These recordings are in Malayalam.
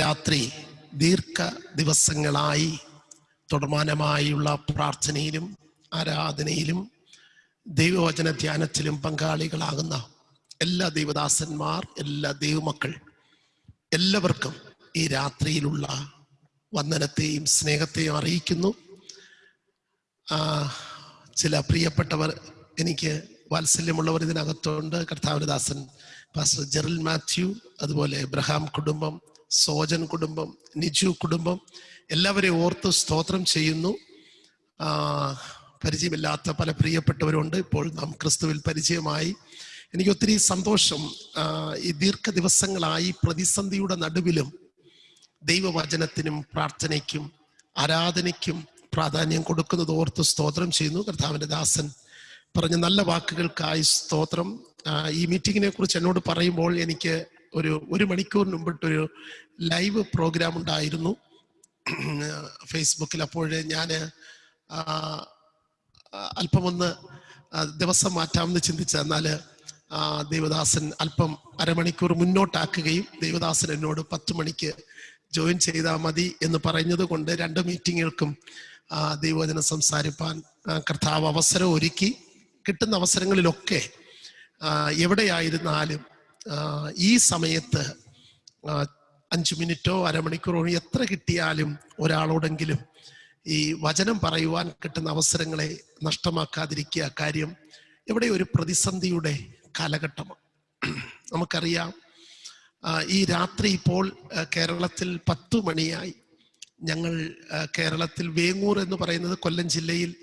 രാത്രി ദീർഘ ദിവസങ്ങളായി തുടർമാനമായുള്ള പ്രാർത്ഥനയിലും ആരാധനയിലും ദൈവവചന ധ്യാനത്തിലും പങ്കാളികളാകുന്ന എല്ലാ ദൈവദാസന്മാർ എല്ലാ ദൈവമക്കൾ എല്ലാവർക്കും ഈ രാത്രിയിലുള്ള വന്ദനത്തെയും സ്നേഹത്തെയും അറിയിക്കുന്നു. ചില പ്രിയപ്പെട്ടവർ എനിക്ക് വാത്സല്യമുള്ളവർ ഇതിനകത്തുണ്ട്. കർത്താവനദാസൻ പാസ്റ്റർ ജെറിൽ മാത്യു അതുപോലെ എബ്രഹാം കുടുംബം സോജൻ കുടുംബം നിജു കുടുംബം എല്ലാവരെയും ഓർത്ത് സ്തോത്രം ചെയ്യുന്നു. പരിചയമില്ലാത്ത പല പ്രിയപ്പെട്ടവരുണ്ട്. ഇപ്പോൾ നാം ക്രിസ്തുവിൽ പരിചയമായി. എനിക്ക് ഒത്തിരി സന്തോഷം ഈ ദീർഘ ദിവസങ്ങളായി പ്രതിസന്ധിയുടെ നടുവിലും ദൈവവചനത്തിനും പ്രാർത്ഥനയ്ക്കും ആരാധനയ്ക്കും പ്രാധാന്യം കൊടുക്കുന്നത് ഓർത്ത് സ്തോത്രം ചെയ്യുന്നു. കർത്താവിന്റെ ദാസൻ പറഞ്ഞ നല്ല വാക്കുകൾക്കായി സ്തോത്രം. ഈ മീറ്റിങ്ങിനെ കുറിച്ച് എന്നോട് പറയുമ്പോൾ എനിക്ക് ഒരു ഒരു മണിക്കൂറിന് മുമ്പിട്ടൊരു ലൈവ് പ്രോഗ്രാം ഉണ്ടായിരുന്നു. ഫേസ്ബുക്കിൽ അപ്പോഴേ ഞാൻ അല്പമൊന്ന് ദിവസം മാറ്റാമെന്ന് ചിന്തിച്ച. എന്നാൽ ദേവദാസൻ അല്പം അരമണിക്കൂർ മുന്നോട്ടാക്കുകയും ദേവദാസൻ എന്നോട് പത്ത് മണിക്ക് ജോയിൻ ചെയ്താൽ മതി എന്ന് പറഞ്ഞത് കൊണ്ട് രണ്ട് മീറ്റിങ്ങുകൾക്കും ദൈവവചനം സംസാരിപ്പാൻ കർത്താവ് അവസരം ഒരുക്കി. കിട്ടുന്ന അവസരങ്ങളിലൊക്കെ എവിടെയായിരുന്നാലും ഈ സമയത്ത് അഞ്ചു മിനിറ്റോ അരമണിക്കൂറോ എത്ര കിട്ടിയാലും ഒരാളോടെങ്കിലും ഈ വചനം പറയുവാൻ കിട്ടുന്ന അവസരങ്ങളെ നഷ്ടമാക്കാതിരിക്കുക കാര്യം ഇവിടെ ഒരു പ്രതിസന്ധിയുടെ കാലഘട്ടമാണ്. നമുക്കറിയാം ഈ രാത്രി ഇപ്പോൾ കേരളത്തിൽ പത്തു മണിയായി. ഞങ്ങൾ കേരളത്തിൽ വേങ്ങൂർ എന്ന് പറയുന്നത് കൊല്ലം ജില്ലയിൽ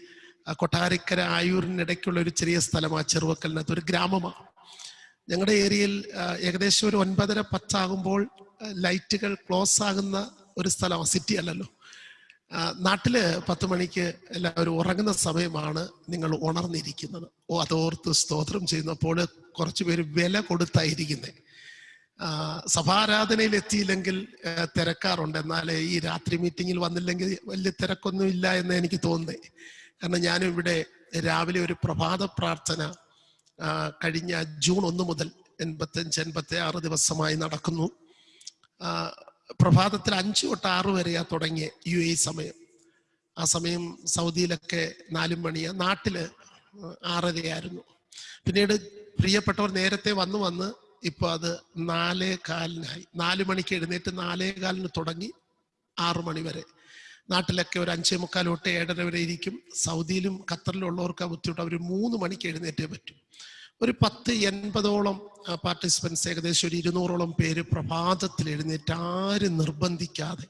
കൊട്ടാരക്കര ആയൂരിനിടയ്ക്കുള്ള ഒരു ചെറിയ സ്ഥലമാണ് ചെറുവക്കലിനകത്ത് ഒരു ഗ്രാമമാണ്. ഞങ്ങളുടെ ഏരിയയിൽ ഏകദേശം ഒരു ഒൻപതര പത്താകുമ്പോൾ ലൈറ്റുകൾ ക്ലോസ് ആകുന്ന ഒരു സ്ഥലമാണ് സിറ്റി അല്ലല്ലോ. നാട്ടിൽ പത്ത് മണിക്ക് എല്ലാവരും ഉറങ്ങുന്ന സമയമാണ് നിങ്ങൾ ഉണർന്നിരിക്കുന്നത്. ഓ അതോർത്ത് സ്തോത്രം ചെയ്യുന്നപ്പോൾ കുറച്ചു പേര് വില കൊടുത്തായിരിക്കുന്നത് സഭാരാധനയിൽ എത്തിയില്ലെങ്കിൽ തിരക്കാറുണ്ട്. എന്നാൽ ഈ രാത്രി മീറ്റിങ്ങിൽ വന്നില്ലെങ്കിൽ വലിയ തിരക്കൊന്നും ഇല്ല എന്ന് എനിക്ക് തോന്നുന്നേ. കാരണം ഞാനും ഇവിടെ രാവിലെ ഒരു പ്രഭാത പ്രാർത്ഥന കഴിഞ്ഞ ജൂൺ ഒന്ന് മുതൽ എൺപത്തഞ്ച് എൺപത്തി ആറ് ദിവസമായി നടക്കുന്നു. പ്രഭാതത്തിൽ അഞ്ചു തൊട്ട് ആറ് വരെയാ തുടങ്ങിയ യു എ സമയം. ആ സമയം സൗദിയിലൊക്കെ നാലും മണിയാ. നാട്ടിൽ ആറരയായിരുന്നു. പിന്നീട് പ്രിയപ്പെട്ടവർ നേരത്തെ വന്ന് വന്ന് ഇപ്പൊ അത് നാലേ കാലിനായി നാല് മണിക്ക് എഴുന്നേറ്റ് നാലേ കാലിന് തുടങ്ങി ആറു മണി വരെ. നാട്ടിലൊക്കെ ഒരു അഞ്ചേ മുക്കാൽ തൊട്ട് ഏഴര വരെ ഇരിക്കും. സൗദിയിലും ഖത്തറിലും ഉള്ളവർക്ക് ബുദ്ധിമുട്ട്. അവർ മൂന്ന് മണിക്ക് എഴുന്നേറ്റേ പറ്റും. ഒരു പത്ത് എൺപതോളം പാർട്ടിസിപ്പൻസ് ഏകദേശം ഒരു ഇരുന്നൂറോളം പേര് പ്രഭാതത്തിൽ എഴുന്നേറ്റ് ആരും നിർബന്ധിക്കാതെ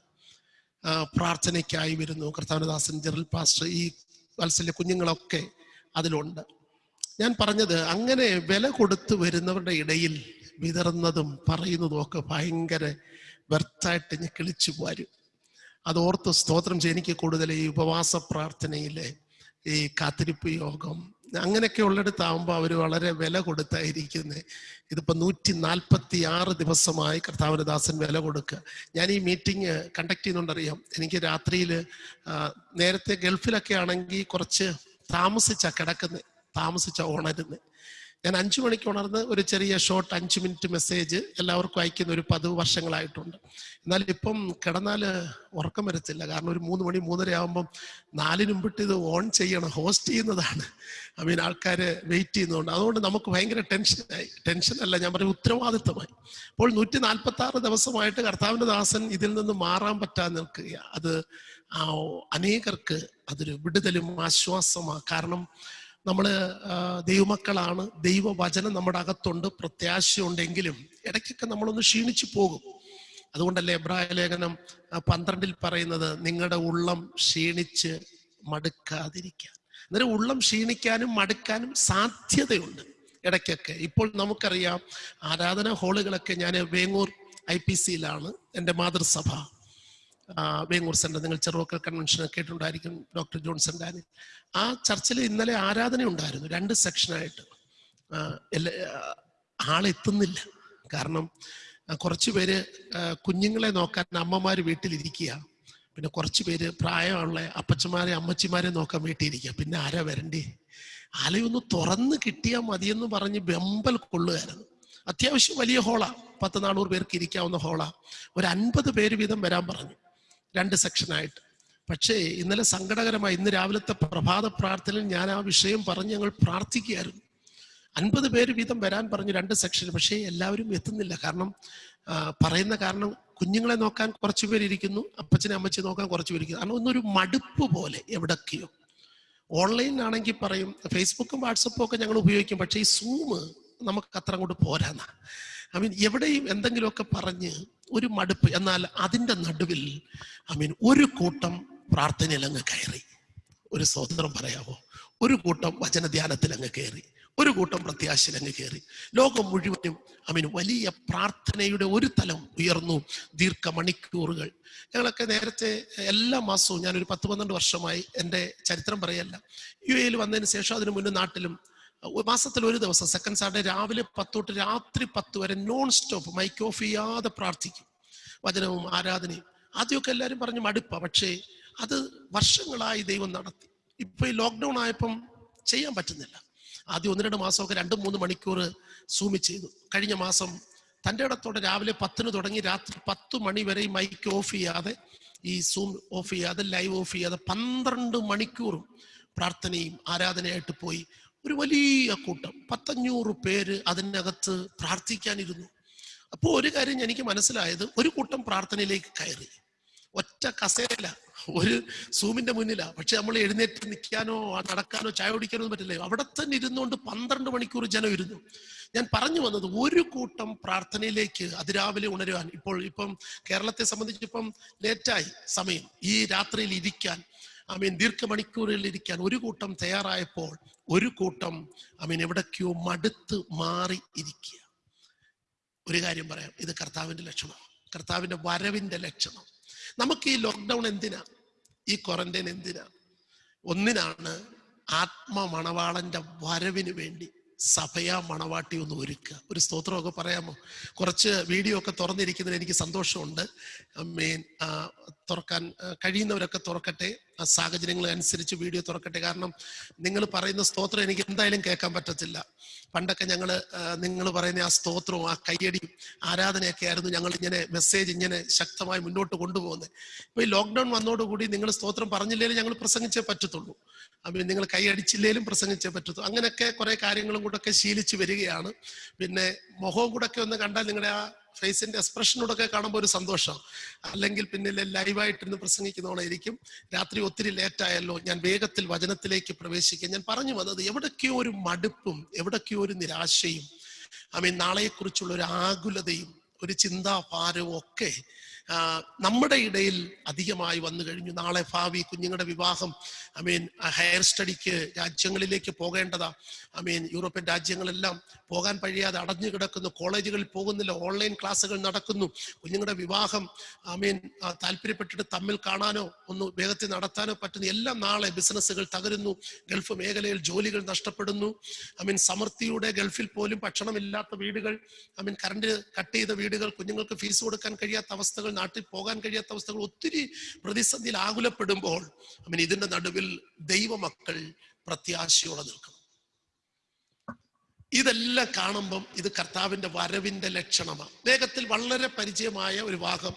പ്രാർത്ഥനയ്ക്കായി വരുന്നു. കർത്താനദാസൻ ജനറൽ പാസ്റ്റർ ഈ വത്സല്യ കുഞ്ഞുങ്ങളൊക്കെ അതിലുണ്ട്. ഞാൻ പറഞ്ഞത് അങ്ങനെ വില കൊടുത്തു വരുന്നവരുടെ ഇടയിൽ വിതറുന്നതും പറയുന്നതും ഒക്കെ ഭയങ്കര വ്യർത്ഥായിട്ട് ഞാൻ കിളിച്ചു പോരും അത് ഓർത്ത് സ്തോത്രം ചെയ്യും. എനിക്ക് കൂടുതൽ ഈ ഉപവാസ പ്രാർത്ഥനയിലെ ഈ കാത്തിരിപ്പ് യോഗം അങ്ങനെയൊക്കെ ഉള്ളിടത്താവുമ്പോൾ അവർ വളരെ വില കൊടുത്തായിരിക്കുന്നത് ഇതിപ്പോൾ നൂറ്റി നാൽപ്പത്തി ആറ് ദിവസമായി കർത്താവിന് ദാസൻ വില കൊടുക്കുക. ഞാൻ ഈ മീറ്റിംഗ് കണ്ടക്ട് ചെയ്യുന്നുണ്ടറിയാം. എനിക്ക് രാത്രിയിൽ നേരത്തെ ഗൾഫിലൊക്കെ ആണെങ്കിൽ കുറച്ച് താമസിച്ചാണ് കിടക്കുന്നത് താമസിച്ച ഉണരുന്നത് ഞാൻ അഞ്ചു മണിക്ക് ഉണർന്ന് ഒരു ചെറിയ ഷോർട്ട് അഞ്ച് മിനിറ്റ് മെസ്സേജ് എല്ലാവർക്കും അയക്കുന്ന ഒരു പതിവ് വർഷങ്ങളായിട്ടുണ്ട്. എന്നാൽ ഇപ്പം കിടന്നാൽ ഉറക്കം വരത്തില്ല. കാരണം ഒരു മൂന്ന് മണി മൂന്നര ആകുമ്പം നാലിനും മുമ്പിട്ട് ഇത് ഓൺ ചെയ്യണം ഹോസ്റ്റ് ചെയ്യുന്നതാണ്. ഐ മീൻ ആൾക്കാർ വെയിറ്റ് ചെയ്യുന്നതുകൊണ്ട്. അതുകൊണ്ട് നമുക്ക് ഭയങ്കര ടെൻഷനായി അല്ല ഞാൻ പറയും ഉത്തരവാദിത്തമായി അപ്പോൾ നൂറ്റി നാൽപ്പത്തി ആറ് ദിവസമായിട്ട് കർത്താവിന്റെ ദാസൻ ഇതിൽ നിന്ന് മാറാൻ പറ്റാതെ നിൽക്കുക അത് അനേകർക്ക് അതൊരു വിടുതലും ആശ്വാസമാണ് കാരണം നമ്മൾ ദൈവമക്കളാണ്. ദൈവവചനം നമ്മുടെ അകത്തുണ്ട്. പ്രത്യാശയുണ്ടെങ്കിലും ഇടയ്ക്കൊക്കെ നമ്മളൊന്ന് ക്ഷീണിച്ചു പോകും. അതുകൊണ്ടല്ലേ എബ്രായ ലേഖനം പന്ത്രണ്ടിൽ പറയുന്നത് നിങ്ങളുടെ ഉള്ളം ക്ഷീണിച്ച് മടുക്കാതിരിക്കാൻ. അന്നേരം ഉള്ളം ക്ഷീണിക്കാനും മടുക്കാനും സാധ്യതയുണ്ട് ഇടയ്ക്കൊക്കെ. ഇപ്പോൾ നമുക്കറിയാം ആരാധന ഹാളുകളൊക്കെ ഞാൻ വേങ്ങൂർ ഐ പി സിയിലാണ് എന്റെ മാതൃസഭ. വേങ്ങൂർ സെന്റർ നിങ്ങൾ ചെറുവക്കൽ കൺവെൻഷൻ കേട്ടിട്ടുണ്ടായിരിക്കും ഡോക്ടർ ജോൺസൺ ഡാനി ആ ചർച്ചിൽ ഇന്നലെ ആരാധന ഉണ്ടായിരുന്നു രണ്ട് സെക്ഷനായിട്ട് ആളെത്തുന്നില്ല കാരണം കുറച്ചു പേര് കുഞ്ഞുങ്ങളെ നോക്കാൻ അമ്മമാർ വീട്ടിലിരിക്കുക. പിന്നെ കുറച്ച് പേര് പ്രായമുള്ള അപ്പച്ചമാരെ അമ്മച്ചിമാരെ നോക്കാൻ വീട്ടിലിരിക്കുക. പിന്നെ ആരാ വരണ്ടേ? ആലയൊന്ന് തുറന്ന് കിട്ടിയാൽ മതിയെന്ന് പറഞ്ഞ് വെമ്പൽ കൊള്ളുകയായിരുന്നു. അത്യാവശ്യം വലിയ ഹോളാ പത്ത് നാനൂറ് പേർക്ക് ഇരിക്കാവുന്ന ഹോളാ ഒരു അൻപത് പേര് വീതം വരാൻ പറഞ്ഞു. രണ്ട് സെക്ഷനായിട്ട് പക്ഷേ ഇന്നലെ സങ്കടകരമായി ഇന്ന് രാവിലത്തെ പ്രഭാത പ്രാർത്ഥനയിൽ ഞാൻ ആ വിഷയം പറഞ്ഞ് ഞങ്ങൾ പ്രാർത്ഥിക്കുകയായിരുന്നു. അൻപത് പേര് വീതം വരാൻ പറഞ്ഞു രണ്ട് സെക്ഷൻ പക്ഷേ എല്ലാവരും എത്തുന്നില്ല. കാരണം പറയുന്ന കാരണം കുഞ്ഞുങ്ങളെ നോക്കാൻ കുറച്ച് പേരിയ്ക്കുന്നു അപ്പച്ചനെ അമ്മച്ചെ നോക്കാൻ കുറച്ച് ഇരിക്കുന്നു. കാരണം ഒന്നൊരു മടുപ്പ് പോലെ എവിടൊക്കെയോ. ഓൺലൈനിലാണെങ്കിൽ പറയും ഫേസ്ബുക്കും വാട്സപ്പും ഒക്കെ ഞങ്ങൾ ഉപയോഗിക്കും പക്ഷേ ഈ സൂം നമുക്ക് അത്ര അങ്ങോട്ട് പോരാന്നാ. ഐ മീൻ എവിടെയും എന്തെങ്കിലുമൊക്കെ പറഞ്ഞ് ഒരു മടുപ്പ്. എന്നാൽ അതിന്റെ നടുവിൽ ഐ മീൻ ഒരു കൂട്ടം പ്രാർത്ഥനയിൽ അങ്ങ് കയറി. ഒരു സ്വതന്ത്രം പറയാമോ? ഒരു കൂട്ടം വചനധ്യാനത്തിൽ അങ്ങ് കയറി. ഒരു കൂട്ടം പ്രത്യാശയിൽ അങ്ങ് കയറി. ലോകം മുഴുവനും ഐ മീൻ വലിയ പ്രാർത്ഥനയുടെ ഒരു തലം ഉയർന്നു. ദീർഘമണിക്കൂറുകൾ. ഞങ്ങളൊക്കെ നേരത്തെ എല്ലാ മാസവും ഞാനൊരു പത്ത് പന്ത്രണ്ട് വർഷമായി എന്റെ ചരിത്രം പറയല്ല. യു എയിൽ വന്നതിന് ശേഷം അതിന് മുന്നേ നാട്ടിലും മാസത്തിൽ ഒരു ദിവസം സെക്കൻഡ് സാറ്റർഡേ രാവിലെ പത്ത് തൊട്ട് രാത്രി പത്ത് വരെ നോൺ സ്റ്റോപ്പ് മൈക്ക് ഓഫ് ചെയ്യാതെ പ്രാർത്ഥിക്കും. വചനവും ആരാധനയും. ആദ്യമൊക്കെ എല്ലാവരും പറഞ്ഞു മടുപ്പ. പക്ഷേ അത് വർഷങ്ങളായി ദൈവം നടത്തി. ഇപ്പൊ ഈ ലോക്ക്ഡൗൺ ആയപ്പം ചെയ്യാൻ പറ്റുന്നില്ല. ആദ്യം ഒന്ന് രണ്ട് മാസമൊക്കെ രണ്ട് മൂന്ന് മണിക്കൂർ സൂമി ചെയ്തു. കഴിഞ്ഞ മാസം തന്റെ ഇടത്തോടെ രാവിലെ പത്തിന് തുടങ്ങി രാത്രി പത്ത് മണി വരെ ഈ മൈക്ക് ഓഫ് ചെയ്യാതെ ഈ സൂം ഓഫ് ചെയ്യാതെ ലൈവ് ഓഫ് ചെയ്യാതെ പന്ത്രണ്ട് മണിക്കൂറും പ്രാർത്ഥനയും ആരാധനയായിട്ട് പോയി. ഒരു വലിയ കൂട്ടം പത്തഞ്ഞൂറ് പേര് അതിനകത്ത് പ്രാർത്ഥിക്കാനിരുന്നു. അപ്പോൾ ഒരു കാര്യം എനിക്ക് മനസ്സിലായത് ഒരു കൂട്ടം പ്രാർത്ഥനയിലേക്ക് കയറി. ഒറ്റ കസേല ഒരു സൂമിന്റെ മുന്നിലാ. പക്ഷെ നമ്മൾ എഴുന്നേറ്റ് നിൽക്കാനോ നടക്കാനോ ചായ കുടിക്കാനോ ഒന്നും പറ്റില്ല. അവിടെ തന്നെ ഇരുന്നുകൊണ്ട് പന്ത്രണ്ട് മണിക്കൂർ ജനം ഇരുന്നു. ഞാൻ പറഞ്ഞു വന്നത് ഒരു കൂട്ടം പ്രാർത്ഥനയിലേക്ക് അതിരാവിലെ ഉണരുവാൻ. ഇപ്പോൾ ഇപ്പം കേരളത്തെ സംബന്ധിച്ച് ഇപ്പം ലേറ്റായി സമയം. ഈ രാത്രിയിൽ ഇരിക്കാൻ. ഐ മീൻ ദീർഘമണിക്കൂറിൽ ഇരിക്കാൻ ഒരു കൂട്ടം തയ്യാറായപ്പോൾ ഒരു കൂട്ടം ഐ മീൻ എവിടേക്കോ മടുത്ത് മാറി ഇരിക്കുക. ഒരു കാര്യം പറയാം ഇത് കർത്താവിന്റെ ലക്ഷണം കർത്താവിന്റെ വരവിന്റെ ലക്ഷണം. നമുക്ക് ഈ ലോക്ക്ഡൗൺ എന്തിനാ? ഈ ക്വാറന്റൈൻ എന്തിനാ? ഒന്നിനാണ് ആത്മ മണവാളന്റെ വരവിന് വേണ്ടി സഭയാ മണവാട്ടി ഒന്ന് ഒരുക്കുക. ഒരു സ്തോത്രമൊക്കെ പറയാമോ? കുറച്ച് വീഡിയോ ഒക്കെ തുറന്നിരിക്കുന്നതിന് എനിക്ക് സന്തോഷമുണ്ട്. മീൻ തുറക്കാൻ കഴിയുന്നവരൊക്കെ തുറക്കട്ടെ. ആ സാഹചര്യങ്ങൾ അനുസരിച്ച് വീഡിയോ തുറക്കട്ടെ. കാരണം നിങ്ങൾ പറയുന്ന സ്തോത്രം എനിക്ക് എന്തായാലും കേൾക്കാൻ പറ്റത്തില്ല. പണ്ടൊക്കെ ഞങ്ങൾ നിങ്ങൾ പറയുന്ന ആ സ്തോത്രവും ആ കയ്യടിയും ആരാധനയൊക്കെ ആയിരുന്നു ഞങ്ങൾ ഇങ്ങനെ മെസ്സേജ് ഇങ്ങനെ ശക്തമായി മുന്നോട്ട് കൊണ്ടുപോകുന്നത്. ഇപ്പൊ ഈ ലോക്ക്ഡൌൺ വന്നതോടുകൂടി നിങ്ങൾ സ്തോത്രം പറഞ്ഞില്ലേലും ഞങ്ങൾ പ്രസംഗിച്ചേ പറ്റത്തുള്ളൂ. അപ്പം നിങ്ങൾ കൈയടിച്ചില്ലേലും പ്രസംഗിച്ചേ പറ്റത്തുള്ളൂ അങ്ങനെയൊക്കെ കുറെ കാര്യങ്ങളും കൂടെ ഒക്കെ ശീലിച്ചു വരികയാണ്. പിന്നെ മുഖവും കൂടെ ഒക്കെ ഒന്ന് കണ്ടാൽ നിങ്ങളുടെ ആ ഫേസിന്റെ എക്സ്പ്രഷനോടൊക്കെ കാണുമ്പോൾ ഒരു സന്തോഷം. അല്ലെങ്കിൽ പിന്നെ ലൈവായിട്ടിരുന്ന് പ്രസംഗിക്കുന്നവളായിരിക്കും. രാത്രി ഒത്തിരി ലേറ്റ് ആയല്ലോ ഞാൻ വേഗത്തിൽ വചനത്തിലേക്ക് പ്രവേശിക്കുക ഞാൻ പറഞ്ഞു വന്നത് എവിടൊക്കെയോ ഒരു മടുപ്പും എവിടൊക്കെയോ ഒരു നിരാശയും ഐ മീൻ നാളെക്കുറിച്ചുള്ള ഒരു ആകുലതയും ഒരു ചിന്താഭാരവും ഒക്കെ നമ്മുടെ ഇടയിൽ അധികമായി വന്നു കഴിഞ്ഞു. നാളെ ഭാവി കുഞ്ഞുങ്ങളുടെ വിവാഹം ഐ മീൻ ഹയർ സ്റ്റഡിക്ക് രാജ്യങ്ങളിലേക്ക് പോകേണ്ടതാ. ഐ മീൻ യൂറോപ്യൻ രാജ്യങ്ങളെല്ലാം പോകാൻ കഴിയാതെ അടഞ്ഞു കിടക്കുന്നു. കോളേജുകളിൽ പോകുന്നില്ല. ഓൺലൈൻ ക്ലാസ്സുകൾ നടക്കുന്നു. കുഞ്ഞുങ്ങളുടെ വിവാഹം ഐ മീൻ താല്പര്യപ്പെട്ടിട്ട് തമ്മിൽ കാണാനോ ഒന്ന് വേഗത്തിൽ നടത്താനോ പറ്റുന്ന എല്ലാം നാളെ ബിസിനസ്സുകൾ തകരുന്നു. ഗൾഫ് മേഖലയിൽ ജോലികൾ നഷ്ടപ്പെടുന്നു. ഐ മീൻ സമൃദ്ധിയുടെ ഗൾഫിൽ പോലും ഭക്ഷണമില്ലാത്ത വീടുകൾ ഐ മീൻ കറണ്ട് കട്ട് ചെയ്ത വീടുകൾ കുഞ്ഞുങ്ങൾക്ക് ഫീസ് കൊടുക്കാൻ കഴിയാത്ത അവസ്ഥകൾ നാട്ടിൽ പോകാൻ കഴിയാത്ത അവസ്ഥകൾ ഒത്തിരി പ്രതിസന്ധിയിൽ ആകുലപ്പെടുമ്പോൾ ഐ മീൻ ഇതിന്റെ നടുവിൽ ദൈവമക്കൾ പ്രത്യാശയോടെ നിൽക്കണം. ഇതെല്ലാം കാണുമ്പം ഇത് കർത്താവിന്റെ വരവിന്റെ ലക്ഷണമാണ്. വേഗത്തിൽ വളരെ പരിചയമായ ഒരു ഭാഗം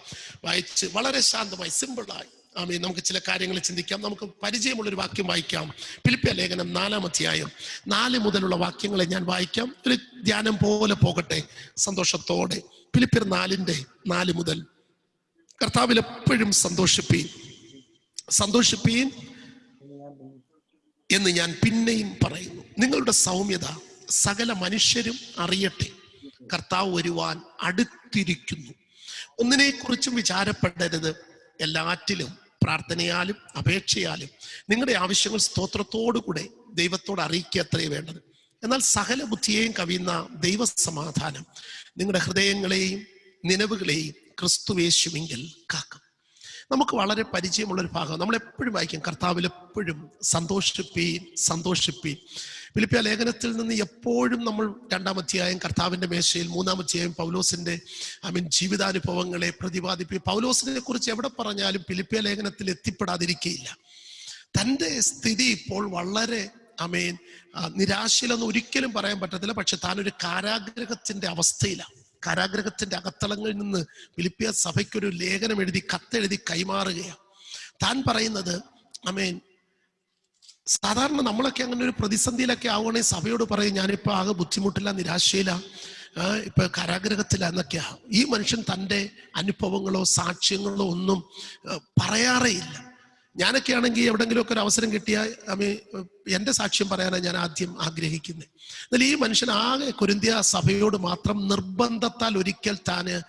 വായിച്ച് വളരെ ശാന്തമായി സിമ്പിളായി ആമേ നമുക്ക് ചില കാര്യങ്ങൾ ചിന്തിക്കാം. നമുക്ക് പരിചയമുള്ള ഒരു വാക്യം വായിക്കാം. പിലിപ്പിയ ലേഖനം നാലാം അധ്യായം നാല് മുതലുള്ള വാക്യങ്ങളെ ഞാൻ വായിക്കാം. ഒരു ധ്യാനം പോലെ പോകട്ടെ സന്തോഷത്തോടെ. പിലിപ്പിയർ നാലിന്റെ നാല് മുതൽ കർത്താവിൽ എപ്പോഴും സന്തോഷിപ്പീൻ. സന്തോഷിപ്പീൻ എന്ന് ഞാൻ പിന്നെയും പറയുന്നു. നിങ്ങളുടെ സൗമ്യത സകല മനുഷ്യരും അറിയട്ടെ. കർത്താവ് വരുവാൻ അടുത്തിരിക്കുന്നു. ഒന്നിനെക്കുറിച്ചും വിചാരപ്പെടരുത്. എല്ലാറ്റിലും പ്രാർത്ഥനയാലും അപേക്ഷയാലും നിങ്ങളുടെ ആവശ്യങ്ങൾ സ്തോത്രത്തോടുകൂടെ ദൈവത്തോട് അറിയിക്കുക അത്രേ വേണ്ടത്. എന്നാൽ സകല ബുദ്ധിയെയും കവിയുന്ന ദൈവസമാധാനം നിങ്ങളുടെ ഹൃദയങ്ങളെയും നിലവുകളെയും ക്രിസ്തുവേശുവെങ്കിൽ കാക്കും. നമുക്ക് വളരെ പരിചയമുള്ള ഒരു ഭാഗം. നമ്മൾ എപ്പോഴും വായിക്കും. കർത്താവിൽ എപ്പോഴും സന്തോഷിപ്പീൻ സന്തോഷിപ്പീൻ. ഫിലിപ്പിയ ലേഖനത്തിൽ നിന്ന് എപ്പോഴും നമ്മൾ രണ്ടാം കർത്താവിന്റെ മേശയിൽ മൂന്നാം അധ്യായം പൗലോസിന്റെ ഐ മീൻ ജീവിതാനുഭവങ്ങളെ പ്രതിപാദിപ്പി പൗലോസിനെ കുറിച്ച് എവിടെ പറഞ്ഞാലും ഫിലിപ്പിയ ലേഖനത്തിൽ എത്തിപ്പെടാതിരിക്കുകയില്ല തന്റെ സ്ഥിതി ഇപ്പോൾ വളരെ അമേൻ നിരാശയിലൊന്നും ഒരിക്കലും പറയാൻ പറ്റത്തില്ല. പക്ഷെ താനൊരു കാരാഗ്രഹത്തിന്റെ അവസ്ഥയിലാണ്. കാരാഗ്രഹത്തിന്റെ അകത്തളങ്ങളിൽ നിന്ന് ഫിലിപ്പിയ സഭയ്ക്കൊരു ലേഖനം എഴുതി കത്തെഴുതി കൈമാറുകയാണ്. താൻ പറയുന്നത് അമേൻ. സാധാരണ നമ്മളൊക്കെ അങ്ങനെ ഒരു പ്രതിസന്ധിയിലൊക്കെ ആവുകയാണെങ്കിൽ സഭയോട് പറയും ഞാനിപ്പോ ആകെ ബുദ്ധിമുട്ടില്ല നിരാശയില്ല ആ, ഇപ്പൊ കാരാഗ്രഹത്തില എന്നൊക്കെയാ. ഈ മനുഷ്യൻ തന്റെ അനുഭവങ്ങളോ സാക്ഷ്യങ്ങളോ ഒന്നും പറയാറേ ഇല്ല. ഞാനൊക്കെ ആണെങ്കിൽ എവിടെങ്കിലുമൊക്കെ ഒരു അവസരം കിട്ടിയാൽ അമ്മ എന്റെ സാക്ഷ്യം പറയാനാണ് ഞാൻ ആദ്യം ആഗ്രഹിക്കുന്നത്. എന്നാൽ ഈ മനുഷ്യൻ ആകെ കൊരിന്ത്യ സഭയോട് മാത്രം നിർബന്ധത്താൽ ഒരിക്കൽ താന്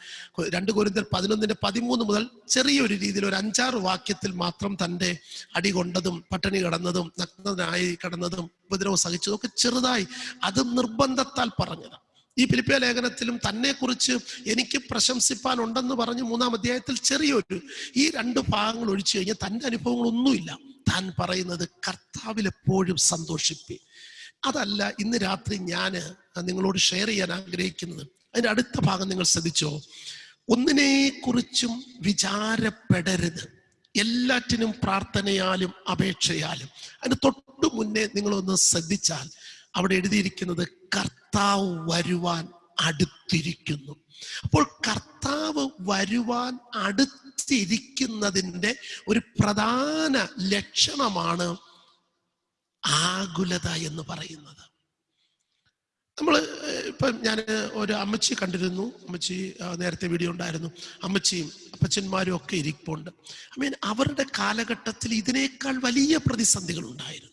രണ്ട് കൊരിന്തിയർ പതിനൊന്നിന്റെ പതിമൂന്ന് മുതൽ ചെറിയൊരു രീതിയിൽ ഒരു അഞ്ചാറ് വാക്യത്തിൽ മാത്രം തന്റെ അടി കൊണ്ടതും പട്ടിണി കിടന്നതും നഗ്നനായി കിടന്നതും ഉപദ്രവം സഹിച്ചതും ഒക്കെ ചെറുതായി അത് നിർബന്ധത്താൽ പറഞ്ഞത്. ഈ ഫിലിപ്പിയ ലേഖനത്തിലും തന്നെക്കുറിച്ച് എനിക്ക് പ്രശംസിപ്പാനുണ്ടെന്ന് പറഞ്ഞ് മൂന്നാം അധ്യായത്തിൽ ചെറിയൊരു ഈ രണ്ട് ഭാഗങ്ങൾ ഒഴിച്ചു കഴിഞ്ഞാൽ തന്റെ അനുഭവങ്ങളൊന്നുമില്ല. താൻ പറയുന്നത് കർത്താവിൽ എപ്പോഴും സന്തോഷിപ്പി. അതല്ല ഇന്ന് രാത്രി ഞാൻ നിങ്ങളോട് ഷെയർ ചെയ്യാൻ ആഗ്രഹിക്കുന്നത്. അതിന്റെ അടുത്ത ഭാഗം നിങ്ങൾ ശ്രദ്ധിച്ചോ? ഒന്നിനെ കുറിച്ചും വിചാരപ്പെടരുത്. എല്ലാറ്റിനും പ്രാർത്ഥനയാലും അപേക്ഷയാലും. അതിന് തൊട്ടു മുന്നേ നിങ്ങളൊന്ന് ശ്രദ്ധിച്ചാൽ അവിടെ എഴുതിയിരിക്കുന്നത് കർത്താവ് വരുവാൻ അടുത്തിരിക്കുന്നു അപ്പോൾ കർത്താവ് വരുവാൻ അടുത്തിരിക്കുന്നതിന്റെ ഒരു പ്രധാന ലക്ഷണമാണ് ആകുലത എന്ന് പറയുന്നത്. നമ്മൾ ഇപ്പം ഞാൻ ഒരു അമ്മച്ചി കണ്ടിരുന്നു. അമ്മച്ചി നേരത്തെ വീഡിയോ ഉണ്ടായിരുന്നു. അമ്മച്ചിയും അപ്പച്ചന്മാരും ഒക്കെ ഇരിപ്പുണ്ട്. ഐ മീൻ അവരുടെ കാലഘട്ടത്തിൽ ഇതിനേക്കാൾ വലിയ പ്രതിസന്ധികൾ ഉണ്ടായിരുന്നു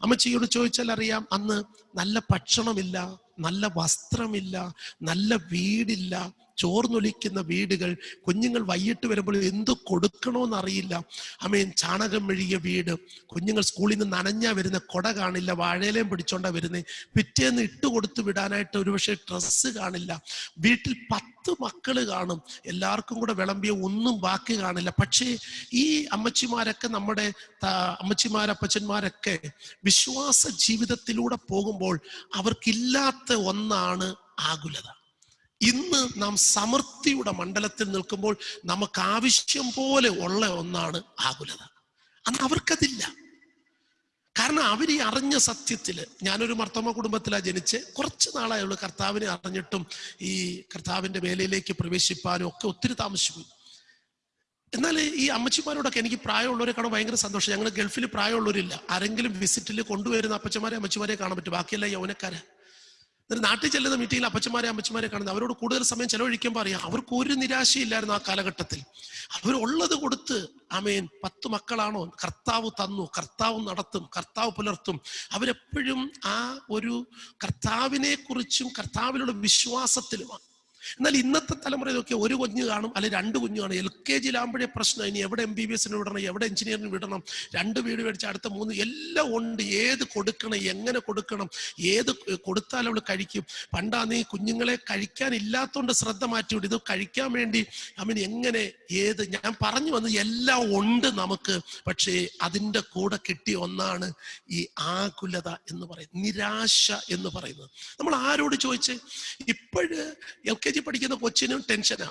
അമ്മച്ചിയോട് ചോദിച്ചാൽ അറിയാം അന്ന് നല്ല ഭക്ഷണമില്ല നല്ല വസ്ത്രമില്ല നല്ല വീടില്ല ചോർന്നൊലിക്കുന്ന വീടുകൾ കുഞ്ഞുങ്ങൾ വൈകിട്ട് വരുമ്പോൾ എന്ത് കൊടുക്കണമെന്ന് അറിയില്ല അമ്മേൻ ചാണകം മെഴുകിയ വീട്. കുഞ്ഞുങ്ങൾ സ്കൂളിൽ നിന്ന് നനഞ്ഞാ വരുന്ന കൊട കാണില്ല വാഴയിലേയും പിടിച്ചോണ്ടാ വരുന്നത് പിറ്റേന്ന് ഇട്ട് കൊടുത്തു വിടാനായിട്ട് ഒരുപക്ഷെ ഡ്രസ്സ് കാണില്ല. വീട്ടിൽ പത്ത് മക്കൾ കാണും. എല്ലാവർക്കും കൂടെ വിളമ്പിയ ഒന്നും ബാക്കി കാണില്ല. പക്ഷേ ഈ അമ്മച്ചിമാരൊക്കെ നമ്മുടെ അമ്മച്ചിമാരപ്പച്ചന്മാരൊക്കെ വിശ്വാസ ജീവിതത്തിലൂടെ പോകുമ്പോൾ അവർക്കില്ലാത്ത ഒന്നാണ് ആകുലത. ഇന്ന് നാം സമൃദ്ധിയുടെ മണ്ഡലത്തിൽ നിൽക്കുമ്പോൾ നമുക്ക് ആവശ്യം പോലെ ഉള്ള ഒന്നാണ് ആകുലത. അന്ന് അവർക്കതില്ല. കാരണം അവർ ഈ അറിഞ്ഞ സത്യത്തിൽ ഞാനൊരു മർത്തമ്മ കുടുംബത്തിലാണ് ജനിച്ച് കുറച്ച് നാളായുള്ളൂ കർത്താവിനെ അറിഞ്ഞിട്ടും ഈ കർത്താവിന്റെ വേലയിലേക്ക് പ്രവേശിപ്പാനും ഒക്കെ ഒത്തിരി താമസിച്ചു. എന്നാൽ ഈ അമ്മച്ചിമാരോടൊക്കെ എനിക്ക് പ്രായമുള്ളവരെ കാണാൻ ഭയങ്കര സന്തോഷം. ഞങ്ങൾ ഗൾഫിൽ പ്രായമുള്ളവരില്ല. ആരെങ്കിലും വിസിറ്റിൽ കൊണ്ടുവരുന്ന അപ്പച്ചമാരെ അമ്മച്ചിമാരെ കാണാൻ പറ്റും. ബാക്കിയെല്ലാം യൗവനക്കാരെ. എന്നിട്ട് നാട്ടിൽ ചെല്ലുന്ന മീറ്റിംഗിൽ അപ്പച്ചന്മാരെ അമ്മച്ചമാരെ കാണുന്നത് അവരോട് കൂടുതൽ സമയം ചെലവഴിക്കുമ്പോൾ അറിയാം. അവർക്ക് ഒരു നിരാശയില്ലായിരുന്നു ആ കാലഘട്ടത്തിൽ. അവർ അവരുള്ളത് കൊടുത്ത് ആമേൻ പത്ത് മക്കളാണോ? കർത്താവ് തന്നു കർത്താവ് നടത്തും കർത്താവ് പുലർത്തും. അവരെപ്പോഴും ആ ഒരു കർത്താവിനെ കുറിച്ചും കർത്താവിലുള്ള വിശ്വാസത്തിലുമാണ് എന്നാൽ ഇന്നത്തെ തലമുറയിലൊക്കെ ഒരു കുഞ്ഞ് കാണും അല്ലെങ്കിൽ രണ്ട് കുഞ്ഞ് കാണും. എൽ കെ ജിയിലാകുമ്പോഴേ പ്രശ്നം. ഇനി എവിടെ എം ബി ബി എസിന് വിടണം എവിടെ എഞ്ചിനീയറിന് വിടണം രണ്ട് വീട് മേടിച്ച് അടുത്ത മൂന്ന് എല്ലാം ഉണ്ട്. ഏത് കൊടുക്കണം എങ്ങനെ കൊടുക്കണം ഏത് കൊടുത്താൽ അവൾ കഴിക്കും. പണ്ടാ നീ കുഞ്ഞുങ്ങളെ കഴിക്കാൻ ഇല്ലാത്തതുകൊണ്ട് ശ്രദ്ധ മാറ്റിവിടും ഇത് കഴിക്കാൻ വേണ്ടി അമീൻ എങ്ങനെ ഏത് ഞാൻ പറഞ്ഞു വന്നത് എല്ലാം ഉണ്ട് നമുക്ക് പക്ഷേ അതിന്റെ കൂടെ കിട്ടിയ ഒന്നാണ് ഈ ആകുലത എന്ന് പറയുന്നത് നിരാശ എന്ന് പറയുന്നത്. നമ്മൾ ആരോട് ചോദിച്ച്? ഇപ്പോഴ് എൽ കെ ജി പഠിക്കുന്ന കൊച്ചിനും ടെൻഷനാ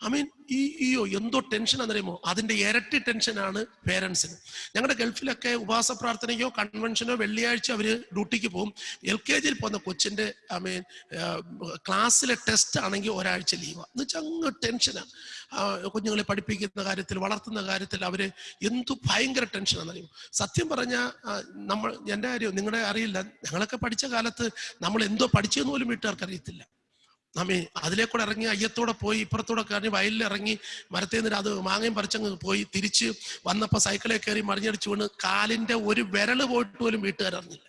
ഐ മീൻ ഈ അയ്യോ എന്തോ ടെൻഷൻ എന്നറിയുമോ അതിന്റെ ഇരട്ടി ടെൻഷനാണ് പേരൻസിന് ഞങ്ങളുടെ ഗൾഫിലൊക്കെ ഉപവാസ പ്രാർത്ഥനയ്ക്കോ കൺവെൻഷനോ വെള്ളിയാഴ്ച അവർ ഡ്യൂട്ടിക്ക് പോകും. എൽ കെ ജിയിൽ പോകുന്ന കൊച്ചിന്റെ ഐ മീൻ ക്ലാസ്സിലെ ടെസ്റ്റ് ആണെങ്കിൽ ഒരാഴ്ച ലീവാണ് എന്ന് വെച്ചാൽ അങ്ങ് ടെൻഷനാണ് കുഞ്ഞുങ്ങളെ പഠിപ്പിക്കുന്ന കാര്യത്തിൽ വളർത്തുന്ന കാര്യത്തിൽ അവർ എന്തു ഭയങ്കര ടെൻഷനാണെന്നറിയും സത്യം പറഞ്ഞ നമ്മൾ എന്റെ കാര്യം നിങ്ങളുടെ അറിയില്ല. ഞങ്ങളൊക്കെ പഠിച്ച കാലത്ത് നമ്മൾ എന്തോ പഠിച്ചെന്ന് പോലും വീട്ടുകാർക്ക് അറിയത്തില്ല. നമ്മെ കൂടെ ഇറങ്ങി അയ്യത്തോടെ പോയി ഇപ്പുറത്തൂടെ കയറി വയലിൽ ഇറങ്ങി മരത്തിൽ നിന്ന് അത് മാങ്ങയും പറിച്ചങ്ങ് പോയി തിരിച്ച് വന്നപ്പോൾ സൈക്കിളിൽ കയറി മറിഞ്ഞടിച്ചു വീണ് കാലിന്റെ ഒരു വിരൾ പോയിട്ട് പോലും വീട്ടുകാരറിഞ്ഞില്ല.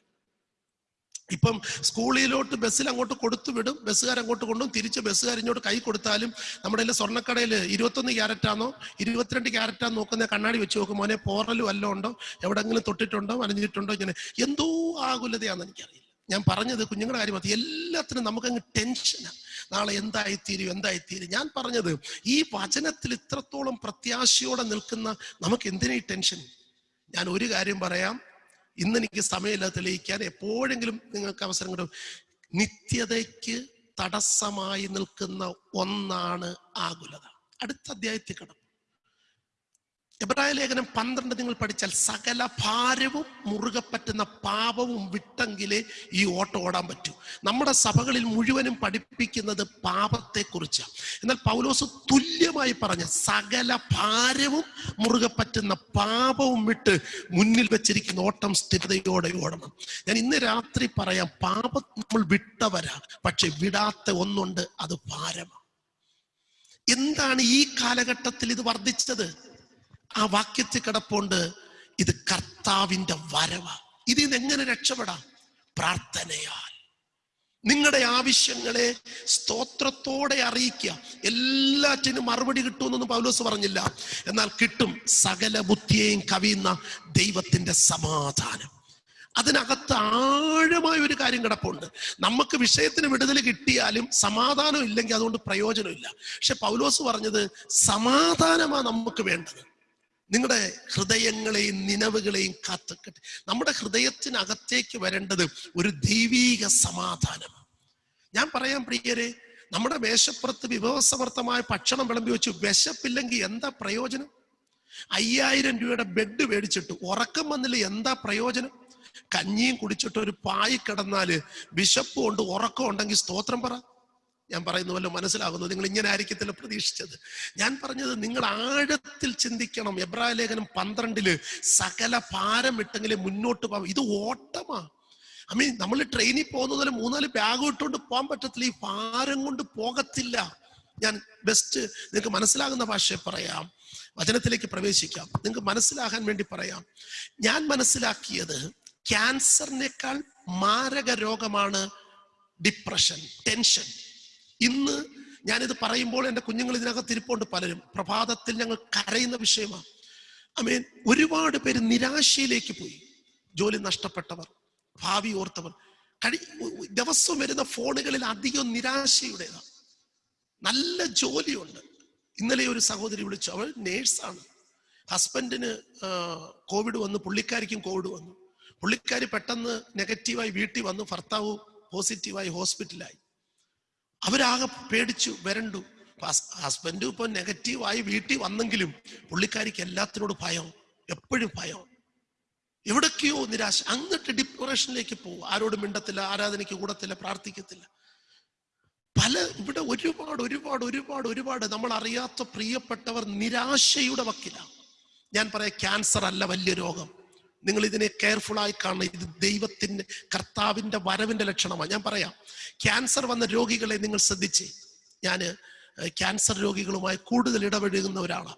ഇപ്പം സ്കൂളിലോട്ട് ബസ്സിൽ അങ്ങോട്ട് കൊടുത്തു വിടും ബസ്സുകാർ അങ്ങോട്ട് കൊണ്ടും തിരിച്ച് ബസ്സുകാർ ഇങ്ങോട്ട് കൈ കൊടുത്താലും നമ്മുടെ കയ്യിൽ സ്വർണക്കടയിൽ ഇരുപത്തൊന്ന് ക്യാരറ്റാണോ ഇരുപത്തിരണ്ട് ക്യാരറ്റാന്ന് നോക്കുന്ന കണ്ണാടി വെച്ച് നോക്കും മോനെ പോറലും വല്ലതും ഉണ്ടോ? എവിടെങ്കിലും തൊട്ടിട്ടുണ്ടോ? വനഞ്ഞിട്ടുണ്ടോ ഇങ്ങനെ എന്തോ ആകുലതയാണെന്ന് എനിക്കറിയില്ല. ഞാൻ പറഞ്ഞത് കുഞ്ഞുങ്ങളുടെ കാര്യം മതി എല്ലാത്തിനും നമുക്കങ്ങ് ടെൻഷനാണ് നാളെ എന്തായിത്തീരും എന്തായിത്തീരും. ഞാൻ പറഞ്ഞത് ഈ വചനത്തിൽ ഇത്രത്തോളം പ്രത്യാശയോടെ നിൽക്കുന്ന നമുക്ക് എന്തിനാ ടെൻഷൻ ഞാൻ ഒരു കാര്യം പറയാം. ഇന്ന് എനിക്ക് സമയമില്ല തെളിയിക്കാൻ എപ്പോഴെങ്കിലും നിങ്ങൾക്ക് അവസരം കിട്ടും. നിത്യതയ്ക്ക് തടസ്സമായി നിൽക്കുന്ന ഒന്നാണ് ആകുലത. അടുത്ത അധ്യായത്തിൽ കിടക്കും എബ്രായ ലേഖനം പന്ത്രണ്ട് നിങ്ങൾ പഠിച്ചാൽ സകല ഭാരവും മുറുകെ പറ്റുന്ന പാപവും വിട്ടെങ്കിലേ ഈ ഓട്ടം ഓടാൻ പറ്റൂ. നമ്മുടെ സഭകളിൽ മുഴുവനും പഠിപ്പിക്കുന്നത് പാപത്തെക്കുറിച്ചാണ് എന്നാൽ പൗലോസ് തുല്യമായി പറഞ്ഞ സകല ഭാരവും മുറുകെ പറ്റുന്ന പാപവും വിട്ട് മുന്നിൽ വെച്ചിരിക്കുന്ന ഓട്ടം സ്ഥിരതയോടെ ഓടണം. ഞാൻ ഇന്ന് രാത്രി പറയാം പാപം നമ്മൾ വിട്ടവരാ പക്ഷെ വിടാത്ത ഒന്നുണ്ട് അത് ഭാരമാണ് എന്താണ് ഈ കാലഘട്ടത്തിൽ ഇത് വർദ്ധിച്ചത്? ആ വാക്യത്തിൽ കിടപ്പുണ്ട് ഇത് കർത്താവിന്റെ വരവ. ഇതിൽ നിന്ന് എങ്ങനെ രക്ഷപ്പെടാം? പ്രാർത്ഥനയാൽ. നിങ്ങളുടെ ആവശ്യങ്ങളെ സ്തോത്രത്തോടെ അറിയിക്കുക. എല്ലാറ്റിനും മറുപടി കിട്ടുമെന്നൊന്നും പൗലോസ് പറഞ്ഞില്ല. എന്നാൽ കിട്ടും. സകല ബുദ്ധിയെയും കവിയുന്ന ദൈവത്തിന്റെ സമാധാനം. അതിനകത്ത് ആഴമായ ഒരു കാര്യം കിടപ്പുണ്ട്. നമുക്ക് വിഷയത്തിന് വിടുതൽ കിട്ടിയാലും സമാധാനം ഇല്ലെങ്കിൽ അതുകൊണ്ട് പ്രയോജനമില്ല. പക്ഷെ പൗലോസ് പറഞ്ഞത് സമാധാനമാണ് നമുക്ക് വേണ്ടത്. നിങ്ങളുടെ ഹൃദയങ്ങളെയും നിലവുകളെയും കാത്തുക്കട്ടെ നമ്മുടെ ഹൃദയത്തിനകത്തേക്ക് വരേണ്ടത് ഒരു ദൈവീക സമാധാനം. ഞാൻ പറയാം പ്രിയരെ നമ്മുടെ മേശപ്പുറത്ത് വിഭവസമർത്ഥമായ ഭക്ഷണം വിളമ്പി വെച്ചു വിശപ്പില്ലെങ്കിൽ എന്താ പ്രയോജനം? അയ്യായിരം രൂപയുടെ ബെഡ് മേടിച്ചിട്ട് ഉറക്കം വന്നില്ല എന്താ പ്രയോജനം? കഞ്ഞിയും കുടിച്ചിട്ട് ഒരു പായി കിടന്നാൽ വിശപ്പ് കൊണ്ട് ഉറക്കം ഉണ്ടെങ്കിൽ സ്തോത്രം പറ. ഞാൻ പറയുന്ന വല്ല മനസ്സിലാകുന്നു നിങ്ങൾ ഇങ്ങനെ ആയിരിക്കത്തില്ല പ്രതീക്ഷിച്ചത്. ഞാൻ പറഞ്ഞത് നിങ്ങൾ ആഴത്തിൽ ചിന്തിക്കണം. എബ്രായ ലേഖനം പന്ത്രണ്ടിൽ സകല ഭാരം ഇട്ടെങ്കിലും മുന്നോട്ട് പോകാം ഇത് ഓട്ടമാ. ഐ മീൻ നമ്മൾ ട്രെയിനിൽ പോകുന്നതിൽ മൂന്നാൽ ബാഗ് ഇട്ടുകൊണ്ട് പോകാൻ പറ്റത്തില്ല. ഈ ഭാരം കൊണ്ട് പോകത്തില്ല. ഞാൻ ബെസ്റ്റ് നിങ്ങൾക്ക് മനസ്സിലാകുന്ന ഭാഷയെ പറയാം. വചനത്തിലേക്ക് പ്രവേശിക്കാം. നിങ്ങൾക്ക് മനസ്സിലാകാൻ വേണ്ടി പറയാം. ഞാൻ മനസ്സിലാക്കിയത് ക്യാൻസറിനേക്കാൾ മാരക രോഗമാണ് ഡിപ്രഷൻ ടെൻഷൻ ഇന്ന് ഞാനിത് പറയുമ്പോൾ എന്റെ കുഞ്ഞുങ്ങൾ ഇതിനകത്ത് ഇരിപ്പുണ്ട് പലരും. പ്രഭാതത്തിൽ ഞങ്ങൾ കരയുന്ന വിഷയമാണ്. ഐ മീൻ ഒരുപാട് പേര് നിരാശയിലേക്ക് പോയി. ജോലി നഷ്ടപ്പെട്ടവർ ഭാവി ഓർത്തവർ. കഴി ദിവസവും വരുന്ന ഫോണുകളിൽ അധികം നിരാശയുടേതാണ്. നല്ല ജോലിയുണ്ട്. ഇന്നലെ ഒരു സഹോദരി വിളിച്ചു. അവൾ നേഴ്സാണ്. ഹസ്ബൻഡിന് കോവിഡ് വന്നു. പുള്ളിക്കാരിക്കും കോവിഡ് വന്നു. പുള്ളിക്കാരി പെട്ടെന്ന് നെഗറ്റീവായി വീട്ടിൽ വന്നു. ഭർത്താവ് പോസിറ്റീവായി ഹോസ്പിറ്റലായി അവരാകെ പേടിച്ചു വരണ്ടു. ഹസ്ബൻഡും ഇപ്പൊ നെഗറ്റീവായി വീട്ടിൽ വന്നെങ്കിലും പുള്ളിക്കാരിക്ക് എല്ലാത്തിനോടും ഭയം എപ്പോഴും ഭയം. എവിടൊക്കെയോ നിരാശ. അങ്ങോട്ട് ഡിപ്രഷനിലേക്ക് പോകും ആരോടും മിണ്ടത്തില്ല ആരാധനയ്ക്ക് കൂടത്തില്ല പ്രാർത്ഥിക്കത്തില്ല. പല ഇവിടെ ഒരുപാട് ഒരുപാട് ഒരുപാട് ഒരുപാട് നമ്മൾ അറിയാത്ത പ്രിയപ്പെട്ടവർ നിരാശയുടെ വക്കിലാണ് ഞാൻ പറയാം ക്യാൻസർ അല്ല വലിയ രോഗം. നിങ്ങൾ ഇതിനെ കെയർഫുൾ ആയി കാണണം. ഇത് ദൈവത്തിന്റെ കർത്താവിന്റെ വരവിന്റെ ലക്ഷണമാണ്. ഞാൻ പറയാം ക്യാൻസർ വന്ന രോഗികളെ നിങ്ങൾ ശ്രദ്ധിച്ചേ. ഞാൻ ക്യാൻസർ രോഗികളുമായി കൂടുതൽ ഇടപഴകുന്ന ഒരാളാണ്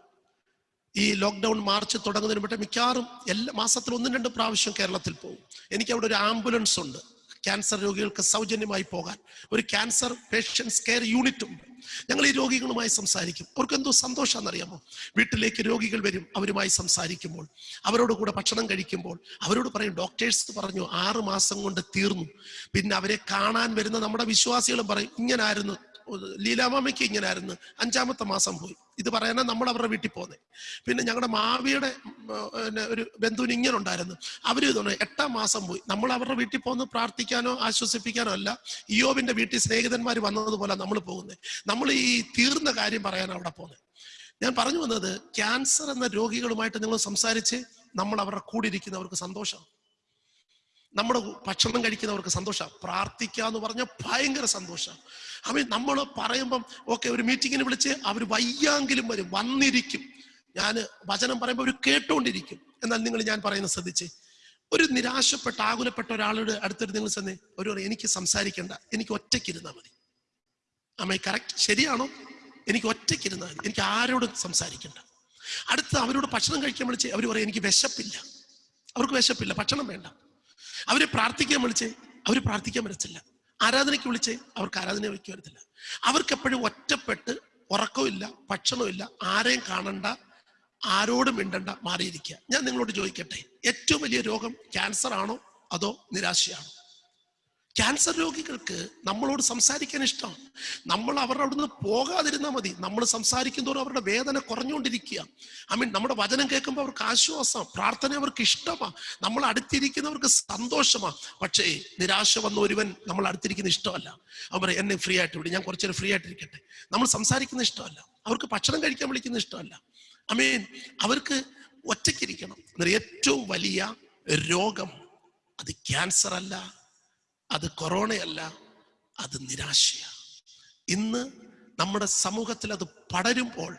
ഈ ലോക്ക്ഡൗൺ മാർച്ച് തുടങ്ങുന്നതിന് മുമ്പ് മിക്കവാറും എല്ലാ മാസത്തിൽ ഒന്നും രണ്ടും പ്രാവശ്യം കേരളത്തിൽ പോകും. എനിക്ക് അവിടെ ഒരു ആംബുലൻസ് ഉണ്ട്. ക്യാൻസർ രോഗികൾക്ക് സൗജന്യമായി പോകാൻ. ഒരു ക്യാൻസർ പേഷ്യൻസ് കെയർ യൂണിറ്റ് ഉണ്ട്. ഞങ്ങൾ ഈ രോഗികളുമായി സംസാരിക്കും. അവർക്ക് എന്തോ സന്തോഷമാണെന്നറിയാമോ വീട്ടിലേക്ക് രോഗികൾ വരും അവരുമായി സംസാരിക്കുമ്പോൾ അവരോട് കൂടെ ഭക്ഷണം കഴിക്കുമ്പോൾ അവരോട് പറയും ഡോക്ടേഴ്സ് പറഞ്ഞു ആറ് മാസം കൊണ്ട് തീർന്നു. പിന്നെ അവരെ കാണാൻ വരുന്ന നമ്മുടെ വിശ്വാസികളും പറയും ഇങ്ങനായിരുന്നു. ലീലാമാമയ്ക്ക് ഇങ്ങനെ ആയിരുന്നു അഞ്ചാമത്തെ മാസം പോയി. ഇത് പറയാനാ നമ്മൾ അവരുടെ വീട്ടിൽ പോന്നെ. പിന്നെ ഞങ്ങളുടെ മാവിയുടെ ഒരു ബന്ധുവിന് ഇങ്ങനെ ഉണ്ടായിരുന്നു അവർ ഇതുകൊണ്ട് എട്ടാം മാസം പോയി. നമ്മൾ അവരുടെ വീട്ടിൽ പോന്ന് പ്രാർത്ഥിക്കാനോ ആശ്വസിപ്പിക്കാനോ അല്ല ഇയോബിന്റെ വീട്ടിൽ സ്നേഹിതന്മാർ വന്നതുപോലെ നമ്മൾ പോകുന്നത് നമ്മൾ ഈ തീർന്ന കാര്യം പറയാൻ അവിടെ പോകുന്നത് ഞാൻ പറഞ്ഞു വന്നത് ക്യാൻസർ എന്ന രോഗികളുമായിട്ട് നിങ്ങൾ സംസാരിച്ച് നമ്മൾ അവരുടെ കൂടിയിരിക്കുന്നവർക്ക് സന്തോഷം നമ്മുടെ ഭക്ഷണം കഴിക്കുന്നവർക്ക് സന്തോഷമാണ്. പ്രാർത്ഥിക്കുക എന്ന് പറഞ്ഞാൽ ഭയങ്കര സന്തോഷമാണ് അവൻ നമ്മൾ പറയുമ്പം ഓക്കെ ഒരു മീറ്റിങ്ങിന് വിളിച്ച് അവർ വയ്യാങ്കിലും വരും വന്നിരിക്കും. ഞാൻ വചനം പറയുമ്പോൾ അവർ കേട്ടുകൊണ്ടിരിക്കും എന്നാൽ നിങ്ങൾ ഞാൻ പറയുന്നത് ശ്രദ്ധിച്ച്. ഒരു നിരാശപ്പെട്ട ആകുലപ്പെട്ട ഒരാളുടെ അടുത്തൊരു നിങ്ങൾ ചെന്നേ ഒരു എനിക്ക് സംസാരിക്കണ്ട. എനിക്ക് ഒറ്റയ്ക്കിരുന്നാൽ മതി. അമ്മ കറക്റ്റ് ശരിയാണോ? എനിക്ക് ഒറ്റയ്ക്കിരുന്നാൽ മതി. എനിക്ക് ആരോടും സംസാരിക്കണ്ട. അടുത്ത് അവരോട് ഭക്ഷണം കഴിക്കാൻ വിളിച്ച് അവർ പറയും എനിക്ക് വിശപ്പില്ല. അവർക്ക് വിശപ്പില്ല. ഭക്ഷണം വേണ്ട. അവരെ പ്രാർത്ഥിക്കാൻ വിളിച്ചേ? അവർ പ്രാർത്ഥിക്കാൻ വരത്തില്ല. ആരാധനയ്ക്ക് വിളിച്ചേ? അവർക്ക് ആരാധന വയ്ക്കാൻ വരത്തില്ല. അവർക്ക് എപ്പോഴും ഒറ്റപ്പെട്ട് ഉറക്കമില്ല ഭക്ഷണമില്ല ആരെയും കാണണ്ട ആരോടും മിണ്ടണ്ട മാറിയിരിക്കുക. ഞാൻ നിങ്ങളോട് ചോദിക്കട്ടെ ഏറ്റവും വലിയ രോഗം ക്യാൻസർ ആണോ അതോ നിരാശയാണോ? ക്യാൻസർ രോഗികൾക്ക് നമ്മളോട് സംസാരിക്കാൻ ഇഷ്ടമാണ് നമ്മൾ അവരുടെ അവിടുന്ന് പോകാതിരുന്നാൽ മതി. നമ്മൾ സംസാരിക്കും തോറും അവരുടെ വേദന കുറഞ്ഞുകൊണ്ടിരിക്കുക. ഐ മീൻ നമ്മുടെ വചനം കേൾക്കുമ്പോൾ അവർക്ക് ആശ്വാസം പ്രാർത്ഥന അവർക്ക് ഇഷ്ടമാണ് നമ്മൾ അടുത്തിരിക്കുന്നവർക്ക് സന്തോഷമാണ് പക്ഷേ നിരാശ വന്ന ഒരുവൻ നമ്മൾ അടുത്തിരിക്കുന്ന ഇഷ്ടമല്ല. അവർ എന്നെ ഫ്രീ ആയിട്ട് വിടും. ഞാൻ കുറച്ചേരം ഫ്രീ ആയിട്ടിരിക്കട്ടെ. നമ്മൾ സംസാരിക്കുന്ന ഇഷ്ടമല്ല. അവർക്ക് ഭക്ഷണം കഴിക്കാൻ വിളിക്കുന്ന ഇഷ്ടമല്ല. ഐ മീൻ അവർക്ക് ഒറ്റയ്ക്കിരിക്കണം. ഏറ്റവും വലിയ രോഗം അത് ക്യാൻസർ അല്ല. അത് കൊറോണയല്ല അത് നിരാശയാണ്. ഇന്ന് നമ്മുടെ സമൂഹത്തിൽ അത് പടരുമ്പോൾ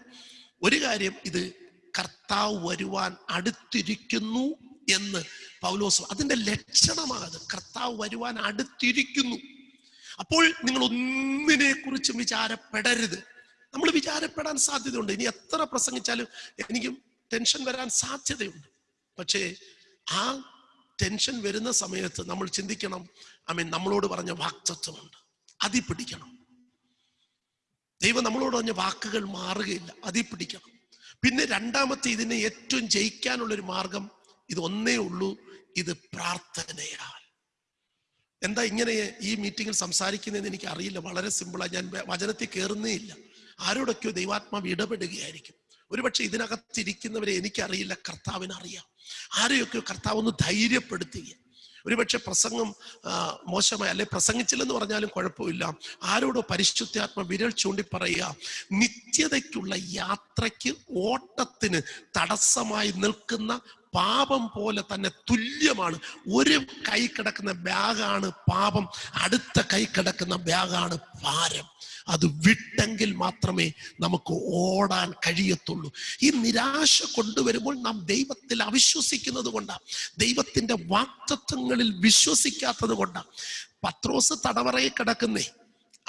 ഒരു കാര്യം ഇത് കർത്താവ് വരുവാൻ അടുത്തിരിക്കുന്നു എന്ന് പൗലോസ് അതിന്റെ ലക്ഷണമാണത്. കർത്താവ് വരുവാൻ അടുത്തിരിക്കുന്നു. അപ്പോൾ നിങ്ങൾ ഒന്നിനെ കുറിച്ചും വിചാരപ്പെടരുത്. നമ്മൾ വിചാരപ്പെടാൻ സാധ്യതയുണ്ട്. ഇനി എത്ര പ്രസംഗിച്ചാലും എനിക്ക് ടെൻഷൻ വരാൻ സാധ്യതയുണ്ട്. പക്ഷേ ആ ടെൻഷൻ വരുന്ന സമയത്ത് നമ്മൾ ചിന്തിക്കണം മീൻ നമ്മളോട് പറഞ്ഞ വാക്തത്വമുണ്ട്. അതി പിടിക്കണം. ദൈവം നമ്മളോട് പറഞ്ഞ വാക്കുകൾ മാറുകയില്ല. അതി പിടിക്കണം. പിന്നെ രണ്ടാമത്തെ ഇതിനെ ഏറ്റവും ജയിക്കാനുള്ള ഒരു മാർഗം ഇത് ഒന്നേ ഉള്ളൂ. ഇത് പ്രാർത്ഥനയാൽ. എന്താ ഇങ്ങനെ ഈ മീറ്റിംഗിൽ സംസാരിക്കുന്നതെന്ന് എനിക്ക് അറിയില്ല വളരെ സിമ്പിളാണ് ഞാൻ വചനത്തിൽ കയറുന്നേ ഇല്ല. ആരോടൊക്കെയോ ദൈവാത്മാവ് ഇടപെടുകയായിരിക്കും. ഒരുപക്ഷെ ഇതിനകത്തിരിക്കുന്നവരെ എനിക്കറിയില്ല. കർത്താവിനറിയാം. ആരെയൊക്കെയോ കർത്താവ് ഒന്ന് ധൈര്യപ്പെടുത്തുക ഒരുപക്ഷെ പ്രസംഗം മോശമായി അല്ലെ പ്രസംഗിച്ചില്ലെന്ന് പറഞ്ഞാലും കുഴപ്പമില്ല. ആരോടോ പരിശുദ്ധാത്മ വിരൽ ചൂണ്ടി പറയുക നിത്യതയ്ക്കുള്ള യാത്രയ്ക്ക് ഓട്ടത്തിന് തടസ്സമായി നിൽക്കുന്ന പാപം പോലെ തന്നെ തുല്യമാണ്. ഒരു കൈ കിടക്കുന്ന ബാഗാണ് പാപം അടുത്ത കൈ കിടക്കുന്ന ബാഗാണ് ഭാരം. അത് വിട്ടെങ്കിൽ മാത്രമേ നമുക്ക് ഓടാൻ കഴിയത്തുള്ളൂ. ഈ നിരാശ കൊണ്ടുവരുമ്പോൾ നാം ദൈവത്തിൽ അവിശ്വസിക്കുന്നത് കൊണ്ടാണ് ദൈവത്തിന്റെ വാക്തത്വങ്ങളിൽ വിശ്വസിക്കാത്തത് കൊണ്ടാണ് പത്രോസ് തടവറയിൽ കിടക്കുന്നേ.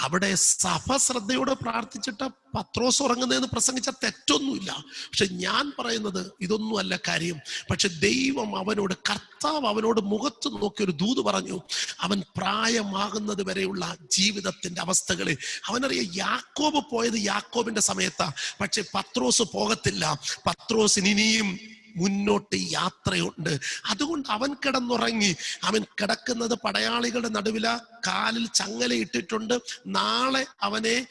അവിടെ സഭ ശ്രദ്ധയോടെ പ്രാർത്ഥിച്ചിട്ട് പത്രോസ് ഉറങ്ങുന്നതെന്ന് പ്രസംഗിച്ച തെറ്റൊന്നുമില്ല. പക്ഷെ ഞാൻ പറയുന്നത് ഇതൊന്നുമല്ല കാര്യം. പക്ഷെ ദൈവം അവനോട് കർത്താവ് അവനോട് മുഖത്ത് നോക്കി ഒരു ദൂത് പറഞ്ഞു അവൻ പ്രായമാകുന്നത് വരെയുള്ള ജീവിതത്തിന്റെ അവസ്ഥകളിൽ അവനറിയ യാക്കോബ് പോയത് യാക്കോബിന്റെ സമയത്താ. പക്ഷെ പത്രോസ് പോകത്തില്ല. പത്രോസിന് ഇനിയും മുന്നോട്ട് യാത്രയുണ്ട്. അതുകൊണ്ട് അവൻ കിടന്നുറങ്ങി. അവൻ കിടക്കുന്നത് പടയാളികളുടെ നടുവില. കാലിൽ ചങ്ങല ഇട്ടിട്ടുണ്ട്. നാളെ അവനെ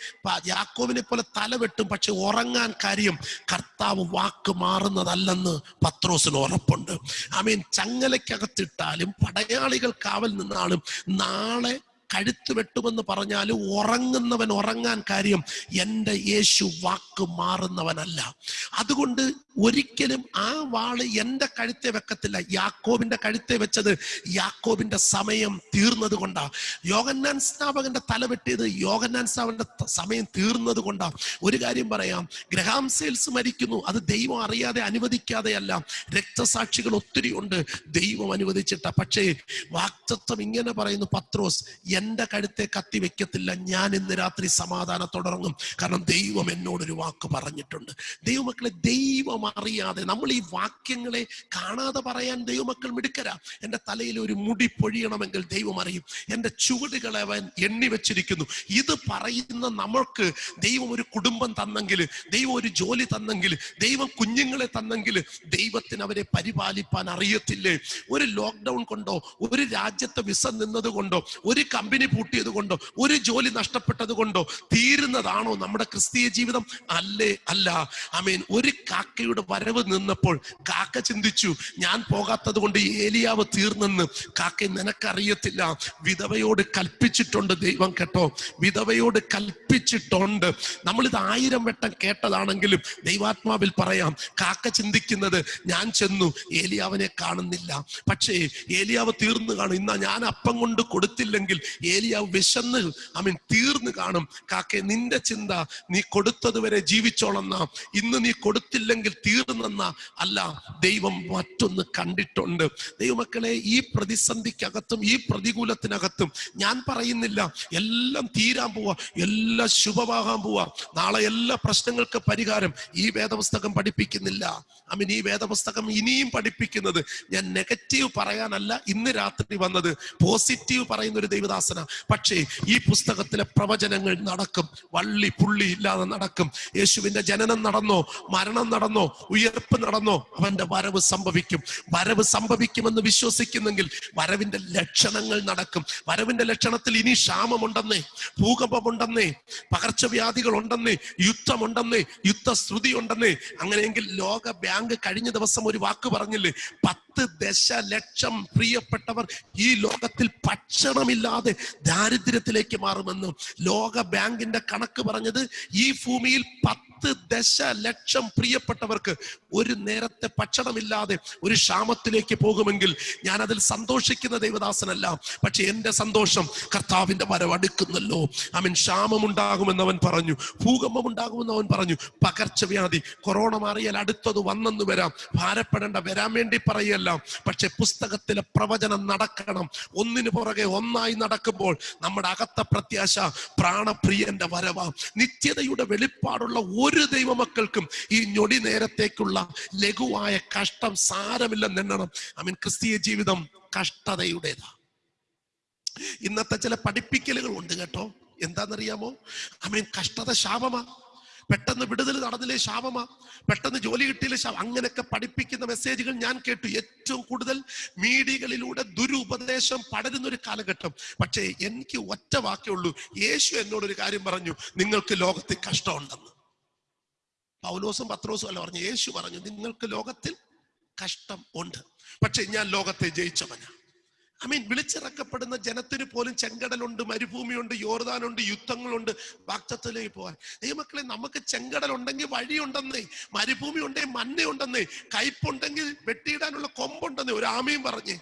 യാക്കോവിനെ പോലെ തല വെട്ടും. പക്ഷെ ഉറങ്ങാൻ കാര്യം കർത്താവ് വാക്ക് മാറുന്നതല്ലെന്ന് പത്രോസിന് ഉറപ്പുണ്ട്. അവൻ ചങ്ങലക്കകത്തിട്ടാലും പടയാളികൾ കാവൽ നിന്നാലും നാളെ കഴുത്ത് വെട്ടുമെന്ന് പറഞ്ഞാൽ ഉറങ്ങുന്നവൻ ഉറങ്ങാൻ കാര്യം എന്റെ യേശു വാക്ക് മാറുന്നവനല്ല. അതുകൊണ്ട് ഒരിക്കലും ആ വാൾ എന്റെ കഴുത്തെ വെക്കത്തില്ല. യാക്കോബിന്റെ കഴുത്തെ വെച്ചത് യാക്കോബിന്റെ സമയം തീർന്നത് കൊണ്ടാ. യോഗന്നാൻ സ്നാപകന്റെ തല വെട്ടിയത് യോഗന്നാൻ സ്നാപകന്റെ സമയം തീർന്നത് കൊണ്ടാ. ഒരു കാര്യം പറയാം. ഗ്രഹാം സെയിൽസ് മരിക്കുന്നു. അത് ദൈവം അറിയാതെ അനുവദിക്കാതെയല്ല. രക്തസാക്ഷികൾ ഒത്തിരി ഉണ്ട്. ദൈവം അനുവദിച്ചിട്ട. പക്ഷേ വാക്തത്വം ഇങ്ങനെ പറയുന്നു പത്രോസ് എന്റെ കഴുത്തെ കത്തി വെക്കത്തില്ല. ഞാൻ ഇന്ന് രാത്രി സമാധാനത്തോടറങ്ങും. കാരണം ദൈവം എന്നോടൊരു വാക്ക് പറഞ്ഞിട്ടുണ്ട്. ദൈവമക്കളെ ദൈവം അറിയാതെ നമ്മൾ ഈ വാക്യങ്ങളെ കാണാതെ പറയാൻ ദൈവമക്കൾ മിടുക്കരാ. എന്റെ തലയിൽ ഒരു മുടി പൊഴിയണമെങ്കിൽ ദൈവം അറിയും. എന്റെ ചുവടുകളെ അവൻ എണ്ണി വെച്ചിരിക്കുന്നു. ഇത് പറയുന്ന നമ്മൾക്ക് ദൈവം ഒരു കുടുംബം തന്നെങ്കിൽ ദൈവം ഒരു ജോലി തന്നെങ്കിൽ ദൈവം കുഞ്ഞുങ്ങളെ തന്നെങ്കിൽ ദൈവത്തിന് അവരെ പരിപാലിപ്പാൻ അറിയത്തില്ലേ? ഒരു ലോക്ക്ഡൗൺ കൊണ്ടോ ഒരു രാജ്യത്തെ വിസ നിന്നത് കൊണ്ടോ ഒരു പൂട്ടിയത് കൊണ്ടോ ഒരു ജോലി നഷ്ടപ്പെട്ടത് കൊണ്ടോ തീരുന്നതാണോ നമ്മുടെ ക്രിസ്തീയ ജീവിതം? അല്ലേ അല്ല. അമീൻ ഒരു കാക്കയുടെ വരവ് നിന്നപ്പോൾ കാക്ക ചിന്തിച്ചു ഞാൻ പോകാത്തത് കൊണ്ട് ഏലിയാവ് തീർന്നെന്ന്. കാക്ക നിനക്കറിയത്തില്ല. വിധവയോട് കൽപ്പിച്ചിട്ടുണ്ട് ദൈവം കേട്ടോ. വിധവയോട് കൽപ്പിച്ചിട്ടുണ്ട്. നമ്മൾ ഇത് ആയിരം വട്ടം കേട്ടതാണെങ്കിലും ദൈവാത്മാവിൽ പറയാം കാക്ക ചിന്തിക്കുന്നത് ഞാൻ ചെന്നു ഏലിയാവിനെ കാണുന്നില്ല. പക്ഷേ ഏലിയാവ് തീർന്നു കാണും. ഇന്നാ ഞാൻ അപ്പം കൊണ്ട് കൊടുത്തില്ലെങ്കിൽ ഏലിയാവ് വിശന്ന് അവൻ തീർന്നു കാണും. കാക്കെ നിന്റെ ചിന്ത നീ കൊടുത്തതുവരെ ജീവിച്ചോളന്ന ഇന്ന് നീ കൊടുത്തില്ലെങ്കിൽ തീർന്നെന്ന അല്ല ദൈവം മറ്റൊന്ന് കണ്ടിട്ടുണ്ട്. ദൈവമക്കളെ ഈ പ്രതിസന്ധിക്കകത്തും ഈ പ്രതികൂലത്തിനകത്തും ഞാൻ പറയുന്നില്ല. എല്ലാം തീരാൻ പോവാ. എല്ലാം ശുഭമാകാൻ പോവാ. നാളെ എല്ലാ പ്രശ്നങ്ങൾക്ക് പരിഹാരം ഈ വേദപുസ്തകം പഠിപ്പിക്കുന്നില്ല. അമീൻ ഈ വേദപുസ്തകം ഇനിയും പഠിപ്പിക്കുന്നത് ഞാൻ നെഗറ്റീവ് പറയാനല്ല ഇന്ന് രാത്രി വന്നത്. പോസിറ്റീവ് പറയുന്ന ഒരു ദൈവദാസന പക്ഷേ ഈ പുസ്തകത്തിലെ പ്രവചനങ്ങൾ നടക്കും. വള്ളി പുള്ളി ഇല്ലാതെ നടക്കും. യേശുവിന്റെ ജനനം നടന്നോ മരണം നടന്നോ ഉയർപ്പ് നടന്നോ അവന്റെ വരവ് സംഭവിക്കും. വരവ് സംഭവിക്കുമെന്ന് വിശ്വസിക്കുന്നെങ്കിൽ വരവിന്റെ ലക്ഷണങ്ങൾ നടക്കും. വരവിന്റെ ലക്ഷണത്തിൽ ഇനി ക്ഷാമമുണ്ടെന്നേ ഭൂകമ്പമുണ്ടെന്നേ പകർച്ചവ്യാധികൾ ഉണ്ടെന്നേ യുദ്ധമുണ്ടെന്നേ യുദ്ധശ്രുതി ഉണ്ടെന്നേ അങ്ങനെയെങ്കിൽ ലോക ബാങ്ക് കഴിഞ്ഞ ദിവസം ഒരു വാക്ക് പറഞ്ഞില്ലേ? പത്ത് ദശലക്ഷം പ്രിയപ്പെട്ടവർ ഈ ലോകത്തിൽ ഭക്ഷണമില്ലാതെ ദാരിദ്ര്യത്തിലേക്ക് മാറുമെന്ന് ലോക ബാങ്കിന്റെ കണക്ക് പറഞ്ഞത് ഈ ഭൂമിയിൽ പത്ത് പത്ത് ദശലക്ഷം പ്രിയപ്പെട്ടവർക്ക് ഒരു നേരത്തെ ഭക്ഷണമില്ലാതെ ഒരു ക്ഷാമത്തിലേക്ക് പോകുമെങ്കിൽ ഞാൻ അതിൽ സന്തോഷിക്കുന്ന ദൈവദാസനല്ല. പക്ഷെ എന്റെ സന്തോഷം കർത്താവിന്റെ വരവ് അടുക്കുന്നല്ലോ. അവൻ ക്ഷാമമുണ്ടാകുമെന്ന് അവൻ പറഞ്ഞു. ഭൂകമ്പം ഉണ്ടാകുമെന്ന് അവൻ പറഞ്ഞു. പകർച്ചവ്യാധി കൊറോണ മാറിയാൽ അടുത്തത് വന്നെന്ന് വരാം. ഭാരപ്പെടേണ്ട വരാൻ വേണ്ടി പറയല്ല. പക്ഷെ പുസ്തകത്തിലെ പ്രവചനം നടക്കണം. ഒന്നിനു പുറകെ ഒന്നായി നടക്കുമ്പോൾ നമ്മുടെ അകത്ത പ്രത്യാശ പ്രാണപ്രിയന്റെ വരവ. നിത്യതയുടെ വെളിപ്പാടുള്ള ഒരു ദൈവമക്കൾക്കും ഈ ഞൊടി നേരത്തേക്കുള്ള ലഘുവായ കഷ്ടം സാരമില്ലെന്നെണ്ണണം. ഐ മീൻ ക്രിസ്തീയ ജീവിതം കഷ്ടതയുടേതാ. ഇന്നത്തെ ചില പഠിപ്പിക്കലുകൾ ഉണ്ട് കേട്ടോ. എന്താണെന്നറിയാമോ? ഐ മീൻ കഷ്ടത ശാപമാ. പെട്ടെന്ന് വിടുതൽ നടന്നില്ലേ ശാപമാ. പെട്ടെന്ന് ജോലി കിട്ടിയില്ലേ ശാപം അങ്ങനെയൊക്കെ പഠിപ്പിക്കുന്ന മെസ്സേജുകൾ ഞാൻ കേട്ടു. ഏറ്റവും കൂടുതൽ മീഡിയകളിലൂടെ ദുരുപദേശം പടരുന്ന ഒരു കാലഘട്ടം. പക്ഷേ എനിക്ക് ഒറ്റ വാക്കേ ഉള്ളൂ. യേശു എന്നോടൊരു കാര്യം പറഞ്ഞു. നിങ്ങൾക്ക് ലോകത്തിൽ കഷ്ടമുണ്ടെന്ന്. പൗലോസും പത്രോസും അല്ല പറഞ്ഞു യേശു പറഞ്ഞു നിങ്ങൾക്ക് ലോകത്തിൽ കഷ്ടം ഉണ്ട്. പക്ഷെ ഞാൻ ലോകത്തെ ജയിച്ചവനാ. ഐ മീൻ വിളിച്ചിറക്കപ്പെടുന്ന ജനത്തിന് പോലും ചെങ്കടലുണ്ട് മരുഭൂമിയുണ്ട് യോർദാനുണ്ട് യുദ്ധങ്ങളുണ്ട് വാക്തത്വത്തിലേക്ക് പോകാൻ. ദൈവമക്കളെ നമുക്ക് ചെങ്കടലുണ്ടെങ്കിൽ വഴിയുണ്ടെന്നേ മരുഭൂമി ഉണ്ടെങ്കിൽ മഞ്ഞയുണ്ടെന്നേ കയ്പുണ്ടെങ്കിൽ വെട്ടിയിടാനുള്ള കൊമ്പുണ്ടെന്നേ ഒരു ആമയും പറഞ്ഞേ.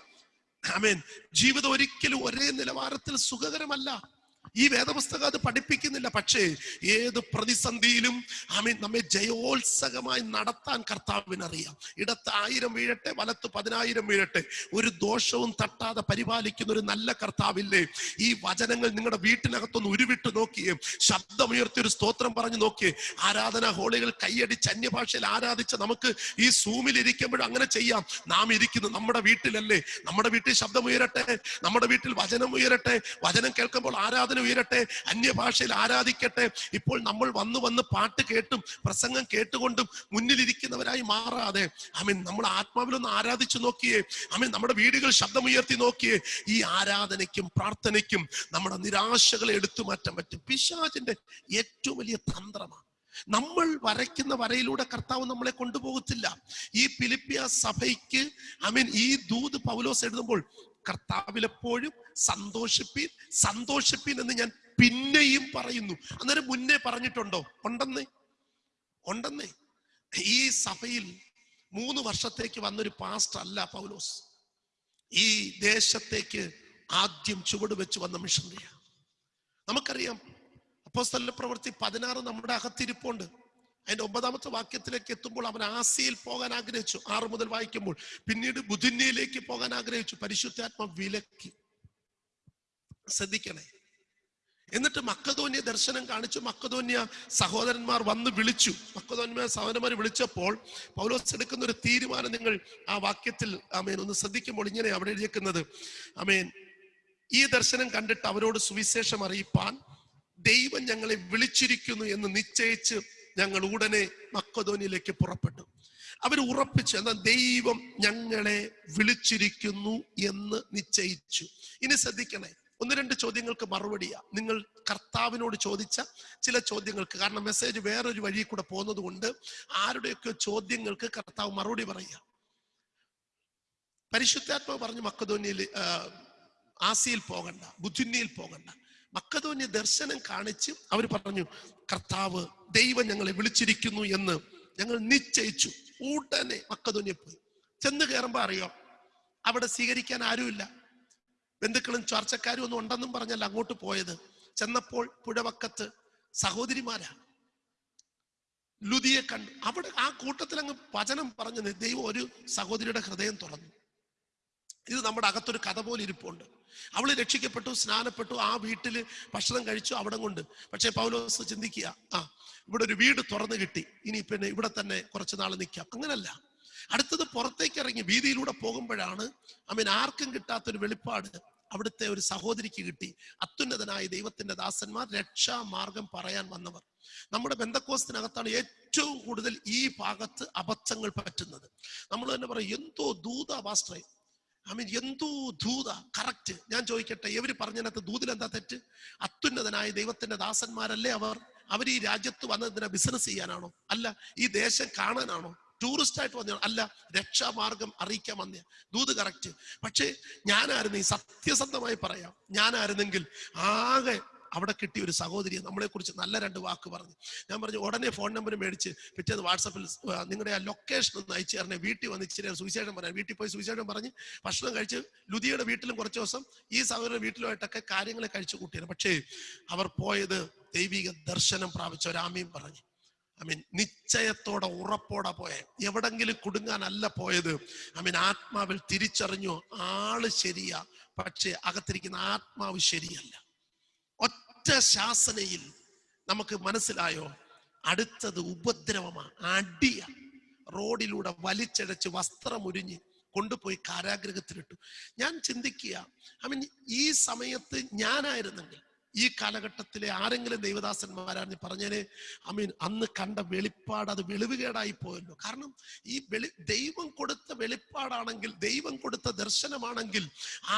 ആമേൻ ജീവിതം ഒരിക്കലും ഒരേ നിലവാരത്തിൽ സുഖകരമല്ല. ഈ വേദപുസ്തകം അത് പഠിപ്പിക്കുന്നില്ല. പക്ഷേ ഏത് പ്രതിസന്ധിയിലും ആമീൻ നമ്മെ ജയോത്സകമായി നടത്താൻ കർത്താവിനറിയാം. ഇടത്ത് ആയിരം വീഴട്ടെ വലത്ത് പതിനായിരം വീഴട്ടെ. ഒരു ദോഷവും തട്ടാതെ പരിപാലിക്കുന്ന ഒരു നല്ല കർത്താവില്ലേ? ഈ വചനങ്ങൾ നിങ്ങളുടെ വീട്ടിനകത്തൊന്ന് ഉരുവിട്ട് നോക്കിയേ. ശബ്ദമുയർത്തി ഒരു സ്തോത്രം പറഞ്ഞു നോക്കിയേ. ആരാധനാ ഹോളികൾ കൈയടിച്ച് അന്യഭാഷയിൽ ആരാധിച്ച നമുക്ക് ഈ സൂമിൽ ഇരിക്കുമ്പോഴും അങ്ങനെ ചെയ്യാം. നാം ഇരിക്കുന്നു നമ്മുടെ വീട്ടിലല്ലേ? നമ്മുടെ വീട്ടിൽ ശബ്ദം ഉയരട്ടെ നമ്മുടെ വീട്ടിൽ വചനം ഉയരട്ടെ. വചനം കേൾക്കുമ്പോൾ ആരാധന ഉയരട്ടെ അന്യഭാഷയിൽ ആരാധിക്കട്ടെ. ഇപ്പോൾ നമ്മൾ വന്ന് വന്ന് പാട്ട് കേട്ടും പ്രസംഗം കേട്ടുകൊണ്ടും മുന്നിലിരിക്കുന്നവരായി മാറാതെ. അമീൻ നമ്മൾ ആത്മാവിലൊന്ന് ആരാധിച്ചു നോക്കിയേ. അമീൻ നമ്മുടെ വീടുകൾ ശബ്ദമുയർത്തി നോക്കിയേ. ഈ ആരാധനയ്ക്കും പ്രാർത്ഥനയ്ക്കും നമ്മുടെ നിരാശകളെ എടുത്തു മാറ്റാൻ പറ്റും. പിശാചിന്റെ ഏറ്റവും വലിയ തന്ത്രമാണ് നമ്മൾ വരയ്ക്കുന്ന വരയിലൂടെ കർത്താവ് നമ്മളെ കൊണ്ടുപോകത്തില്ല. ഈ ഫിലിപ്പിയ സഭയ്ക്ക് ഐ മീൻ ഈ ദൂത് പൗലോസ് എഴുതുമ്പോൾ കർത്താവിൽ എപ്പോഴും സന്തോഷിപ്പീൻ സന്തോഷിപ്പീൻ എന്ന് ഞാൻ പിന്നെയും പറയുന്നു. അന്നേരം മുന്നേ പറഞ്ഞിട്ടുണ്ടോ? ഉണ്ടെന്നേ? ഉണ്ടെന്നേ? ഈ സഭയിൽ മൂന്ന് വർഷത്തേക്ക് വന്നൊരു പാസ്റ്റ് അല്ല പൗലോസ്. ഈ ദേശത്തേക്ക് ആദ്യം ചുവട് വെച്ച് വന്ന മിഷണറിയാണ് നമുക്കറിയാം അപ്പോസ്തല പ്രവൃത്തി പതിനാറ് നമ്മുടെ അകത്തിരിപ്പുണ്ട്. അതിന്റെ ഒമ്പതാമത്തെ വാക്യത്തിലേക്ക് എത്തുമ്പോൾ അവൻ ആസിയിൽ പോകാൻ ആഗ്രഹിച്ചു. ആറ് മുതൽ വായിക്കുമ്പോൾ പിന്നീട് ബുധിന്യയിലേക്ക് പോകാൻ ആഗ്രഹിച്ചു. പരിശുദ്ധാത്മ വിലക്കി. ശ്രദ്ധിക്കണേ. എന്നിട്ട് മക്കതോന്യ ദർശനം കാണിച്ചു. മക്കതോന്യ സഹോദരന്മാർ വന്ന് വിളിച്ചു. മക്കതോന്യ സഹോദരന്മാർ വിളിച്ചപ്പോൾ പൗലോസ് എടുക്കുന്ന ഒരു തീരുമാനം നിങ്ങൾ ആ വാക്യത്തിൽ അമേൻ ഒന്ന് ശ്രദ്ധിക്കുമ്പോൾ ഇങ്ങനെ അവിടെ എഴുതിയേക്കുന്നത്. അമേൻ ഈ ദർശനം കണ്ടിട്ട് അവരോട് സുവിശേഷം അറിയിപ്പാൻ ദൈവം ഞങ്ങളെ വിളിച്ചിരിക്കുന്നു എന്ന് നിശ്ചയിച്ച് ഞങ്ങൾ ഉടനെ മക്കതോനിലേക്ക് പുറപ്പെട്ടു. അവർ ഉറപ്പിച്ചു എന്നാൽ ദൈവം ഞങ്ങളെ വിളിച്ചിരിക്കുന്നു എന്ന് നിശ്ചയിച്ചു. ഇനി ശ്രദ്ധിക്കണേ ഒന്ന് രണ്ട് ചോദ്യങ്ങൾക്ക് മറുപടിയാ. നിങ്ങൾ കർത്താവിനോട് ചോദിച്ച ചില ചോദ്യങ്ങൾക്ക് കാരണം മെസ്സേജ് വേറൊരു വഴി കൂടെ പോകുന്നത് കൊണ്ട് ആരുടെയൊക്കെ ചോദ്യങ്ങൾക്ക് കർത്താവ് മറുപടി പറയുക. പരിശുദ്ധാത്മാവ് പറഞ്ഞു മക്കധോനിയിൽ ആസിയിൽ പോകണ്ട ബുദ്ധിന്യയിൽ പോകണ്ട. മക്കതോന്യ ദർശനം കാണിച്ച് അവർ പറഞ്ഞു കർത്താവ് ദൈവം ഞങ്ങളെ വിളിച്ചിരിക്കുന്നു എന്ന് ഞങ്ങൾ നിശ്ചയിച്ചു. ഉടനെ മക്കതോന്യ പോയി. ചെന്ന് കയറുമ്പോ അറിയോ? അവിടെ സ്വീകരിക്കാൻ ആരുമില്ല. ബന്ധുക്കളും ചർച്ചക്കാരും ഒന്നും ഉണ്ടെന്നും പറഞ്ഞല്ല അങ്ങോട്ട് പോയത്. ചെന്നപ്പോൾ പുഴവക്കത്ത് സഹോദരിമാരാ. ലുതിയെ കണ്ടു അവിടെ ആ കൂട്ടത്തിൽ അങ്ങ് വചനം പറഞ്ഞു ദൈവം ഒരു സഹോദരിയുടെ ഹൃദയം തുറന്നു. ഇത് നമ്മുടെ അകത്തൊരു കഥ പോലെ ഇരിപ്പുണ്ട്. അവൾ രക്ഷിക്കപ്പെട്ടു സ്നാനപ്പെട്ടു ആ വീട്ടിൽ ഭക്ഷണം കഴിച്ചു അവിടെ കൊണ്ട്. പക്ഷെ പൗലോസ് ചിന്തിക്കുക ആ ഇവിടെ ഒരു വീട് തുറന്നു കിട്ടി ഇനി പിന്നെ ഇവിടെ തന്നെ കുറച്ച് നാൾ നിൽക്കാം അങ്ങനല്ല. അടുത്തത് പുറത്തേക്ക് ഇറങ്ങി വീതിയിലൂടെ പോകുമ്പോഴാണ് അമീൻ ആർക്കും കിട്ടാത്തൊരു വെളിപ്പാട് അവിടുത്തെ ഒരു സഹോദരിക്ക് കിട്ടി. അത്യുന്നതനായ ദൈവത്തിന്റെ ദാസന്മാർ രക്ഷാമാർഗം പറയാൻ വന്നവർ. നമ്മുടെ ബന്ധക്കോസത്തിനകത്താണ് ഏറ്റവും കൂടുതൽ ഈ ഭാഗത്ത് അബദ്ധങ്ങൾ പറ്റുന്നത്. നമ്മൾ തന്നെ പറയും എന്തോ ദൂത ഐ മീൻ എന്തോ ദൂത? കറക്റ്റ് ഞാൻ ചോദിക്കട്ടെ ഇവർ പറഞ്ഞതിനകത്ത് ദൂതിൽ എന്താ തെറ്റ്? അത്യുന്നതനായ ദൈവത്തിന്റെ ദാസന്മാരല്ലേ അവർ? അവർ ഈ രാജ്യത്ത് വന്നതിനെ ബിസിനസ് ചെയ്യാനാണോ? അല്ല ഈ ദേശം കാണാനാണോ? ടൂറിസ്റ്റ് ആയിട്ട് വന്ന അല്ല രക്ഷാമാർഗം അറിയിക്കാൻ വന്ന. ദൂത് കറക്റ്റ് പക്ഷേ ഞാനായിരുന്നു ഈ സത്യസന്ധമായി പറയാം. ഞാനായിരുന്നെങ്കിൽ ആകെ അവിടെ കിട്ടിയ ഒരു സഹോദരി നമ്മളെ കുറിച്ച് നല്ല രണ്ട് വാക്ക് പറഞ്ഞു. ഞാൻ പറഞ്ഞു ഉടനെ ഫോൺ നമ്പർ മേടിച്ച് പിറ്റേന്ന് വാട്സപ്പിൽ നിങ്ങളുടെ ആ ലൊക്കേഷൻ ഒന്ന് അയച്ചു തരണേ. വീട്ടിൽ വന്ന് ഇച്ചിരി സുവിശേഷം പറയാം. വീട്ടിൽ പോയി സുവിശേഷം പറഞ്ഞ് ഭക്ഷണം കഴിച്ച് ലുതിയുടെ വീട്ടിലും കുറച്ച് ദിവസം ഈ സഹോദരൻ വീട്ടിലുമായിട്ടൊക്കെ കാര്യങ്ങൾ കഴിച്ചു കൂട്ടിയാണ് പക്ഷേ അവർ പോയത് ദൈവിക ദർശനം പ്രാപിച്ച ഒരാമയും പറഞ്ഞു. ഐ മീൻ നിശ്ചയത്തോടെ ഉറപ്പോടെ പോയ. എവിടെങ്കിലും കുടുങ്ങാനല്ല പോയത്. ഐ മീൻ ആത്മാവിൽ തിരിച്ചറിഞ്ഞു ആൾ ശരിയാ. പക്ഷെ അകത്തിരിക്കുന്ന ആത്മാവ് ശരിയല്ല. ഒറ്റ ശാസനയിൽ നമുക്ക് മനസ്സിലായോ? അടുത്തത് ഉപദ്രവമാണ് അടിയ. റോഡിലൂടെ വലിച്ചഴച്ച് വസ്ത്രമുരിഞ്ഞ് കൊണ്ടുപോയി കാരാഗ്രഹത്തിലിട്ടു. ഞാൻ ചിന്തിക്കുക ഐ മീൻ ഈ സമയത്ത് ഞാനായിരുന്നെങ്കിൽ ഈ കാലഘട്ടത്തിലെ ആരെങ്കിലും ദൈവദാസന്മാരാണ് പറഞ്ഞേനെ ഐ മീൻ അന്ന് കണ്ട വെളിപ്പാട് അത് വെളിവുകേടായി പോയല്ലോ. കാരണം ഈ വെളി ദൈവം കൊടുത്ത വെളിപ്പാടാണെങ്കിൽ ദൈവം കൊടുത്ത ദർശനമാണെങ്കിൽ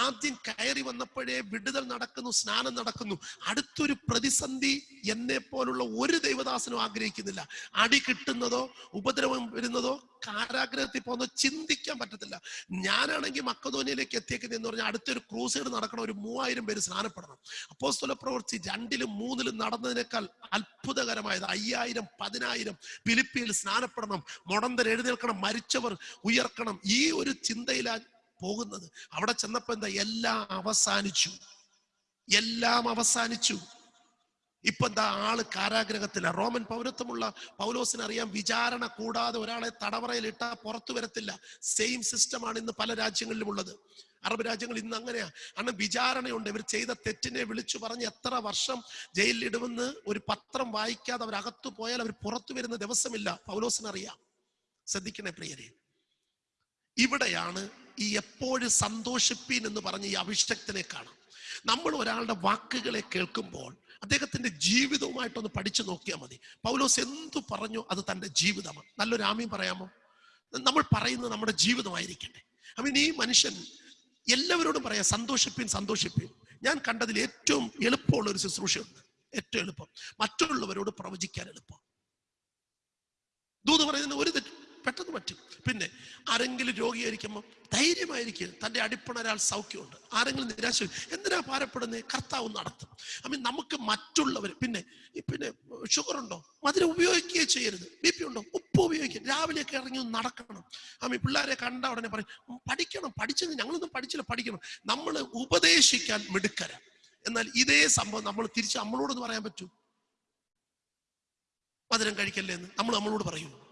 ആദ്യം കയറി വന്നപ്പോഴേ വിടുതൽ നടക്കുന്നു സ്നാനം നടക്കുന്നു. അടുത്തൊരു പ്രതിസന്ധി എന്നെ പോലുള്ള ഒരു ദൈവദാസനും ആഗ്രഹിക്കുന്നില്ല. അടി കിട്ടുന്നതോ ഉപദ്രവം വരുന്നതോ കാരാഗ്രഹത്തിൽ ഒന്നും ചിന്തിക്കാൻ പറ്റത്തില്ല. ഞാനാണെങ്കിൽ മക്കധോനിയിലേക്ക് എത്തിയേക്കുന്നത് എന്ന് പറഞ്ഞാൽ അടുത്തൊരു ക്രൂസൈഡ് നടക്കണം ഒരു മൂവായിരം പേര് സ്നാനപ്പെടണം. അപ്പോസ്തല പ്രവർത്തി രണ്ടിലും മൂന്നിലും നടന്നതിനേക്കാൾ അത്ഭുതകരമായത് അയ്യായിരം പതിനായിരം ഫിലിപ്പിയിൽ സ്നാനപ്പെടണം. മുടന്തർ എഴുന്നേൽക്കണം മരിച്ചവർ ഉയർക്കണം. ഈ ഒരു ചിന്തയിലാണ് പോകുന്നത്. അവിടെ ചെന്നപ്പോ എന്താ? എല്ലാം അവസാനിച്ചു. എല്ലാം അവസാനിച്ചു. ഇപ്പൊ എന്താ ആൾ കാരാഗ്രഹത്തില? റോമൻ പൗരത്വമുള്ള പൗലോസിന് അറിയാം വിചാരണ കൂടാതെ ഒരാളെ തടവറയിൽ ഇട്ടാ പുറത്തു വരത്തില്ല. സെയിം സിസ്റ്റമാണ് ഇന്ന് പല രാജ്യങ്ങളിലും ഉള്ളത് അറബ് രാജ്യങ്ങൾ ഇന്ന് അങ്ങനെയാ. കാരണം വിചാരണയുണ്ട്. ഇവർ ചെയ്ത തെറ്റിനെ വിളിച്ചു പറഞ്ഞ് എത്ര വർഷം ജയിലിൽ ഇടുമെന്ന് ഒരു പത്രം വായിക്കാതെ അവർ അകത്തു പോയാൽ അവർ പുറത്തു വരുന്ന ദിവസമില്ല. പൗലോസിന് അറിയാം ശ്രദ്ധിക്കണേ പ്രിയരെ. ഇവിടെയാണ് ഈ എപ്പോഴും സന്തോഷിപ്പീൻ എന്ന് പറഞ്ഞ ഈ അഭിഷക്തനെ കാണാം. നമ്മൾ ഒരാളുടെ വാക്കുകളെ കേൾക്കുമ്പോൾ അദ്ദേഹത്തിന്റെ ജീവിതവുമായിട്ടൊന്ന് പഠിച്ചു നോക്കിയാൽ മതി. പൗലോസ് എന്തു പറഞ്ഞു അത് തന്റെ ജീവിതമാണ്. നല്ലൊരു ആമയും പറയാമോ? നമ്മൾ പറയുന്നത് നമ്മുടെ ജീവിതമായിരിക്കട്ടെ. ഐ മീൻ ഈ മനുഷ്യൻ എല്ലാവരോടും പറയാം സന്തോഷിപ്പിൻ സന്തോഷിപ്പിൻ. ഞാൻ കണ്ടതിൽ ഏറ്റവും എളുപ്പമുള്ള ഒരു ശുശ്രൂഷയുണ്ട്. ഏറ്റവും എളുപ്പം. മറ്റുള്ളവരോട് പ്രവചിക്കാൻ എളുപ്പം. ദൂത് പറയുന്നതിന് ഒരു തെറ്റ്. പെട്ടെന്ന് പറ്റും. പിന്നെ ആരെങ്കിലും രോഗിയായിരിക്കുമ്പോൾ ധൈര്യമായിരിക്കും തന്റെ അടിപ്പണരാൾ സൗഖ്യമുണ്ട്. ആരെങ്കിലും നിരാശ എന്തിനാ ഭാരപ്പെടുന്നത് കർത്താവ് നടത്തും. ഐ മീൻ നമുക്ക് മറ്റുള്ളവർ പിന്നെ പിന്നെ ഷുഗർ ഉണ്ടോ? മധുരം ഉപയോഗിക്കുകയേ ചെയ്യരുത്. ബി പി ഉണ്ടോ? ഉപ്പ് ഉപയോഗിക്കുക രാവിലെയൊക്കെ ഇറങ്ങി ഒന്ന് നടക്കണം. ഐ പിള്ളേരെ കണ്ട ഉടനെ പറയും "ഉം, പഠിക്കണം. പഠിച്ചത് ഞങ്ങളൊന്നും പഠിച്ചില്ല. പഠിക്കണം. നമ്മൾ ഉപദേശിക്കാൻ മിടുക്കര. എന്നാൽ ഇതേ സംഭവം നമ്മൾ തിരിച്ച് നമ്മളോടൊന്ന് പറയാൻ പറ്റൂ? മധുരം കഴിക്കല്ലേ എന്ന് നമ്മൾ നമ്മളോട് പറയൂ.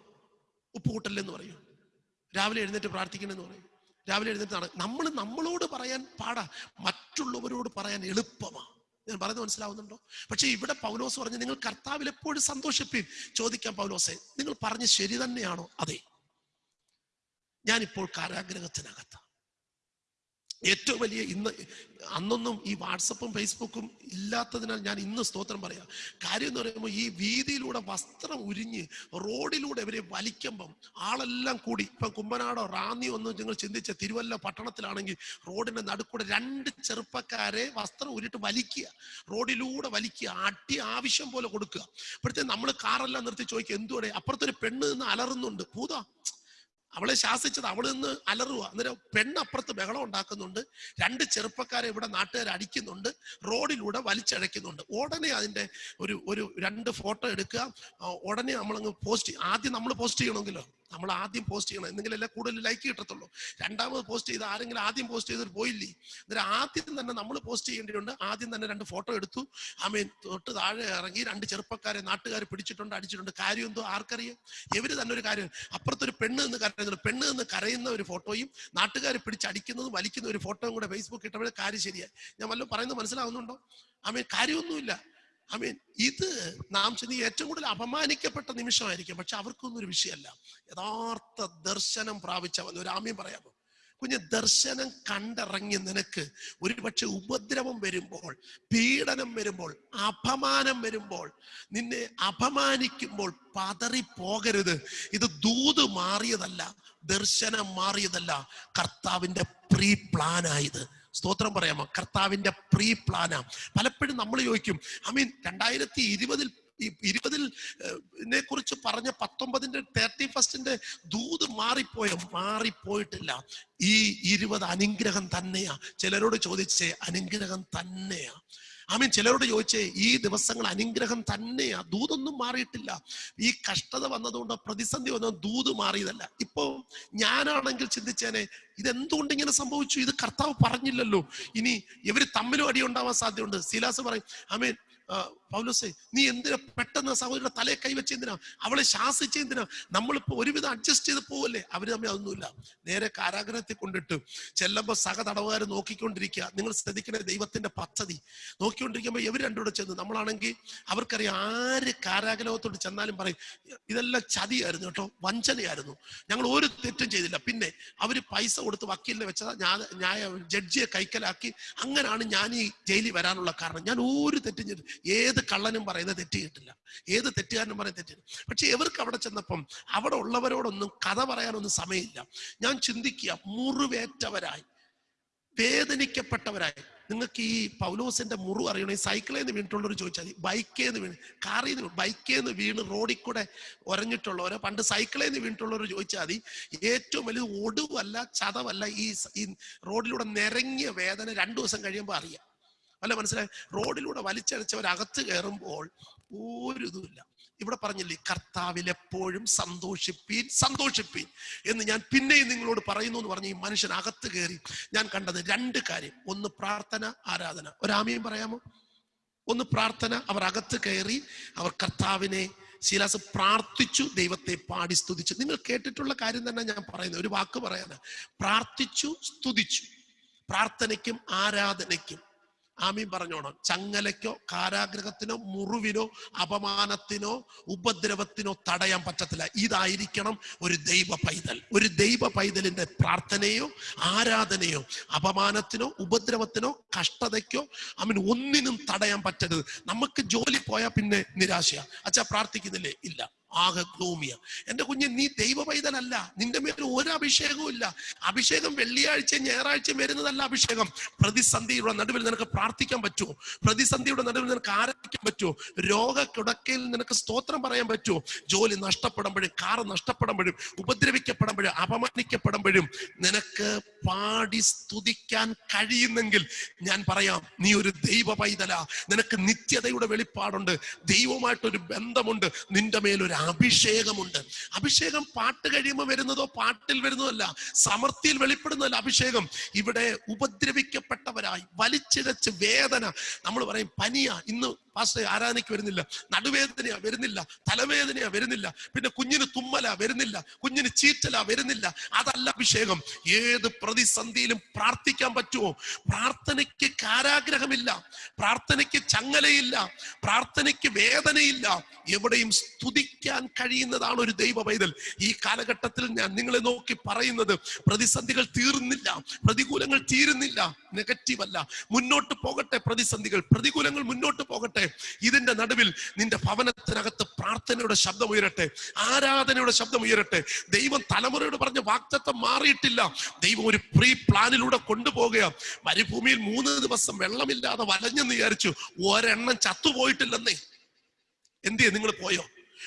ഉപ്പ് കൂട്ടല്ലേ എന്ന് പറയൂ. രാവിലെ എഴുന്നേറ്റ് പ്രാർത്ഥിക്കണമെന്ന് പറയും. രാവിലെ എഴുന്നേറ്റ് നമ്മൾ നമ്മളോട് പറയാൻ പാടാ. മറ്റുള്ളവരോട് പറയാൻ എളുപ്പമാണ് ഞാൻ പറയുന്നത് മനസ്സിലാവുന്നുണ്ടോ? പക്ഷേ ഇവിടെ പൗലോസ് പറഞ്ഞു നിങ്ങൾ കർത്താവിൽ എപ്പോഴും സന്തോഷിപ്പീൻ. ചോദിക്കാം പൗലോസെ നിങ്ങൾ പറഞ്ഞ് ശരി തന്നെയാണോ? അതെ. ഞാനിപ്പോൾ കാരാഗ്രഹത്തിനകത്ത്. ഏറ്റവും വലിയ ഇന്ന് അന്നൊന്നും ഈ വാട്സപ്പും ഫേസ്ബുക്കും ഇല്ലാത്തതിനാൽ ഞാൻ ഇന്ന് സ്തോത്രം പറയാം. കാര്യം എന്ന് പറയുമ്പോൾ ഈ വീതിയിലൂടെ വസ്ത്രം ഉരിഞ്ഞ് റോഡിലൂടെ ഇവരെ വലിക്കുമ്പം ആളെല്ലാം കൂടി ഇപ്പം കുമ്പനാടോ റാന്നിയോ ഒന്നും നിങ്ങൾ ചിന്തിച്ച തിരുവല്ല പട്ടണത്തിലാണെങ്കിൽ റോഡിന്റെ നടുക്കൂടെ രണ്ട് ചെറുപ്പക്കാരെ വസ്ത്രം ഉരിട്ട് വലിക്കുക റോഡിലൂടെ വലിക്കുക അട്ടി ആവശ്യം പോലെ കൊടുക്കുക. അപ്പോഴത്തെ നമ്മൾ കാറെല്ലാം നിർത്തി ചോദിക്കുക എന്തുവരെ അപ്പുറത്തൊരു പെണ്ണ് നിന്ന് അലറുന്നുണ്ട്. പൂതാ അവളെ ശാസിച്ചത് അവൾ നിന്ന് അലറുക അന്നേരം പെണ്ണപ്പുറത്ത് ബഹളം ഉണ്ടാക്കുന്നുണ്ട്. രണ്ട് ചെറുപ്പക്കാരെ ഇവിടെ നാട്ടുകാർ അടിക്കുന്നുണ്ട്. റോഡിലൂടെ വലിച്ചഴയ്ക്കുന്നുണ്ട്. ഉടനെ അതിന്റെ ഒരു ഒരു രണ്ട് ഫോട്ടോ എടുക്കുക. ഉടനെ നമ്മളങ്ങ് പോസ്റ്റ് ആദ്യം നമ്മൾ പോസ്റ്റ് ചെയ്യണമെങ്കിലോ? നമ്മൾ ആദ്യം പോസ്റ്റ് ചെയ്യണം. എന്നെങ്കിലല്ലേ കൂടുതൽ ലൈക്ക് കിട്ടത്തുള്ളൂ. രണ്ടാമത് പോസ്റ്റ് ചെയ്ത് ആരെങ്കിലും ആദ്യം പോസ്റ്റ് ചെയ്തിട്ട് പോയില്ലേ? എന്നിട്ട് ആദ്യം തന്നെ നമ്മൾ പോസ്റ്റ് ചെയ്യേണ്ടിയുണ്ട് ആദ്യം തന്നെ രണ്ട് ഫോട്ടോ എടുത്തു. ആമീൻ. തൊട്ട് താഴെ ഇറങ്ങി രണ്ട് ചെറുപ്പക്കാരെ നാട്ടുകാർ പിടിച്ചിട്ടുണ്ട് അടിച്ചിട്ടുണ്ട്. കാര്യം എന്തോ? ആർക്കറിയാം? ഇവർ തന്നെ ഒരു കാര്യം. അപ്പുറത്തൊരു പെണ്ണ് എന്ന് കരയുന്നുണ്ട്. പെണ്ണ് എന്ന് കരയുന്ന ഒരു ഫോട്ടോയും നാട്ടുകാർ പിടിച്ചടിക്കുന്നതും വലിക്കുന്ന ഒരു ഫോട്ടോയും കൂടെ ഫേസ്ബുക്ക് ഇട്ടപ്പോഴേ കാര്യം ശരിയായി. ഞാൻ വല്ലതും പറയുന്നത് മനസ്സിലാവുന്നുണ്ടോ? ആമീൻ. കാര്യമൊന്നുമില്ല. ഐ മീൻ ഇത് നാം ചെന്ന് ഏറ്റവും കൂടുതൽ അപമാനിക്കപ്പെട്ട നിമിഷമായിരിക്കും. പക്ഷെ അവർക്കൊന്നും ഒരു വിഷയമല്ല. യഥാർത്ഥ ദർശനം പ്രാപിച്ചവൻ ഒരു ആമ്യം പറയാമോ കുഞ്ഞ് ദർശനം കണ്ടിറങ്ങി നിനക്ക് ഒരുപക്ഷെ ഉപദ്രവം വരുമ്പോൾ പീഡനം വരുമ്പോൾ അപമാനം വരുമ്പോൾ നിന്നെ അപമാനിക്കുമ്പോൾ പതറിപ്പോകരുത് ഇത് ദൂത് മാറിയതല്ല ദർശനം മാറിയതല്ല കർത്താവിന്റെ പ്രീ പ്ലാനായത് സ്തോത്രം പറയാമോ? കർത്താവിന്റെ പ്രീ പ്ലാനാ പലപ്പോഴും നമ്മൾ ചോദിക്കും ഐ മീൻ രണ്ടായിരത്തി ഇരുപതിൽ ഇരുപതിൽ കുറിച്ച് പറഞ്ഞ പത്തൊമ്പതിന്റെ തേർട്ടി ഫസ്റ്റിന്റെ ദൂത് മാറിപ്പോയോ? മാറിപ്പോയിട്ടില്ല. ഈ ഇരുപത് അനുഗ്രഹം തന്നെയാ. ചിലരോട് ചോദിച്ചേ അനുഗ്രഹം തന്നെയാ. ആമീൻ. ചിലരോട് ചോദിച്ചേ ഈ ദിവസങ്ങൾ അനുഗ്രഹം തന്നെയാ. ദൂതൊന്നും മാറിയിട്ടില്ല. ഈ കഷ്ടത വന്നതുകൊണ്ട് പ്രതിസന്ധി വന്നത് ദൂത് മാറിയതല്ല. ഇപ്പൊ ഞാനാണെങ്കിൽ ചിന്തിച്ചേനെ ഇതെന്തുകൊണ്ട് ഇങ്ങനെ സംഭവിച്ചു? ഇത് കർത്താവ് പറഞ്ഞില്ലല്ലോ. ഇനി ഇവർ തമ്മിലും അടി ഉണ്ടാവാൻ സാധ്യതയുണ്ട്. സീലാസ് പറയും ആമീൻ പൗലോസേ നീ എന്തിനാ പെട്ടെന്ന് സഹോദരിയുടെ തലയെ കൈവച്ച് എന്തിനാ? അവളെ ശാസിച്ച എന്തിനാ? നമ്മളിപ്പോ ഒരുവിധം അഡ്ജസ്റ്റ് ചെയ്ത് പോവല്ലേ? അവർ തമ്മിൽ അതൊന്നുമില്ല. നേരെ കാരാഗ്രഹത്തിൽ കൊണ്ടിട്ട് ചെല്ലുമ്പോ സഹ തടവുകാർ നോക്കിക്കൊണ്ടിരിക്കുക. നിങ്ങൾ ശ്രദ്ധിക്കണേ ദൈവത്തിന്റെ പദ്ധതി. നോക്കിക്കൊണ്ടിരിക്കുമ്പോൾ ഇവർ രണ്ടുകൂടെ ചെന്ന്. നമ്മളാണെങ്കിൽ അവർക്കറിയാം ആര് കാരാഗ്രഹത്തോട് ചെന്നാലും പറയും ഇതെല്ലാം ചതിയായിരുന്നു കേട്ടോ വഞ്ചനയായിരുന്നു. ഞങ്ങൾ ഒരു തെറ്റും ചെയ്തില്ല. പിന്നെ അവർ പൈസ കൊടുത്ത് വക്കീലിനെ വെച്ചതാ. ഞാൻ ന്യായ ജഡ്ജിയെ കൈക്കലാക്കി. അങ്ങനെയാണ് ഞാൻ ഈ ജയിലിൽ വരാനുള്ള കാരണം. ഞാൻ ഒരു തെറ്റും ചെയ്തു ഏത് കള്ളനും പറയുന്നത് തെറ്റ് ഏത് തെറ്റുകാരനും പറയുന്നത് തെറ്റ് ചെയ്തിട്ടില്ല. പക്ഷെ ഇവർക്ക് അവിടെ ചെന്നപ്പം അവിടെ ഉള്ളവരോടൊന്നും കഥ പറയാനൊന്നും സമയമില്ല. ഞാൻ ചിന്തിക്കുക മുറിവേറ്റവരായി വേദനിക്കപ്പെട്ടവരായി. നിങ്ങൾക്ക് ഈ പൗലോസിന്റെ മുറിവ് ഈ സൈക്കിളിൽ നിന്ന് വീണിട്ടുള്ളവർ ചോദിച്ചാൽ മതി. ബൈക്കിൽ നിന്ന് വീണ് കാറിൽ നിന്ന് ബൈക്കിൽ നിന്ന് വീണ് റോഡിൽ കൂടെ ഒരഞ്ഞിട്ടുള്ളവരെ പണ്ട് സൈക്കിളിൽ നിന്ന് വീണിട്ടുള്ളവർ ചോദിച്ചാൽ മതി. ഏറ്റവും വലിയ ഒടുവല്ല ചതവല്ല ഈ റോഡിലൂടെ നിരങ്ങിയ വേദന രണ്ടു ദിവസം കഴിയുമ്പോൾ അറിയാം. അല്ല മനസ്സിലായി? റോഡിലൂടെ വലിച്ചടിച്ചവരകത്ത് കയറുമ്പോൾ ഒരു ഇതുമില്ല ഇവിടെ പറഞ്ഞില്ലേ കർത്താവിൽ എപ്പോഴും സന്തോഷിപ്പീൻ സന്തോഷിപ്പീൻ എന്ന് ഞാൻ പിന്നെയും നിങ്ങളോട് പറയുന്നു എന്ന് പറഞ്ഞ് ഈ മനുഷ്യൻ അകത്ത് കയറി ഞാൻ കണ്ടത് രണ്ട് കാര്യം. ഒന്ന് പ്രാർത്ഥന ആരാധന. ഒരാമയും പറയാമോ? ഒന്ന് പ്രാർത്ഥന അവർ അകത്ത് കയറി അവർ കർത്താവിനെ ശീലാസ് പ്രാർത്ഥിച്ചു ദൈവത്തെ പാടി സ്തുതിച്ചു. നിങ്ങൾ കേട്ടിട്ടുള്ള കാര്യം തന്നെ ഞാൻ പറയുന്നത് ഒരു വാക്ക് പറയാനാ പ്രാർത്ഥിച്ചു സ്തുതിച്ചു. പ്രാർത്ഥനയ്ക്കും ആരാധനയ്ക്കും ആമീൻ പറഞ്ഞോണം. ചങ്ങലയ്ക്കോ കാരാഗ്രഹത്തിനോ മുറിവിനോ അപമാനത്തിനോ ഉപദ്രവത്തിനോ തടയാൻ പറ്റത്തില്ല. ഇതായിരിക്കണം ഒരു ദൈവ പൈതൽ. ഒരു ദൈവ പൈതലിന്റെ പ്രാർത്ഥനയോ ആരാധനയോ അപമാനത്തിനോ ഉപദ്രവത്തിനോ കഷ്ടതയ്ക്കോ അവൻ ഒന്നിനും തടയാൻ പറ്റരുത്. നമുക്ക് ജോലി പോയാൽ പിന്നെ നിരാശയാണ് അച്ഛാ പ്രാർത്ഥിക്കുന്നില്ലേ? ഇല്ല. ആകെ ഗ്ലൂമിയ എന്റെ കുഞ്ഞ് നീ ദൈവ പൈതലല്ല നിന്റെ മേൽ ഒരു അഭിഷേകവും ഇല്ല. അഭിഷേകം വെള്ളിയാഴ്ച ഞായറാഴ്ച വരുന്നതല്ല അഭിഷേകം. പ്രതിസന്ധിയുടെ നടുവിൽ നിനക്ക് പ്രാർത്ഥിക്കാൻ പറ്റുമോ പ്രതിസന്ധിയുടെ നടുവിൽ നിനക്ക് ആരാധിക്കാൻ പറ്റുമോ രോഗ കിടക്കയിൽ നിനക്ക് സ്തോത്രം പറയാൻ പറ്റുമോ ജോലി നഷ്ടപ്പെടുമ്പോഴും കാറ് നഷ്ടപ്പെടുമ്പോഴും ഉപദ്രവിക്കപ്പെടുമ്പോഴും അപമാനിക്കപ്പെടുമ്പോഴും നിനക്ക് പാടി സ്തുതിക്കാൻ കഴിയുന്നെങ്കിൽ ഞാൻ പറയാം നീ ഒരു ദൈവ നിനക്ക് നിത്യതയുടെ വെളിപ്പാടുണ്ട്. ദൈവമായിട്ടൊരു ബന്ധമുണ്ട്. നിന്റെ മേലൊരു അഭിഷേകമുണ്ട്. അഭിഷേകം പാട്ട് കഴിയുമ്പോൾ വരുന്നതോ പാട്ടിൽ വരുന്നതല്ല സമൃദ്ധിയിൽ വെളിപ്പെടുന്നതല്ല അഭിഷേകം. ഇവിടെ ഉപദ്രവിക്കപ്പെട്ടവരായി വലിച്ചിഴച്ച് വേദന. നമ്മൾ പറയും പനിയാ ഇന്ന് പാസ്റ്റർ ആരാധനയ്ക്ക് വരുന്നില്ല. നടുവേദനയ വരുന്നില്ല. തലവേദനയ വരുന്നില്ല. പിന്നെ കുഞ്ഞിന് തുമ്മല വരുന്നില്ല. കുഞ്ഞിന് ചീറ്റല വരുന്നില്ല. അതല്ല അഭിഷേകം. ഏത് പ്രതിസന്ധിയിലും പ്രാർത്ഥിക്കാൻ പറ്റുമോ? പ്രാർത്ഥനയ്ക്ക് കാരാഗ്രഹമില്ല. പ്രാർത്ഥനയ്ക്ക് ചങ്ങലയില്ല. പ്രാർത്ഥനയ്ക്ക് വേദനയില്ല. എവിടെയും സ്തുതിക്കാൻ കഴിയുന്നതാണ് ഒരു ദൈവ പൈതൽ. ഈ കാലഘട്ടത്തിൽ ഞാൻ നിങ്ങളെ നോക്കി പറയുന്നത് പ്രതിസന്ധികൾ തീർന്നില്ല. പ്രതികൂലങ്ങൾ തീരുന്നില്ല. നെഗറ്റീവ് അല്ല മുന്നോട്ട് പോകട്ടെ പ്രതിസന്ധികൾ. പ്രതികൂലങ്ങൾ മുന്നോട്ട് പോകട്ടെ. ഇതിന്റെ നടുവിൽ നിന്റെ ഭവനത്തിനകത്ത് പ്രാർത്ഥനയുടെ ശബ്ദം ഉയരട്ടെ ആരാധനയുടെ ശബ്ദം ഉയരട്ടെ. ദൈവം തലമുറയോട് പറഞ്ഞ വാക്തത്വം മാറിയിട്ടില്ല. ദൈവം ഒരു പ്രീ പ്ലാനിലൂടെ കൊണ്ടുപോകുക മരുഭൂമിയിൽ മൂന്ന് ദിവസം വെള്ളമില്ലാതെ വലഞ്ഞെന്ന് വിചാരിച്ചു. ഒരെണ്ണം ചത്തുപോയിട്ടില്ലെന്നേ. എന്തിയെ? നിങ്ങൾ പോയോ?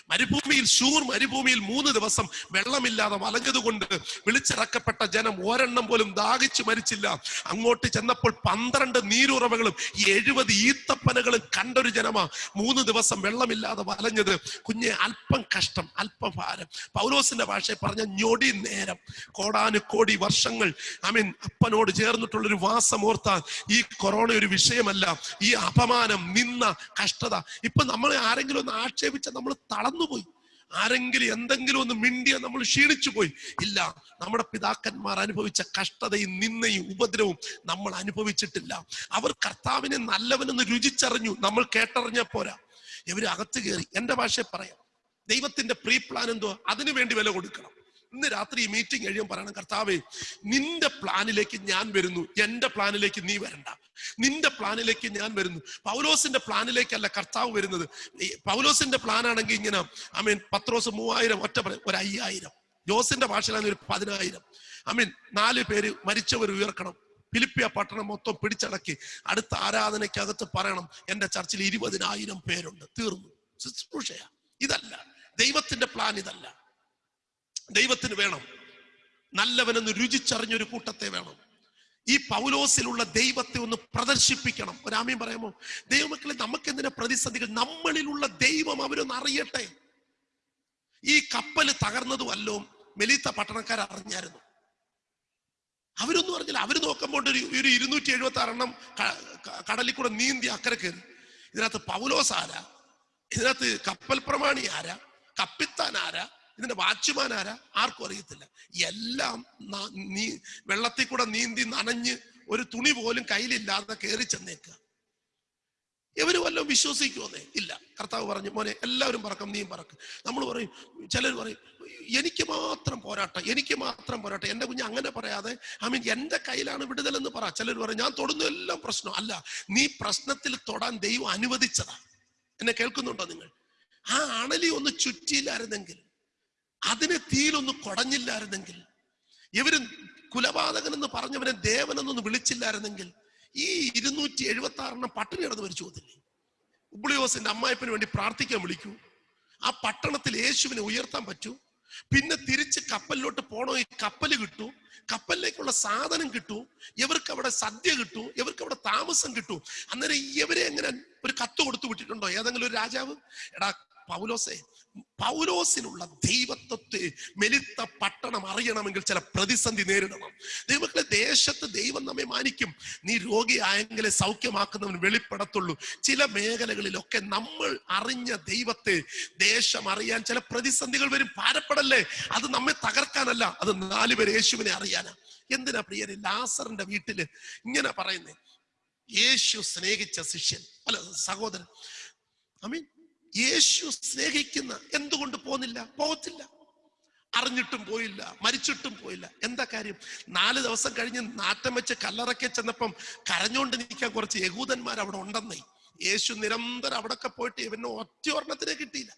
മരുഭൂമിയിൽ ഷൂർ മരുഭൂമിയിൽ മൂന്ന് ദിവസം വെള്ളമില്ലാതെ വലഞ്ഞതുകൊണ്ട് വിളിച്ചിറക്കപ്പെട്ട ജനം ഒരെണ്ണം പോലും ദാഹിച്ചു മരിച്ചില്ല. അങ്ങോട്ട് ചെന്നപ്പോൾ പന്ത്രണ്ട് നീരുറവകളും എഴുപത് ഈത്തപ്പനകളും കണ്ടൊരു ജനമാ. മൂന്ന് ദിവസം വെള്ളമില്ലാതെ വലഞ്ഞത്. കുഞ്ഞെ അല്പം കഷ്ടം അല്പം ഭാരം. പൗലോസിന്റെ ഭാഷയിൽ പറഞ്ഞ ഞൊടി നേരം. കോടാനുകോടി വർഷങ്ങൾ ഐ മീൻ അപ്പനോട് ചേർന്നിട്ടുള്ളൊരു വാസം ഓർത്താൽ ഈ കൊറോണ ഒരു വിഷയമല്ല. ഈ അപമാനം നിന്ന കഷ്ടത. ഇപ്പൊ നമ്മൾ ആരെങ്കിലും ഒന്ന് ആക്ഷേപിച്ച നമ്മൾ തളർന്നുപോയി ആരെങ്കിലും എന്തെങ്കിലും ഒന്ന് മിണ്ടിയ നമ്മൾ ക്ഷീണിച്ചു പോയി ഇല്ല നമ്മുടെ പിതാക്കന്മാർ അനുഭവിച്ച കഷ്ടതയും നിന്നയും ഉപദ്രവവും നമ്മൾ അനുഭവിച്ചിട്ടില്ല. അവർ കർത്താവിനെ നല്ലവനെന്ന് രുചിച്ചറിഞ്ഞു. നമ്മൾ കേട്ടറിഞ്ഞ പോരാ. ഇവർ അകത്ത് കയറി. എന്റെ ഭാഷയെ പറയാം. ദൈവത്തിന്റെ പ്രീ പ്ലാൻ എന്തോ? അതിനു വേണ്ടി വില കൊടുക്കണം. ഇന്ന് രാത്രി മീറ്റിംഗ് കഴിയുമ്പോൾ പറയണം കർത്താവേ നിന്റെ പ്ലാനിലേക്ക് ഞാൻ വരുന്നു. എന്റെ പ്ലാനിലേക്ക് നീ വരണ്ട. നിന്റെ പ്ലാനിലേക്ക് ഞാൻ വരുന്നു. പൗലോസിന്റെ പ്ലാനിലേക്കല്ല കർത്താവ് വരുന്നത്. പൗലോസിന്റെ പ്ലാൻ ആണെങ്കിൽ ഇങ്ങനെ ഐ മീൻ പത്രോസ് മൂവായിരം ഒറ്റ ഒരു അയ്യായിരം. ജോസിന്റെ ഭാഷയിലാണെങ്കിൽ ഒരു പതിനായിരം. ഐ മീൻ നാല് പേര് മരിച്ചവർ ഉയർക്കണം. ഫിലിപ്പിയ പട്ടണം മൊത്തം പിടിച്ചടക്കി. അടുത്ത ആരാധനയ്ക്കകത്ത് പറയണം എന്റെ ചർച്ചിൽ ഇരുപതിനായിരം പേരുണ്ട്. തീർന്നു. ശുശ്രൂഷയാ. ഇതല്ല. ദൈവത്തിന്റെ പ്ലാൻ ഇതല്ല. ദൈവത്തിന് വേണം. നല്ലവനെന്ന് രുചിച്ചറിഞ്ഞൊരു കൂട്ടത്തെ വേണം. ഈ പൗലോസിലുള്ള ദൈവത്തെ ഒന്ന് പ്രദർശിപ്പിക്കണം. ഒരാമയും പറയാമോ? ദൈവമക്കളെ നമുക്ക് എന്തിനാ പ്രതിസന്ധികൾ? നമ്മളിലുള്ള ദൈവം അവരൊന്ന് അറിയട്ടെ. ഈ കപ്പൽ തകർന്നതുമല്ലോ മെലീത്ത പട്ടണക്കാർ അറിഞ്ഞായിരുന്നു അവരൊന്നും അറിഞ്ഞില്ല. അവർ നോക്കുമ്പോൾ ഒരു ഒരു ഇരുന്നൂറ്റി എഴുപത്തി ആറെണ്ണം കടലിൽ കൂടെ നീന്തി അക്കരെ കയറി. ഇതിനകത്ത് പൗലോസ് ആരാ? ഇതിനകത്ത് കപ്പൽ പ്രമാണി ആരാ? കപ്പിത്താൻ ആരാ? ഇതിന്റെ വാച്ച്മാൻ ആരാ? ആർക്കും അറിയത്തില്ല. എല്ലാം നീ വെള്ളത്തിൽ കൂടെ നീന്തി നനഞ്ഞ് ഒരു തുണി പോലും കയ്യിലില്ലാതെ കയറി ചെന്നേക്കുക ഇവർ വല്ലതും വിശ്വസിക്കുമെന്നേ ഇല്ല. കർത്താവ് പറഞ്ഞു മോനെ എല്ലാവരും പറക്കും നീയും പറക്കും. നമ്മൾ പറയും ചിലർ പറയും എനിക്ക് മാത്രം പോരാട്ടം എനിക്ക് മാത്രം പോരാട്ടം. എന്റെ കുഞ്ഞ് അങ്ങനെ പറയാതെ ഐ മീൻ എന്റെ കയ്യിലാണ് വിടുതൽ എന്ന് പറ. ചിലർ പറയും ഞാൻ തൊടുന്ന എല്ലാം പ്രശ്നം അല്ല നീ പ്രശ്നത്തിൽ തൊടാൻ ദൈവം അനുവദിച്ചതാ. എന്നെ കേൾക്കുന്നുണ്ടോ നിങ്ങൾ? ആ അണലി ഒന്ന് ചുറ്റിയില്ലായിരുന്നെങ്കിൽ അതിനെ തീയിലൊന്ന് കുടഞ്ഞില്ലായിരുന്നെങ്കിൽ ഇവർ കുലപാതകൻ എന്ന് പറഞ്ഞവനെ ദേവനെന്നൊന്നും വിളിച്ചില്ലായിരുന്നെങ്കിൽ ഈ ഇരുന്നൂറ്റി എഴുപത്തി ആറെണ്ണം പട്ടിണി കിടന്ന് മരിച്ചു പോകത്തില്ലേ? ഉബ്ലിയോസിന്റെ അമ്മായപ്പന് വേണ്ടി പ്രാർത്ഥിക്കാൻ വിളിക്കൂ. ആ പട്ടണത്തിൽ യേശുവിനെ ഉയർത്താൻ പറ്റൂ. പിന്നെ തിരിച്ച് കപ്പലിലോട്ട് പോണോ? ഈ കപ്പൽ കിട്ടൂ. കപ്പലിലേക്കുള്ള സാധനം കിട്ടു. ഇവർക്ക് അവിടെ സദ്യ കിട്ടു. ഇവർക്ക് അവിടെ താമസം കിട്ടു. അന്നേരം ഇവരെ എങ്ങനെ ഒരു കത്ത് കൊടുത്തു വിട്ടിട്ടുണ്ടോ? ഏതെങ്കിലും ഒരു രാജാവ്? എടാ പൗലോസേ പൗലോസിനുള്ള ദൈവത്വത്തെ മെലിത്ത പട്ടണം അറിയണമെങ്കിൽ ചില പ്രതിസന്ധി നേരിടണം. ദൈവങ്ങളെ ദേശത്ത് ദൈവം നമ്മെ മാനിക്കും. നീ രോഗിയായെങ്കിലെ സൗഖ്യമാക്കുന്നവൻ വെളിപ്പെടത്തുള്ളൂ. ചില മേഖലകളിലൊക്കെ നമ്മൾ അറിഞ്ഞ ദൈവത്തെ ദേശം അറിയാൻ ചില പ്രതിസന്ധികൾ വരും. ഭാരപ്പെടല്ലേ? അത് നമ്മെ തകർക്കാനല്ല അത് നാലുപേർ യേശുവിനെ അറിയാനാ. എന്തിനാ പ്രിയരെ? ലാസറിന്റെ വീട്ടിൽ ഇങ്ങനെ പറയുന്നേ. യേശു സ്നേഹിച്ച ശിഷ്യൻ അല്ല സഹോദരൻ. ഐ മീൻ യേശു സ്നേഹിക്കുന്ന എന്തുകൊണ്ട് പോന്നില്ല പോകത്തില്ല. അറിഞ്ഞിട്ടും പോയില്ല മരിച്ചിട്ടും പോയില്ല. എന്താ കാര്യം? നാല് ദിവസം കഴിഞ്ഞ് നാറ്റം വെച്ച് കല്ലറക്കെ ചെന്നപ്പം കരഞ്ഞോണ്ട് നിൽക്കാൻ കുറച്ച് യഹൂദന്മാർ അവിടെ ഉണ്ടെന്നേ. യേശു നിരന്തരം അവിടൊക്കെ പോയിട്ട് ഇവന് ഒറ്റ ഒരെണ്ണത്തിനെ കിട്ടിയില്ല.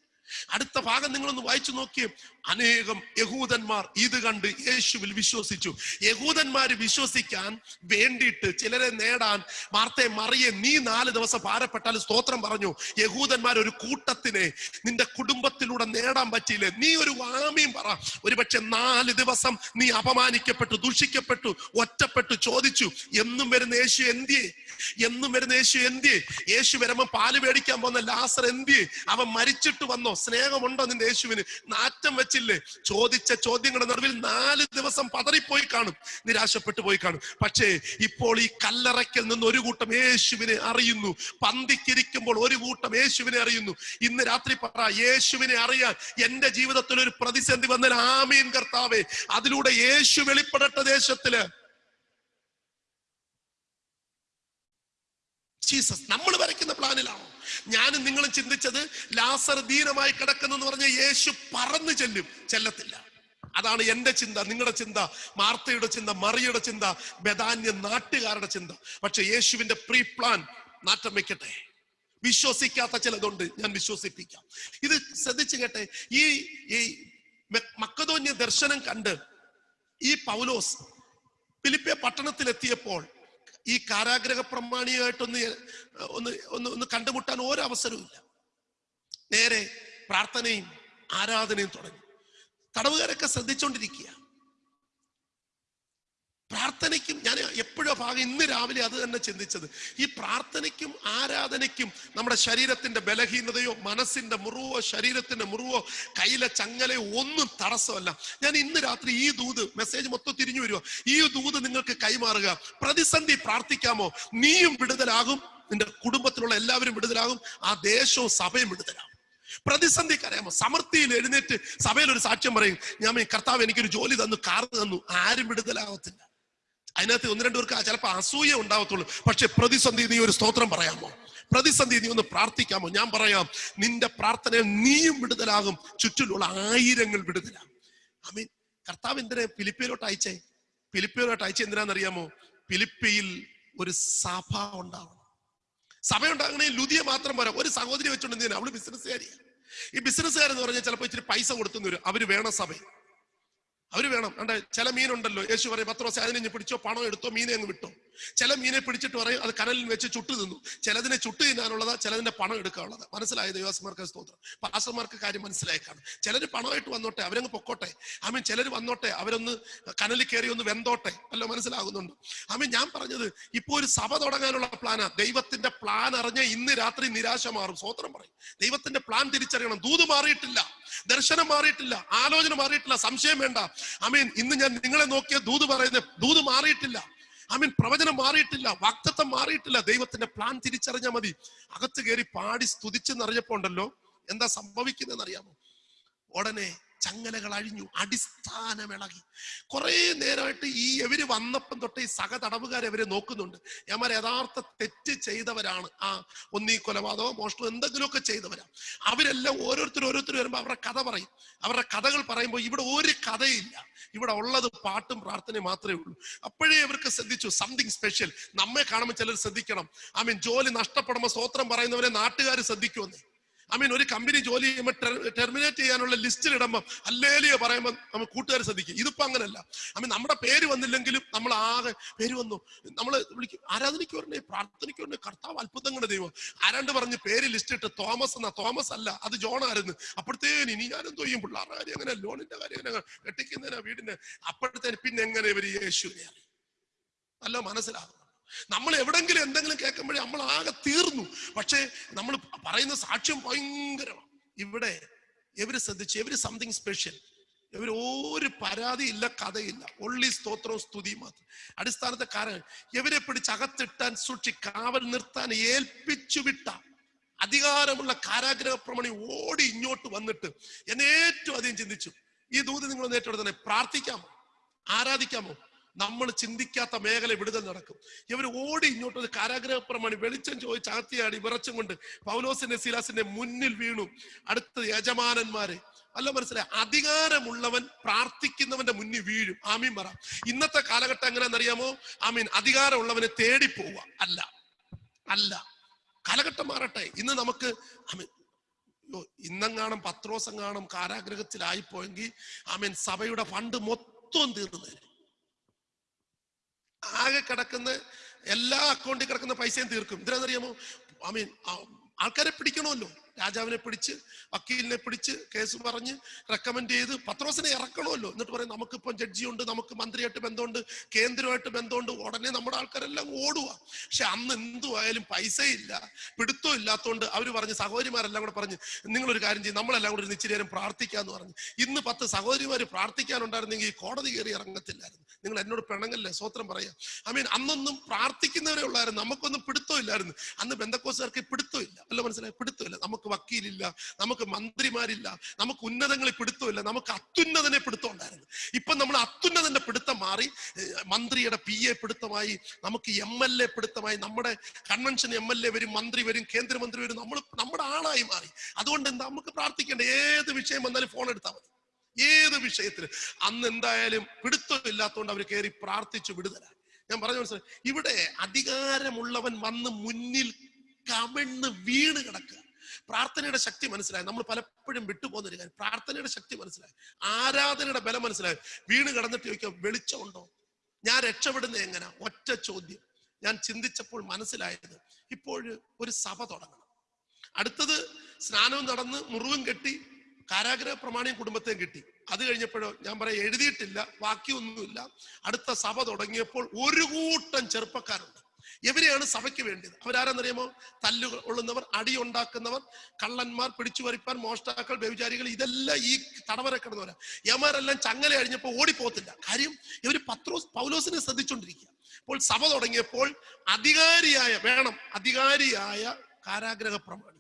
അടുത്ത ഭാഗം നിങ്ങളൊന്ന് വായിച്ചു നോക്കിയേ. അനേകം യഹൂദന്മാർ ഇത് കണ്ട് യേശുവിൽ വിശ്വസിച്ചു. യഹൂദന്മാര് വിശ്വസിക്കാൻ വേണ്ടിയിട്ട് ചിലരെ നേടാൻ വാർത്തയെ മറിയെ നീ നാല് ദിവസം ഭാരപ്പെട്ടാൽ സ്തോത്രം പറഞ്ഞു. യഹൂദന്മാർ ഒരു കൂട്ടത്തിനെ നിന്റെ കുടുംബത്തിലൂടെ നേടാൻ പറ്റിയില്ലേ? നീ ഒരു വാമിയും പറ. ഒരുപക്ഷെ നാല് ദിവസം നീ അപമാനിക്കപ്പെട്ടു ദുഷിക്കപ്പെട്ടു ഒറ്റപ്പെട്ടു ചോദിച്ചു എന്നും വരുന്ന യേശു എന്തിയെ? എന്നും വരുന്ന യേശു എന്തിയെ? യേശു വരുമ്പോ പാൽ മേടിക്കാൻ പോകുന്ന ലാസർ എന്തിയെ? അവൻ മരിച്ചിട്ട് വന്നോ? സ്നേഹമുണ്ടോ നിന്റെ യേശുവിന്? നാറ്റം വെച്ചില്ലേ? ചോദിച്ച ചോദ്യങ്ങളുടെ നടുവിൽ നാല് ദിവസം പതറിപ്പോയി കാണും. നിരാശപ്പെട്ടു പോയി കാണും. പക്ഷേ ഇപ്പോൾ ഈ കല്ലറയ്ക്കൽ നിന്ന് ഒരു കൂട്ടം യേശുവിനെ അറിയുന്നു. പന്തിക്കിരിക്കുമ്പോൾ ഒരു കൂട്ടം യേശുവിനെ അറിയുന്നു. ഇന്ന് രാത്രി പറ യേശുവിനെ അറിയാൻ എന്റെ ജീവിതത്തിൽ ഒരു പ്രതിസന്ധി വന്നാൽ ആമീൻ കർത്താവേ. അതിലൂടെ യേശു വെളിപ്പെടട്ടെ ദേശത്തിൽ. ജീസസ് നമ്മൾ വരയ്ക്കുന്ന പ്ലാനിലാണോ? ഞാനും നിങ്ങളും ചിന്തിച്ചത് ലാസർ ദീനമായി കിടക്കുന്നു എന്ന് പറഞ്ഞ യേശു പറന്നു ചെല്ലും. ചെല്ലത്തില്ല. അതാണ് എന്റെ ചിന്ത നിങ്ങളുടെ ചിന്ത മാർത്തയുടെ ചിന്ത മറിയുടെ ചിന്ത ബദാന്യ നാട്ടുകാരുടെ ചിന്ത. പക്ഷെ യേശുവിന്റെ പ്രീ പ്ലാൻ നാട്ടം വെക്കട്ടെ. വിശ്വസിക്കാത്ത ചിലതുണ്ട് ഞാൻ വിശ്വസിപ്പിക്കാം. ഇത് ശ്രദ്ധിച്ചു കേട്ടെ ഈ ഈ മക്കതോന്യ ദർശനം കണ്ട് ഈ പൗലോസ് ഫിലിപ്പിയ പട്ടണത്തിലെത്തിയപ്പോൾ ഈ കാരാഗ്രഹ പ്രമാണിയായിട്ടൊന്ന് ഒന്ന് ഒന്ന് ഒന്ന് കണ്ടുമുട്ടാൻ ഒരു അവസരവും ഇല്ല നേരെ പ്രാർത്ഥനയും ആരാധനയും തുടങ്ങി. തടവുകാരൊക്കെ ശ്രദ്ധിച്ചുകൊണ്ടിരിക്കുക പ്രാർത്ഥനയ്ക്കും ഞാൻ എപ്പോഴും ഭാഗം ഇന്ന് രാവിലെ അത് തന്നെ ചിന്തിച്ചത്. ഈ പ്രാർത്ഥനയ്ക്കും ആരാധനയ്ക്കും നമ്മുടെ ശരീരത്തിന്റെ ബലഹീനതയോ മനസ്സിന്റെ മുറിവോ ശരീരത്തിന്റെ മുറിവോ കയ്യിലെ ചങ്ങലയോ ഒന്നും തടസ്സമല്ല. ഞാൻ ഇന്ന് രാത്രി ഈ ദൂത് മെസ്സേജ് മൊത്തം തിരിഞ്ഞു വരുമോ ഈ ദൂത് നിങ്ങൾക്ക് കൈമാറുക. പ്രതിസന്ധി പ്രാർത്ഥിക്കാമോ? നീയും വിടുതലാകും. നിന്റെ കുടുംബത്തിലുള്ള എല്ലാവരും വിടുതലാകും. ആ ദേശവും സഭയും വിടുതലാകും. പ്രതിസന്ധി കരയാമോ? സമൃദ്ധിയിൽ എഴുന്നേറ്റ് സഭയിൽ ഒരു സാക്ഷ്യം പറയും. ഞാൻ കർത്താവ് എനിക്കൊരു ജോലി തന്നു കാർ തന്നു. ആരും വിടുതലാകത്തില്ല അതിനകത്ത് ഒന്ന് രണ്ടു പേർക്ക് ചിലപ്പോൾ അസൂയ ഉണ്ടാവത്തുള്ളൂ. പക്ഷെ പ്രതിസന്ധി നീ ഒരു സ്തോത്രം പറയാമോ? പ്രതിസന്ധി നീ ഒന്ന് പ്രാർത്ഥിക്കാമോ? ഞാൻ പറയാം നിന്റെ പ്രാർത്ഥനയിൽ നീയും വിടുതലാകും. ചുറ്റിലുള്ള ആയിരങ്ങൾ വിടുതലാകും. ഐ മീൻ കർത്താവ് എന്തിനാ ഫിലിപ്പിയിലോട്ട് അയച്ചേ? ഫിലിപ്പിയിലോട്ട് അയച്ചേ എന്തിനാണെന്നറിയാമോ? ഫിലിപ്പിയിൽ ഒരു സഭ ഉണ്ടാവണം. സഭ ഉണ്ടാകണേ ലുതിയ മാത്രം പോരാ. ഒരു സഹോദരി വെച്ചോണ്ട് എന്തിനാ? അവൾ ബിസിനസ്സുകാരി ഈ ബിസിനസ്സുകാരെന്ന് പറഞ്ഞാൽ ചിലപ്പോൾ ഇച്ചിരി പൈസ കൊടുത്തു വരും. അവർ വേണം സഭ അവർ വേണം. കണ്ട? ചില മീനുണ്ടല്ലോ. യേശു പറയും പത്ത് ദിവസം അതിനെ പിടിച്ചോ? പണം എടുത്തോ? മീനെ അങ്ങ് വിട്ടോ. ചില മീനെ പിടിച്ചിട്ട് പറയും അത് കനലിൽ വെച്ച് ചുട്ടു തിന്നു. ചിലതിനെ ചുട്ടു തിന്നാനുള്ളതാ ചിലതിന്റെ പണം എടുക്കാനുള്ളത്. മനസ്സിലായ? ദൈവാസന്മാർക്ക് സ്തോത്രം. പാസ്റ്റർമാർക്ക് കാര്യം മനസ്സിലായി കാണും ചിലർ പണമായിട്ട് വന്നോട്ടെ അവരങ്ങ് പൊക്കോട്ടെ. ആമീൻ ചിലർ വന്നോട്ടെ അവരൊന്ന് കനലിൽ കയറി ഒന്ന് വെന്തോട്ടെ. അല്ലോ മനസ്സിലാകുന്നുണ്ട്? ആമീൻ ഞാൻ പറഞ്ഞത് ഇപ്പൊ ഒരു സഭ തുടങ്ങാനുള്ള പ്ലാനാ. ദൈവത്തിന്റെ പ്ലാൻ അറിഞ്ഞ ഇന്ന് രാത്രി നിരാശ മാറും. സ്തോത്രം പറയും. ദൈവത്തിന്റെ പ്ലാൻ തിരിച്ചറിയണം. ദൂത് മാറിയിട്ടില്ല ദർശനം മാറിയിട്ടില്ല ആലോചന മാറിയിട്ടില്ല സംശയം വേണ്ട. അമീൻ ഇന്ന് ഞാൻ നിങ്ങളെ നോക്കിയ ദൂത് പറയുന്നത് ദൂത് മാറിയിട്ടില്ല. അമീൻ പ്രവചനം മാറിയിട്ടില്ല വാക്തത്വം മാറിയിട്ടില്ല. ദൈവത്തിന്റെ പ്ലാൻ തിരിച്ചറിഞ്ഞാൽ മതി. അകത്ത് കയറി പാടി സ്തുതിച്ചെന്നറിഞ്ഞപ്പോ ഉണ്ടല്ലോ എന്താ സംഭവിക്കുന്നതെന്ന് അറിയാമോ? ഉടനെ ചങ്ങലകൾ അഴിഞ്ഞു അടിസ്ഥാനം ഇളകി കുറെ നേരമായിട്ട് ഈ എവര് വന്നപ്പം തൊട്ട് ഈ സഹ തടവുകാരെ അവരെ നോക്കുന്നുണ്ട്. ഞാൻ യഥാർത്ഥ തെറ്റ് ചെയ്തവരാണ്. ആ ഒന്നീ കൊലപാതകം മോഷണം എന്തെങ്കിലുമൊക്കെ ചെയ്തവരാ. അവരെല്ലാം ഓരോരുത്തർ ഓരോരുത്തർ വരുമ്പോൾ അവരുടെ കഥ പറയും. അവരുടെ കഥകൾ പറയുമ്പോൾ ഇവിടെ ഒരു കഥയില്ല. ഇവിടെ ഉള്ളത് പാട്ടും പ്രാർത്ഥനയും മാത്രമേ ഉള്ളൂ. അപ്പോഴേ ഇവർക്ക് ശ്രദ്ധിച്ചു സംതിങ് സ്പെഷ്യൽ നമ്മെ കാണുമ്പോൾ ചിലർ ശ്രദ്ധിക്കണം. ഐ മീൻ ജോലി നഷ്ടപ്പെടുമ്പോൾ സ്വോത്രം പറയുന്നവരെ നാട്ടുകാർ ശ്രദ്ധിക്കുമെന്നേ. ഐ മീൻ ഒരു കമ്പനി ജോലി ചെയ്യുമ്പോൾ ടെർമിനേറ്റ് ചെയ്യാനുള്ള ലിസ്റ്റിൽ ഇടുമ്പോൾ അല്ലേലിയോ പറയുമ്പോൾ നമ്മൾ കൂട്ടുകാർ ശ്രദ്ധിക്കും. ഇതിപ്പോ അങ്ങനല്ല. ഐ മീൻ നമ്മുടെ പേര് വന്നില്ലെങ്കിലും നമ്മൾ ആകെ പേര് വന്നു. നമ്മൾ വിളിക്കും ആരാധനയ്ക്ക് വരണേ പ്രാർത്ഥനയ്ക്ക് കർത്താവ് അത്ഭുതങ്ങളുടെ ദൈവം. ആരാണ്ട് പറഞ്ഞ് പേര് ലിസ്റ്റ് ഇട്ട് തോമസ് എന്നാ തോമസ് അല്ല അത് ജോൺ ആയിരുന്നു. അപ്പോഴത്തേന് ഇനി ഞാനെന്തോ ചെയ്യും? പിള്ളേരുടെ കാര്യം എങ്ങനെ ലോണിന്റെ കാര്യം എങ്ങനെ കെട്ടിക്കുന്നതിനാ വീടിന്റെ. അപ്പോഴത്തേന് പിന്നെ എങ്ങനെ ഇവർ യേശുവിനെ നല്ല മനസ്സിലാകും. നമ്മൾ എവിടെങ്കിലും എന്തെങ്കിലും കേൾക്കുമ്പോഴേ നമ്മൾ ആകെ തീർന്നു. പക്ഷേ നമ്മൾ പറയുന്ന സാക്ഷ്യം ഭയങ്കരമാണ് ഇവിടെ എവര് ശ്രദ്ധിച്ചു? എവര് സംതിങ് സ്പെഷ്യൽ ഇവർ ഒരു പരാതിയില്ല കഥയില്ല. ഒള്ളി സ്തോത്രവും സ്തുതി മാത്രം. അടിസ്ഥാനത്തെ കാരണം ഇവരെ പിടിച്ച് അകത്തിട്ടാൻ സൂക്ഷി കാവൽ നിർത്താൻ ഏൽപ്പിച്ചു വിട്ട അധികാരമുള്ള കാരാഗ്രഹ പ്രമണി ഓടി ഇങ്ങോട്ട് വന്നിട്ട് എന്നെ ഏറ്റവും അധികം ചിന്തിച്ചു. ഈ ദൂത് നിങ്ങൾ ഏറ്റെടുത്തന്നെ പ്രാർത്ഥിക്കാമോ? ആരാധിക്കാമോ? നമ്മൾ ചിന്തിക്കാത്ത മേഖല വിടുതൽ നടക്കും. ഇവർ ഓടി ഇങ്ങോട്ട് ഒരു കാരാഗ്രഹപ്രമാണി വെളിച്ചം ചോദിച്ച് അകത്തിയാടി വിറച്ചും കൊണ്ട് പൗലോസിന്റെ സിലാസിന്റെ മുന്നിൽ വീണു. അടുത്ത യജമാനന്മാരെ അല്ല മനസ്സിലായി? അധികാരമുള്ളവൻ പ്രാർത്ഥിക്കുന്നവന്റെ മുന്നിൽ വീഴും. ആമീൻ പറ. ഇന്നത്തെ കാലഘട്ടം എങ്ങനെയാണെന്നറിയാമോ? ആമീൻ. അധികാരമുള്ളവനെ തേടി പോവുക. അല്ല. അല്ല. കാലഘട്ടം മാറട്ടെ. ഇന്ന് നമുക്ക് ആമീൻ. യ്യോ, പത്രോസം കാണും കാരാഗ്രഹത്തിലായിപ്പോയെങ്കിൽ ആമീൻ സഭയുടെ ഫണ്ട് മൊത്തം തീർന്നു ആകെ കിടക്കുന്ന എല്ലാ അക്കൗണ്ടിൽ കിടക്കുന്ന പൈസയും തീർക്കും. ഇതിനെന്നറിയാമോ ഐ മീൻ ആൾക്കാരെ പിടിക്കണമല്ലോ. രാജാവിനെ പിടിച്ച് വക്കീലിനെ പിടിച്ച് കേസ് പറഞ്ഞ് റെക്കമെൻഡ് ചെയ്ത് പത്രോസിനെ ഇറക്കണമല്ലോ. എന്നിട്ട് പറയും നമുക്കിപ്പം ജഡ്ജിയുണ്ട് നമുക്ക് മന്ത്രിയായിട്ട് ബന്ധമുണ്ട് കേന്ദ്രമായിട്ട് ബന്ധമുണ്ട്. ഉടനെ നമ്മുടെ ആൾക്കാരെല്ലാം ഓടുക പക്ഷെ അന്ന് എന്തുവായാലും പൈസയില്ല പിടുത്തം ഇല്ലാത്തതുകൊണ്ട് അവർ പറഞ്ഞ് സഹോദരിമാരെല്ലാം കൂടെ പറഞ്ഞ് നിങ്ങളൊരു കാര്യം ചെയ്യും നമ്മളെല്ലാം കൂടെ ഒരു നേരം പ്രാർത്ഥിക്കാന്ന് പറഞ്ഞു. ഇന്ന് പത്ത് സഹോദരിമാർ പ്രാർത്ഥിക്കാനുണ്ടായിരുന്നെങ്കിൽ കോടതി കയറി ഇറങ്ങത്തില്ലായിരുന്നു. നിങ്ങൾ എന്നോട് പിണങ്ങല്ലേ? സ്വോത്രം പറയാം. ഐ മീൻ അന്നൊന്നും പ്രാർത്ഥിക്കുന്നവരെ ഉള്ളായിരുന്നു. നമുക്കൊന്നും പിടുത്തോ ഇല്ലായിരുന്നു. അന്ന് ബന്ധക്കോസുകാർക്ക് പിടുത്തോ ഇല്ല. അല്ല മനസ്സിലായി? പിടുത്തമില്ല നമുക്ക് വക്കീലില്ല. നമുക്ക് മന്ത്രിമാരില്ല. നമുക്ക് ഉന്നതങ്ങളിൽ പിടുത്തമില്ല നമുക്ക് അത്യുന്നതനെ പിടുത്തം ഉണ്ടായിരുന്നു. ഇപ്പൊ നമ്മൾ അത്യുന്നതന്റെ പിടുത്തം മാറി മന്ത്രിയുടെ പി എ പിടുത്തമായി നമുക്ക് എം എൽ എ പിടുത്തമായി നമ്മുടെ കൺവെൻഷൻ എം എൽ എ വരും മന്ത്രി വരും കേന്ദ്രമന്ത്രി വരും നമ്മൾ നമ്മുടെ ആളായി മാറി. അതുകൊണ്ട് എന്താ? നമുക്ക് പ്രാർത്ഥിക്കേണ്ട ഏത് വിഷയം വന്നാലും ഫോൺ എടുത്താൽ മതി. ഏത് വിഷയത്തിൽ അന്ന് എന്തായാലും പിടുത്തം ഇല്ലാത്തതുകൊണ്ട് അവർ കയറി പ്രാർത്ഥിച്ചു വിടുതല. ഞാൻ പറഞ്ഞു മനസ്സിലായി. ഇവിടെ അധികാരമുള്ളവൻ വന്ന് മുന്നിൽ കമിഴ്ന്ന് വീണ് കിടക്കുക. പ്രാർത്ഥനയുടെ ശക്തി മനസ്സിലായി. നമ്മൾ പലപ്പോഴും വിട്ടുപോകുന്ന ഒരു കാര്യം. പ്രാർത്ഥനയുടെ ശക്തി മനസ്സിലായി. ആരാധനയുടെ ബലം മനസ്സിലായി. വീണ് കിടന്നിട്ട് ചോദിക്കാം വെളിച്ചമുണ്ടോ ഞാൻ രക്ഷപ്പെടുന്നത് എങ്ങനെ? ഒറ്റ ചോദ്യം. ഞാൻ ചിന്തിച്ചപ്പോൾ മനസ്സിലായത് ഇപ്പോൾ ഒരു സഭ തുടങ്ങണം. അടുത്തത് സ്നാനവും നടന്ന് മുറിവും കെട്ടി കാരാഗ്രഹ പ്രമാണിയും കുടുംബത്തെയും കിട്ടി. അത് കഴിഞ്ഞപ്പോഴോ ഞാൻ പറയാം എഴുതിയിട്ടില്ല ബാക്കിയൊന്നുമില്ല. അടുത്ത സഭ തുടങ്ങിയപ്പോൾ ഒരു കൂട്ടം ചെറുപ്പക്കാരുണ്ട്. ഇവരെയാണ് സഭയ്ക്ക് വേണ്ടത് അവരാരെന്നറിയാമോ? തല്ലു കൊള്ളുന്നവർ അടിയുണ്ടാക്കുന്നവർ കള്ളന്മാർ പിടിച്ചു വരിപ്പാൻ മോഷ്ടാക്കൾ വ്യഭിചാരികൾ ഇതെല്ലാം ഈ തടവര കിടന്നവരാ. യമാരെല്ലാം ചങ്ങല കഴിഞ്ഞപ്പോൾ ഓടിപ്പോത്തില്ല. കാര്യം ഇവർ പത്രോസ് പൗലോസിനെ ശ്രദ്ധിച്ചുകൊണ്ടിരിക്കുക അപ്പോൾ സഭ തുടങ്ങിയപ്പോൾ അധികാരിയായ വേണം അധികാരിയായ കാരാഗ്രഹ പ്രമാണി.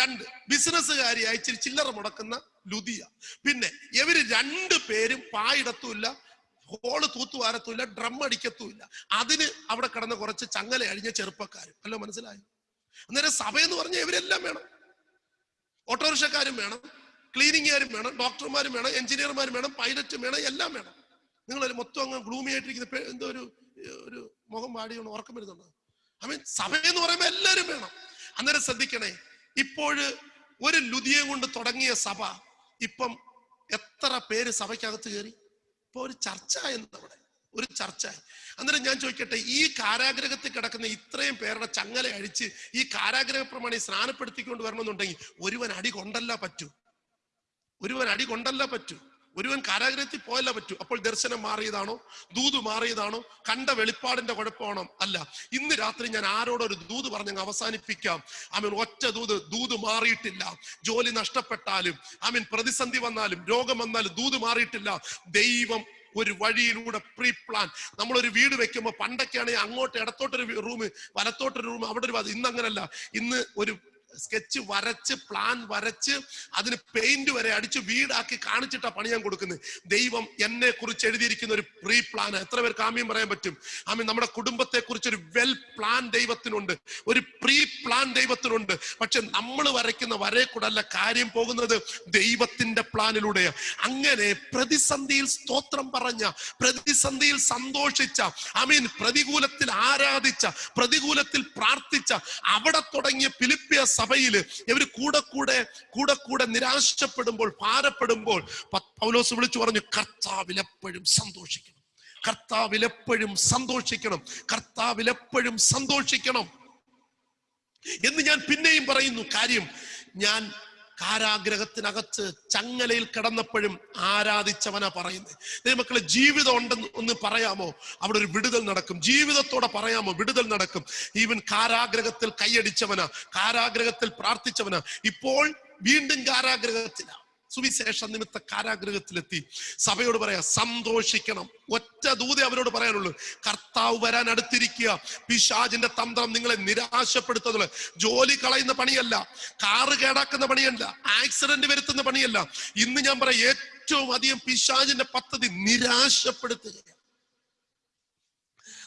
രണ്ട് ബിസിനസ്സുകാരിയായി ചില്ലറ മുടക്കുന്ന ലുദിയ. പിന്നെ ഇവർ രണ്ടു പേരും പായിടത്തുമില്ല ഹോൾ തൂത്തുവാരത്തുമില്ല ഡ്രം അടിക്കത്തുമില്ല. അതിന് അവിടെ കിടന്ന കുറച്ച് ചങ്ങല അഴിഞ്ഞ ചെറുപ്പക്കാരും. അല്ലോ മനസ്സിലായി? അന്നേരം സഭ എന്ന് പറഞ്ഞാൽ ഇവരെല്ലാം വേണം. ഓട്ടോറിക്ഷക്കാരും വേണം ക്ലീനിങ്ങുകാരും വേണം ഡോക്ടർമാരും വേണം എഞ്ചിനീയർമാരും വേണം പൈലറ്റും വേണം എല്ലാം വേണം. നിങ്ങളൊരു മൊത്തം അങ്ങ് ഗ്ലൂമി ആയിട്ടിരിക്കുന്ന എന്തോ ഒരു ഒരു മുഖം പാടിയാണ് ഉറക്കം വരുന്നുണ്ടോ? ഐ മീൻ സഭ എന്ന് പറയുമ്പോൾ എല്ലാവരും വേണം. അന്നേരം ശ്രദ്ധിക്കണേ ഇപ്പോഴ് ഒരു ലുതിയെ കൊണ്ട് തുടങ്ങിയ സഭ ഇപ്പം എത്ര പേര് സഭയ്ക്കകത്ത് കയറി? ഇപ്പൊ ഒരു ചർച്ച എന്നവിടെ ഒരു ചർച്ച അന്നേരം ഞാൻ ചോദിക്കട്ടെ ഈ കാരാഗ്രഹത്തിൽ കിടക്കുന്ന ഇത്രയും പേരുടെ ചങ്ങല അഴിച്ച് ഈ കാരാഗ്രഹ പ്രമാണി സ്നാനപ്പെടുത്തിക്കൊണ്ട് വരണമെന്നുണ്ടെങ്കിൽ ഒരുവൻ അടി കൊണ്ടല്ല പറ്റൂ. ഒരുവൻ അടി കൊണ്ടല്ല പറ്റൂ. ഒരുവൻ കാരാഗ്രഹത്തിൽ പോയല്ല പറ്റൂ. അപ്പോൾ ദർശനം മാറിയതാണോ? ദൂത് മാറിയതാണോ? കണ്ട വെളിപ്പാടിന്റെ കുഴപ്പമാണോ? അല്ല. ഇന്ന് രാത്രി ഞാൻ ആരോടൊരു ദൂത് പറഞ്ഞങ്ങ് അവസാനിപ്പിക്കാം. ആമീൻ ഒറ്റ ദൂത് ദൂത് മാറിയിട്ടില്ല. ജോലി നഷ്ടപ്പെട്ടാലും ആമീൻ പ്രതിസന്ധി വന്നാലും രോഗം വന്നാലും ദൂത് മാറിയിട്ടില്ല. ദൈവം ഒരു വഴിയിലൂടെ പ്രീ പ്ലാൻ നമ്മളൊരു വീട് വെക്കുമ്പോൾ പണ്ടൊക്കെയാണെങ്കിൽ അങ്ങോട്ട് ഇടത്തോട്ടൊരു റൂം വലത്തോട്ടൊരു റൂം അവിടെ ഒരു. ഇന്ന് അങ്ങനല്ല. ഇന്ന് ഒരു സ്കെച്ച് വരച്ച് പ്ലാൻ വരച്ച് അതിന് പെയിന്റ് വരെ അടിച്ച് വീടാക്കി കാണിച്ചിട്ടാ പണി ഞാൻ കൊടുക്കുന്നത്. ദൈവം എന്നെ കുറിച്ച് എഴുതിയിരിക്കുന്ന ഒരു പ്രീ പ്ലാൻ എത്ര പേർക്ക് ആമ്യം പറയാൻ പറ്റും? ആമീൻ നമ്മുടെ കുടുംബത്തെ കുറിച്ച് ഒരു വെൽ പ്ലാൻ ദൈവത്തിനുണ്ട്. ഒരു പ്രീ പ്ലാൻ ദൈവത്തിനുണ്ട്. പക്ഷെ നമ്മൾ വരയ്ക്കുന്ന വരെ കൂടല്ല കാര്യം പോകുന്നത് ദൈവത്തിന്റെ പ്ലാനിലൂടെയാണ് അങ്ങനെ പ്രതിസന്ധിയിൽ സ്തോത്രം പറഞ്ഞ പ്രതിസന്ധിയിൽ സന്തോഷിച്ച ആമീൻ പ്രതികൂലത്തിൽ ആരാധിച്ച പ്രതികൂലത്തിൽ പ്രാർത്ഥിച്ച അവിടെ തുടങ്ങിയ ഫിലിപ്പിയ സഭയിൽ ഇവർ കൂടെ കൂടെ കൂടെ കൂടെ നിരാശപ്പെടുമ്പോൾ ഭാരപ്പെടുമ്പോൾ പൗലോസ് വിളിച്ചു പറഞ്ഞു കർത്താവിലെപ്പോഴും സന്തോഷിക്കണം. കർത്താവിലെപ്പോഴും സന്തോഷിക്കണം. കർത്താവിലെപ്പോഴും സന്തോഷിക്കണം. എന്ന് ഞാൻ പിന്നെയും പറയുന്നു കാര്യം ഞാൻ കാരാഗ്രഹത്തിനകത്ത് ചങ്ങലയിൽ കിടന്നപ്പോഴും ആരാധിച്ചവനാ പറയുന്നത് ദൈവമക്കളെ ജീവിതം ഉണ്ടെന്ന് ഒന്ന് പറയാമോ? അവിടെ ഒരു വിടുതൽ നടക്കും. ജീവിതത്തോടെ പറയാമോ? വിടുതൽ നടക്കും. ഈവൻ കാരാഗ്രഹത്തിൽ കൈയടിച്ചവനാ കാരാഗ്രഹത്തിൽ പ്രാർത്ഥിച്ചവനാ. ഇപ്പോൾ വീണ്ടും കാരാഗ്രഹത്തിലാ. സുവിശേഷ നിമിത്ത കാരാഗ്രഹത്തിലെത്തി. സഭയോട് പറയാ സന്തോഷിക്കണം. ഒറ്റ ദൂതേ അവരോട് പറയാനുള്ളൂ. കർത്താവ് വരാൻ അടുത്തിരിക്കുക. പിശാജിന്റെ തന്ത്രം നിങ്ങളെ നിരാശപ്പെടുത്തുന്നത്. ജോലി കളയുന്ന പണിയല്ല. കാറ് കേടാക്കുന്ന പണിയല്ല. ആക്സിഡന്റ് വരുത്തുന്ന പണിയല്ല. ഇന്ന് ഞാൻ പറയാം ഏറ്റവും അധികം പിശാജിന്റെ പദ്ധതി നിരാശപ്പെടുത്തുക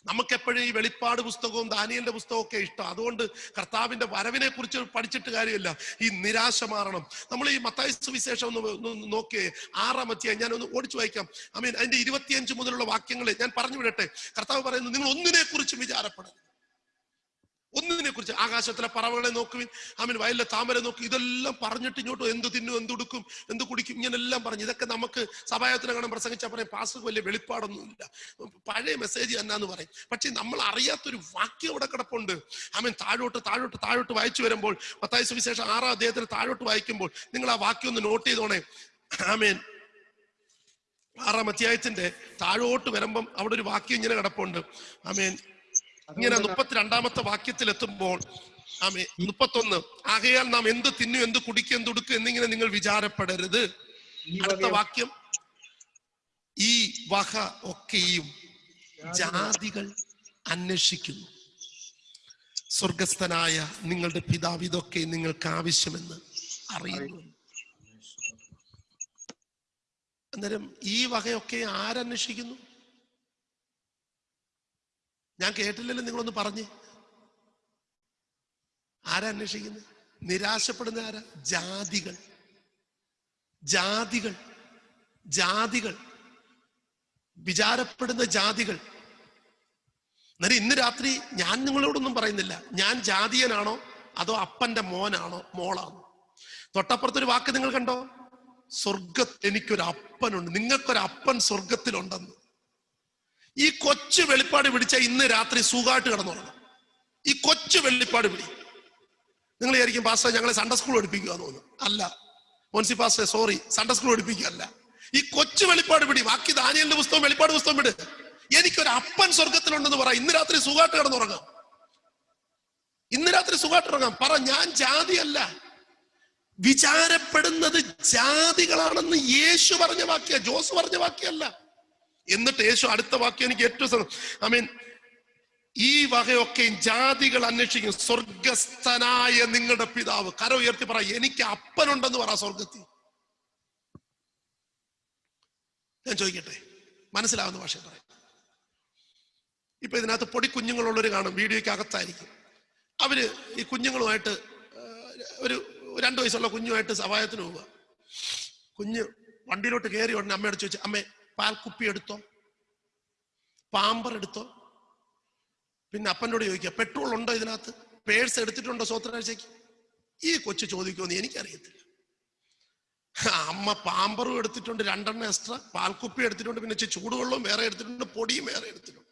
നമുക്കെപ്പോഴും ഈ വെളിപ്പാട് പുസ്തകവും ദാനിയലിന്റെ പുസ്തകവും ഒക്കെ ഇഷ്ടം. അതുകൊണ്ട് കർത്താവിന്റെ വരവിനെ കുറിച്ച് പഠിച്ചിട്ട് കാര്യമില്ല. ഈ നിരാശ മാറണം. നമ്മൾ ഈ മത്തായ സുവിശേഷം ഒന്ന് നോക്കിയേ. ആറാം അധ്യായം ഒന്ന് ഓടിച്ചു വായിക്കാം. ഐ മീൻ അതിന്റെ ഇരുപത്തിയഞ്ച് മുതലുള്ള വാക്യങ്ങളെ ഞാൻ പറഞ്ഞു വിടട്ടെ കർത്താവ് പറയുന്നത് നിങ്ങൾ ഒന്നിനെ കുറിച്ച് വിചാരപ്പെടരുത്. ഒന്നിനെ കുറിച്ച് ആകാശത്തിലെ പറവകളെ നോക്കുവിൻ ആമീൻ വയലിലെ താമര നോക്കി. ഇതെല്ലാം പറഞ്ഞിട്ട് ഇങ്ങോട്ട് എന്ത് തിന്നും എന്ത് കൊടുക്കും എന്ത് കുടിക്കും ഇങ്ങനെല്ലാം പറഞ്ഞു. ഇതൊക്കെ നമുക്ക് സഭായത്തിനെ കാണാൻ പ്രസംഗിച്ചാൽ പറയും. പാസ്റ്റർക്ക് വലിയ വെളിപ്പാടൊന്നുമില്ല. പഴയ മെസ്സേജ് എന്നാന്ന് പറയും. പക്ഷെ നമ്മൾ അറിയാത്തൊരു വാക്യം അവിടെ കിടപ്പുണ്ട്. ആമീൻ താഴോട്ട് താഴോട്ട് താഴോട്ട് വായിച്ചു വരുമ്പോൾ പത്തായ സുവിശേഷം ആറാം അദ്ദേഹത്തിന് താഴോട്ട് വായിക്കുമ്പോൾ നിങ്ങൾ ആ വാക്യം ഒന്ന് നോട്ട് ചെയ്തോണേ. ആമീൻ. ആറാം അധ്യായത്തിന്റെ താഴോട്ട് വരുമ്പം അവിടെ ഒരു വാക്യം ഇങ്ങനെ കിടപ്പുണ്ട്. ആമീൻ ഇങ്ങനെ മുപ്പത്തിരണ്ടാമത്തെ വാക്യത്തിൽ എത്തുമ്പോൾ ആമേ മുപ്പത്തൊന്ന് ആകയാൽ നാം എന്ത് തിന്നു എന്ത് കുടിക്കും എന്ത് ഉടുക്കും എന്നിങ്ങനെ നിങ്ങൾ വിചാരപ്പെടരുത്. അടുത്ത വാക്യം ഈ വക ഒക്കെയും ജാതികൾ അന്വേഷിക്കുന്നു. സ്വർഗസ്ഥനായ നിങ്ങളുടെ പിതാവ് ഇതൊക്കെ നിങ്ങൾക്ക് ആവശ്യമെന്ന് അറിയുന്നു. അന്നേരം ഈ വകയൊക്കെ ആരന്വേഷിക്കുന്നു? ഞാൻ കേട്ടില്ലല്ലോ നിങ്ങളൊന്ന് പറഞ്ഞ്. ആരാ അന്വേഷിക്കുന്നത് നിരാശപ്പെടുന്ന ആരാ? ജാതികൾ. ജാതികൾ. ജാതികൾ. വിചാരപ്പെടുന്ന ജാതികൾ. എന്നാലും ഇന്ന് രാത്രി ഞാൻ നിങ്ങളോടൊന്നും പറയുന്നില്ല. ഞാൻ ജാതിയനാണോ? അതോ അപ്പന്റെ മോനാണോ? മോളാണോ? തൊട്ടപ്പുറത്തൊരു വാക്ക് നിങ്ങൾ കണ്ടോ? സ്വർഗത്ത് എനിക്കൊരു അപ്പനുണ്ട് നിങ്ങൾക്കൊരു അപ്പൻ സ്വർഗത്തിലുണ്ടെന്ന് ഈ കൊച്ചു വെളിപ്പാട് പിടിച്ച ഇന്ന് രാത്രി സുഖമായിട്ട് കിടന്നുറങ്ങും. ഈ കൊച്ചു വെളിപ്പാട് പിടി. നിങ്ങൾ വിചാരിക്കും പാസ്റ്റർ ഞങ്ങളെ സൺഡേ സ്കൂൾ പഠിപ്പിക്കുക തോന്നുന്നു. അല്ല. Monsy pastor sorry Sunday school പഠിപ്പിക്കുകയല്ല. ഈ കൊച്ചു വെളിപ്പാട് പിടി. ബാക്കി ദാനിയലിന്റെ പുസ്തകം വെളിപ്പാട് പുസ്തകം വിട്. എനിക്കൊരു അപ്പൻ സ്വർഗത്തിലുണ്ടെന്ന് പറ. ഇന്ന് രാത്രി സുഖമായിട്ട് കിടന്നുറങ്ങാം. ഇന്ന് രാത്രി സുഖമായിട്ട് ഉറങ്ങാം പറ ഞാൻ ജാതിയല്ല. വിചാരപ്പെടുന്നത് ജാതികളാണെന്ന് യേശു പറഞ്ഞ വാക്യ. ജോസ് പറഞ്ഞ വാക്യല്ല. എന്നിട്ട് യേശു അടുത്ത വാക്യം എനിക്ക് ഏറ്റവും ഐ മീൻ ഈ വകയൊക്കെ ജാതികൾ അന്വേഷിക്കും. സ്വർഗസ്ഥനായ നിങ്ങളുടെ പിതാവ്. കര ഉയർത്തി പറ എനിക്ക് അപ്പനുണ്ടെന്ന് പറ സ്വർഗത്തിൽ. ഞാൻ ചോദിക്കട്ടെ? മനസ്സിലാവുന്ന ഭാഷ പറയാം. ഇപ്പൊ ഇതിനകത്ത് പൊടി കുഞ്ഞുങ്ങളുള്ളവർ കാണും. വീഡിയോയ്ക്ക് അകത്തായിരിക്കും. അവർ ഈ കുഞ്ഞുങ്ങളുമായിട്ട് ഒരു രണ്ടു വയസ്സുള്ള കുഞ്ഞുമായിട്ട് സഹായത്തിന് പോവുക. കുഞ്ഞ് വണ്ടിയിലോട്ട് കയറി ഉടനെ അമ്മയോട് ചോദിച്ചു അമ്മേ പാൽക്കുപ്പി എടുത്തോ? പാമ്പർ എടുത്തോ? പിന്നെ അപ്പനോട് ചോദിക്കുക പെട്രോൾ ഉണ്ടോ ഇതിനകത്ത്? പേഴ്സ് എടുത്തിട്ടുണ്ടോ സ്വത്രാഴ്ചക്ക് ഈ കൊച്ചു ചോദിക്കുമെന്ന് എനിക്കറിയത്തില്ല. അമ്മ പാമ്പറും എടുത്തിട്ടുണ്ട് രണ്ടെണ്ണം എക്സ്ട്രാ. പാൽക്കുപ്പി എടുത്തിട്ടുണ്ട് പിന്നെ ചൂടുവെള്ളവും വേറെ എടുത്തിട്ടുണ്ട് പൊടിയും വേറെ എടുത്തിട്ടുണ്ട്.